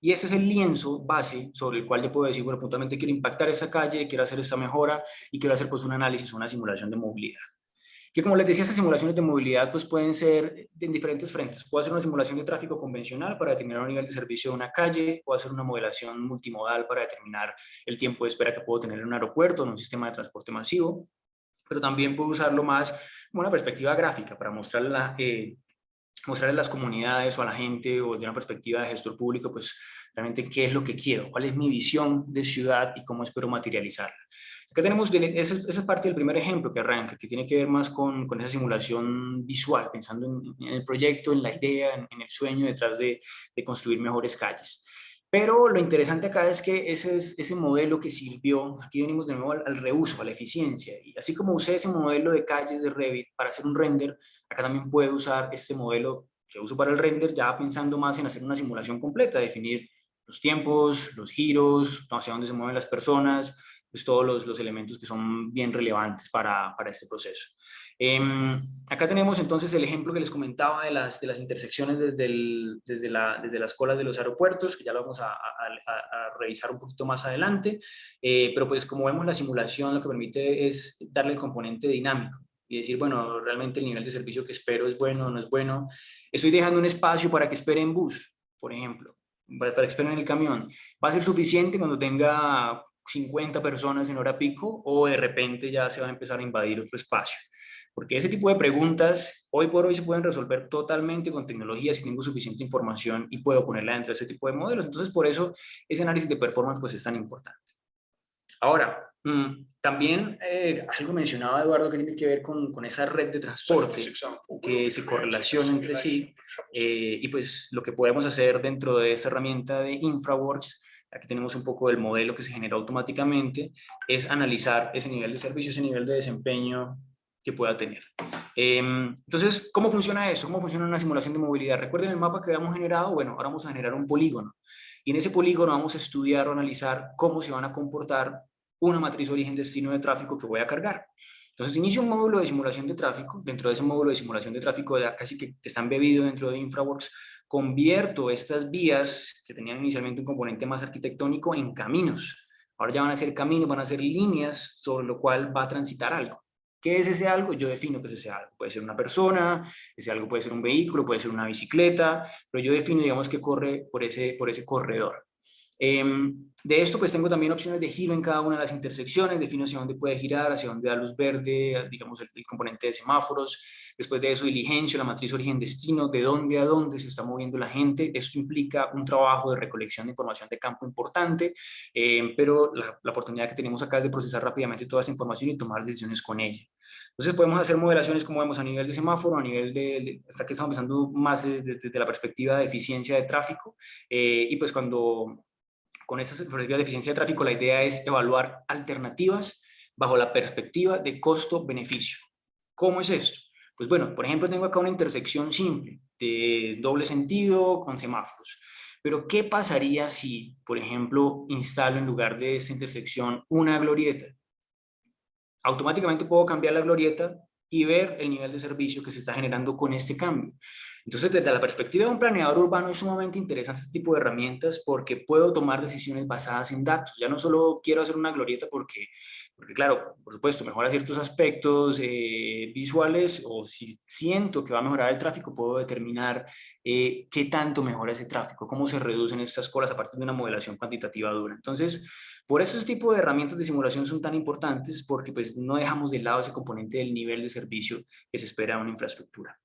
Y ese es el lienzo base sobre el cual yo puedo decir, bueno, puntualmente quiero impactar esa calle, quiero hacer esta mejora y quiero hacer pues un análisis, una simulación de movilidad que como les decía, estas simulaciones de movilidad pues pueden ser en diferentes frentes. Puedo hacer una simulación de tráfico convencional para determinar un nivel de servicio de una calle, puedo hacer una modelación multimodal para determinar el tiempo de espera que puedo tener en un aeropuerto, en un sistema de transporte masivo, pero también puedo usarlo más como una perspectiva gráfica para mostrarla, eh, mostrarle a las comunidades o a la gente o de una perspectiva de gestor público, pues realmente qué es lo que quiero, cuál es mi visión de ciudad y cómo espero materializarla. Acá tenemos, esa, es parte del primer ejemplo que arranca, que tiene que ver más con, con esa simulación visual, pensando en, el proyecto, en la idea, en, el sueño detrás de, de, construir mejores calles. Pero lo interesante acá es que ese, es, ese modelo que sirvió, aquí venimos de nuevo al, al, reuso, a la eficiencia, y así como usé ese modelo de calles de Revit para hacer un render, acá también puedo usar este modelo que uso para el render, ya pensando más en hacer una simulación completa, definir los tiempos, los giros, hacia dónde se mueven las personas, pues, todos los, los, elementos que son bien relevantes para, para este proceso. Eh, acá tenemos entonces el ejemplo que les comentaba de las, de las intersecciones desde, el, desde, la, desde las colas de los aeropuertos, que ya lo vamos a, a, a revisar un poquito más adelante, eh, pero pues como vemos la simulación lo que permite es darle el componente dinámico y decir, bueno, realmente el nivel de servicio que espero es bueno no es bueno. Estoy dejando un espacio para que espere en bus, por ejemplo para, para esperar en el camión, ¿va a ser suficiente cuando tenga 50 personas en hora pico o de repente ya se va a empezar a invadir otro espacio? Porque ese tipo de preguntas hoy por hoy se pueden resolver totalmente con tecnología si tengo suficiente información y puedo ponerla dentro de ese tipo de modelos. Entonces, por eso ese análisis de performance pues es tan importante. Ahora, mm, también eh, algo mencionaba Eduardo que tiene que ver con, con, esa red de transporte que se correlaciona entre sí eh, y pues lo que podemos hacer dentro de esta herramienta de InfraWorks aquí tenemos un poco del modelo que se genera automáticamente, es analizar ese nivel de servicio, ese nivel de desempeño que pueda tener. Em, entonces, ¿cómo funciona eso? ¿Cómo funciona una simulación de movilidad? Recuerden el mapa que habíamos generado, bueno, ahora vamos a generar un polígono. Y en ese polígono vamos a estudiar o analizar cómo se van a comportar una matriz origen-destino de tráfico que voy a cargar. Entonces, inicio un módulo de simulación de tráfico. Dentro de ese módulo de simulación de tráfico, casi que, que está embebido dentro de InfraWorks, convierto estas vías que tenían inicialmente un componente más arquitectónico en caminos. Ahora ya van a ser caminos, van a ser líneas sobre lo cual va a transitar algo. ¿Qué es ese algo? Yo defino que es ese algo. Puede ser una persona, ese algo puede ser un vehículo, puede ser una bicicleta, pero yo defino, digamos, que corre por ese, por ese corredor. Em, de esto pues tengo también opciones de giro en cada una de las intersecciones, defino hacia dónde puede girar, hacia dónde da luz verde, digamos el, componente de semáforos, después de eso diligencia, la matriz origen-destino, de dónde a dónde se está moviendo la gente, esto implica un trabajo de recolección de información de campo importante, em, pero la, oportunidad que tenemos acá es de procesar rápidamente toda esa información y tomar decisiones con ella. Entonces podemos hacer modelaciones como vemos a nivel de semáforo, a nivel de, hasta que estamos pensando más desde, la perspectiva de eficiencia de tráfico, eh, y pues cuando con esta perspectiva de eficiencia de tráfico, la idea es evaluar alternativas bajo la perspectiva de costo-beneficio. ¿Cómo es esto? Pues bueno, por ejemplo, tengo acá una intersección simple de doble sentido con semáforos. Pero, ¿qué pasaría si, por ejemplo, instalo en lugar de esta intersección una glorieta? Automáticamente puedo cambiar la glorieta y ver el nivel de servicio que se está generando con este cambio. Entonces, desde la perspectiva de un planeador urbano es sumamente interesante este tipo de herramientas porque puedo tomar decisiones basadas en datos. Ya no solo quiero hacer una glorieta porque, porque claro, por supuesto, mejora ciertos aspectos eh, visuales o si siento que va a mejorar el tráfico, puedo determinar eh, qué tanto mejora ese tráfico, cómo se reducen estas colas a partir de una modelación cuantitativa dura. Entonces, por eso este tipo de herramientas de simulación son tan importantes porque pues, no dejamos de lado ese componente del nivel de servicio que se espera en una infraestructura.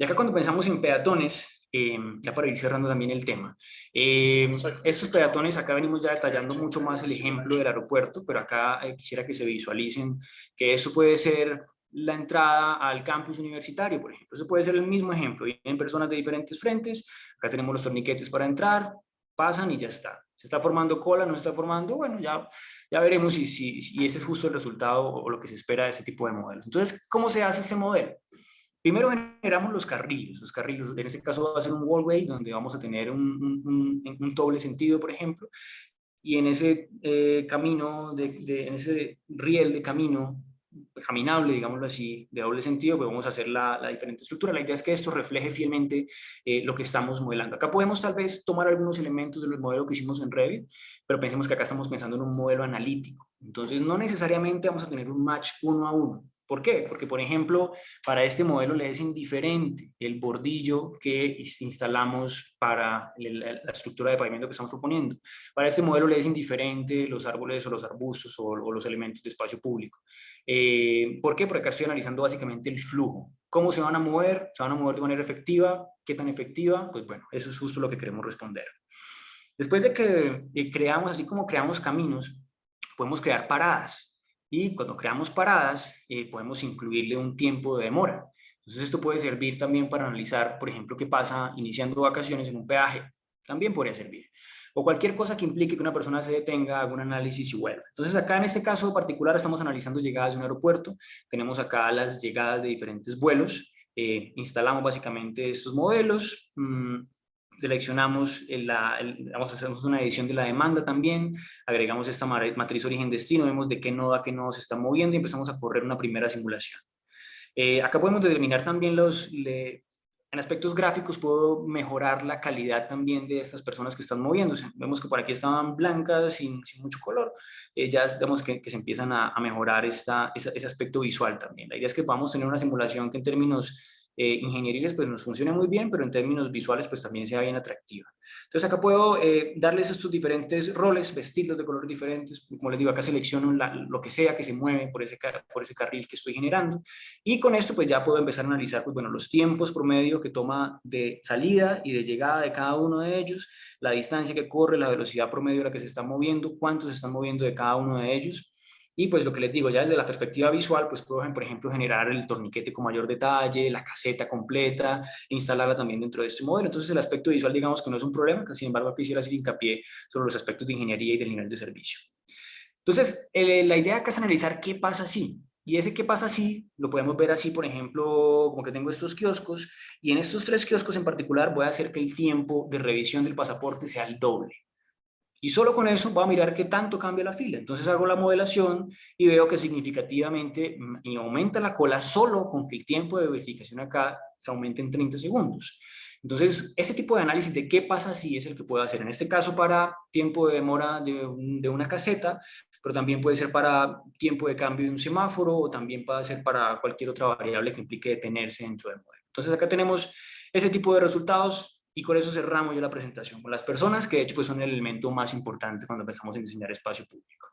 Y acá cuando pensamos en peatones, em, ya para ir cerrando también el tema, eh, estos peatones, acá venimos ya detallando mucho más el ejemplo del aeropuerto, pero acá eh, quisiera que se visualicen que eso puede ser la entrada al campus universitario, por ejemplo. Eso puede ser el mismo ejemplo. Vienen personas de diferentes frentes, acá tenemos los torniquetes para entrar, pasan y ya está. ¿Se está formando cola? ¿No se está formando? Bueno, ya, ya veremos si, si, si ese es justo el resultado o lo que se espera de ese tipo de modelos. Entonces, ¿cómo se hace este modelo? Primero generamos los carriles, los carriles, en este caso va a ser un wallway donde vamos a tener un, un, doble sentido, por ejemplo, y en ese eh, camino, en ese riel de camino caminable, digámoslo así, de doble sentido, pues vamos a hacer la, la diferente estructura. La idea es que esto refleje fielmente eh, lo que estamos modelando. Acá podemos tal vez tomar algunos elementos del modelo que hicimos en Revit, pero pensemos que acá estamos pensando en un modelo analítico. Entonces, no necesariamente vamos a tener un match uno a uno. ¿Por qué? Porque, por ejemplo, para este modelo le es indiferente el bordillo que instalamos para la estructura de pavimento que estamos proponiendo. Para este modelo le es indiferente los árboles o los arbustos o, los elementos de espacio público. Eh, ¿Por qué? Porque acá estoy analizando básicamente el flujo. ¿Cómo se van a mover? ¿Se van a mover de manera efectiva? ¿Qué tan efectiva? Pues bueno, eso es justo lo que queremos responder. Después de que eh, creamos, así como creamos caminos, podemos crear paradas. Y cuando creamos paradas, eh, podemos incluirle un tiempo de demora. Entonces esto puede servir también para analizar, por ejemplo, qué pasa iniciando vacaciones en un peaje. También podría servir. O cualquier cosa que implique que una persona se detenga, haga un análisis y vuelva. Entonces acá en este caso particular estamos analizando llegadas de un aeropuerto. Tenemos acá las llegadas de diferentes vuelos. Eh, instalamos básicamente estos modelos. Mmm, seleccionamos, la, vamos a hacer una edición de la demanda también, agregamos esta matriz origen-destino, vemos de qué nodo a qué nodo se está moviendo y empezamos a correr una primera simulación. Eh, acá podemos determinar también los, en aspectos gráficos puedo mejorar la calidad también de estas personas que están moviéndose. Vemos que por aquí estaban blancas, sin, sin mucho color. Eh, ya vemos que, que, se empiezan a, a mejorar esta, ese aspecto visual también. La idea es que podamos tener una simulación que en términos eh, ingenieriles pues nos funciona muy bien, pero en términos visuales pues también sea bien atractiva. Entonces acá puedo eh, darles estos diferentes roles, vestirlos de colores diferentes, como les digo, acá selecciono lo que sea que se mueve por ese, por ese carril que estoy generando, y con esto pues ya puedo empezar a analizar pues bueno, los tiempos promedio que toma de salida y de llegada de cada uno de ellos, la distancia que corre, la velocidad promedio a la que se está moviendo, cuántos se están moviendo de cada uno de ellos, y pues lo que les digo, ya desde la perspectiva visual, pues puedo, por ejemplo, generar el torniquete con mayor detalle, la caseta completa, instalarla también dentro de este modelo. Entonces el aspecto visual digamos que no es un problema, que sin embargo quisiera hacer hincapié sobre los aspectos de ingeniería y del nivel de servicio. Entonces, eh, la idea acá es analizar qué pasa si. Y ese qué pasa si, lo podemos ver así, por ejemplo, como que tengo estos kioscos, y en estos tres kioscos en particular voy a hacer que el tiempo de revisión del pasaporte sea el doble. Y solo con eso voy a mirar qué tanto cambia la fila. Entonces hago la modelación y veo que significativamente mm, aumenta la cola solo con que el tiempo de verificación acá se aumente en 30 segundos. Entonces, ese tipo de análisis de qué pasa si es el que puedo hacer. En este caso, para tiempo de demora de, una caseta, pero también puede ser para tiempo de cambio de un semáforo o también puede ser para cualquier otra variable que implique detenerse dentro del modelo. Entonces, acá tenemos ese tipo de resultados y con eso cerramos ya la presentación con las personas, que de hecho pues, son el elemento más importante cuando empezamos a diseñar espacio público.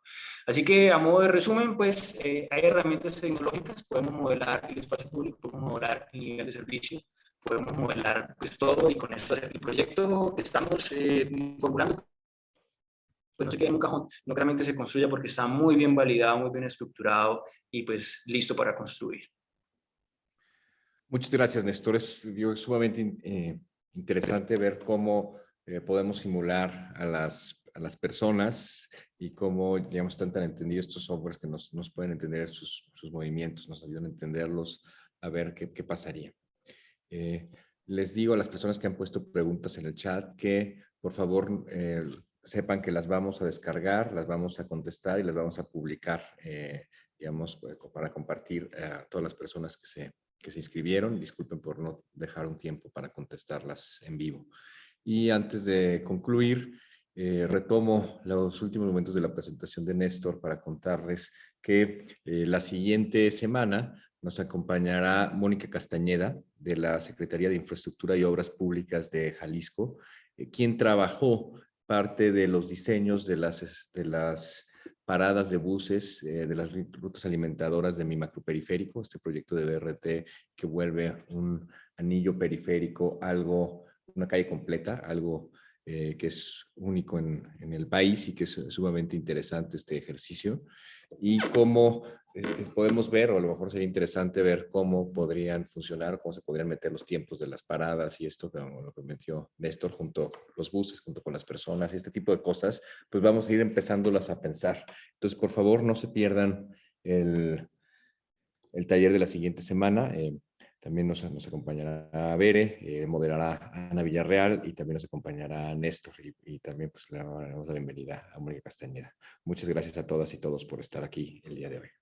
Así que a modo de resumen, pues eh, hay herramientas tecnológicas, podemos modelar el espacio público, podemos modelar el nivel de servicio, podemos modelar pues todo y con eso hacer el proyecto que estamos eh, formulando pues no se quede en un cajón, no realmente se construya porque está muy bien validado, muy bien estructurado y pues listo para construir. Muchas gracias, Néstor. Es sumamente eh, interesante ver cómo eh, podemos simular a las, a las personas y cómo, digamos, están tan entendidos estos softwares que nos, nos pueden entender sus, sus, movimientos, nos ayudan a entenderlos, a ver qué, qué pasaría. Eh, les digo a las personas que han puesto preguntas en el chat que, por favor, eh, sepan que las vamos a descargar, las vamos a contestar y las vamos a publicar, digamos, para compartir a todas las personas que se, que se inscribieron. Disculpen por no dejar un tiempo para contestarlas en vivo. Y antes de concluir, eh, retomo los últimos momentos de la presentación de Néstor para contarles que eh, la siguiente semana nos acompañará Mónica Castañeda de la Secretaría de Infraestructura y Obras Públicas de Jalisco, eh, quien trabajó parte de los diseños de las, de las paradas de buses eh, de las rutas alimentadoras de mi macroperiférico, este proyecto de BRT que vuelve un anillo periférico algo, una calle completa, algo eh, que es único en, en, el país y que es sumamente interesante este ejercicio y cómo eh, podemos ver, o a lo mejor sería interesante ver cómo podrían funcionar, cómo se podrían meter los tiempos de las paradas y esto, como lo que metió Néstor, junto los buses, junto con las personas y este tipo de cosas, pues vamos a ir empezándolas a pensar. Entonces, por favor, no se pierdan el, el taller de la siguiente semana. Eh, también nos, nos, acompañará Bere, eh, moderará Ana Villarreal y también nos acompañará Néstor y, también pues le damos la bienvenida a Mónica Castañeda. Muchas gracias a todas y todos por estar aquí el día de hoy.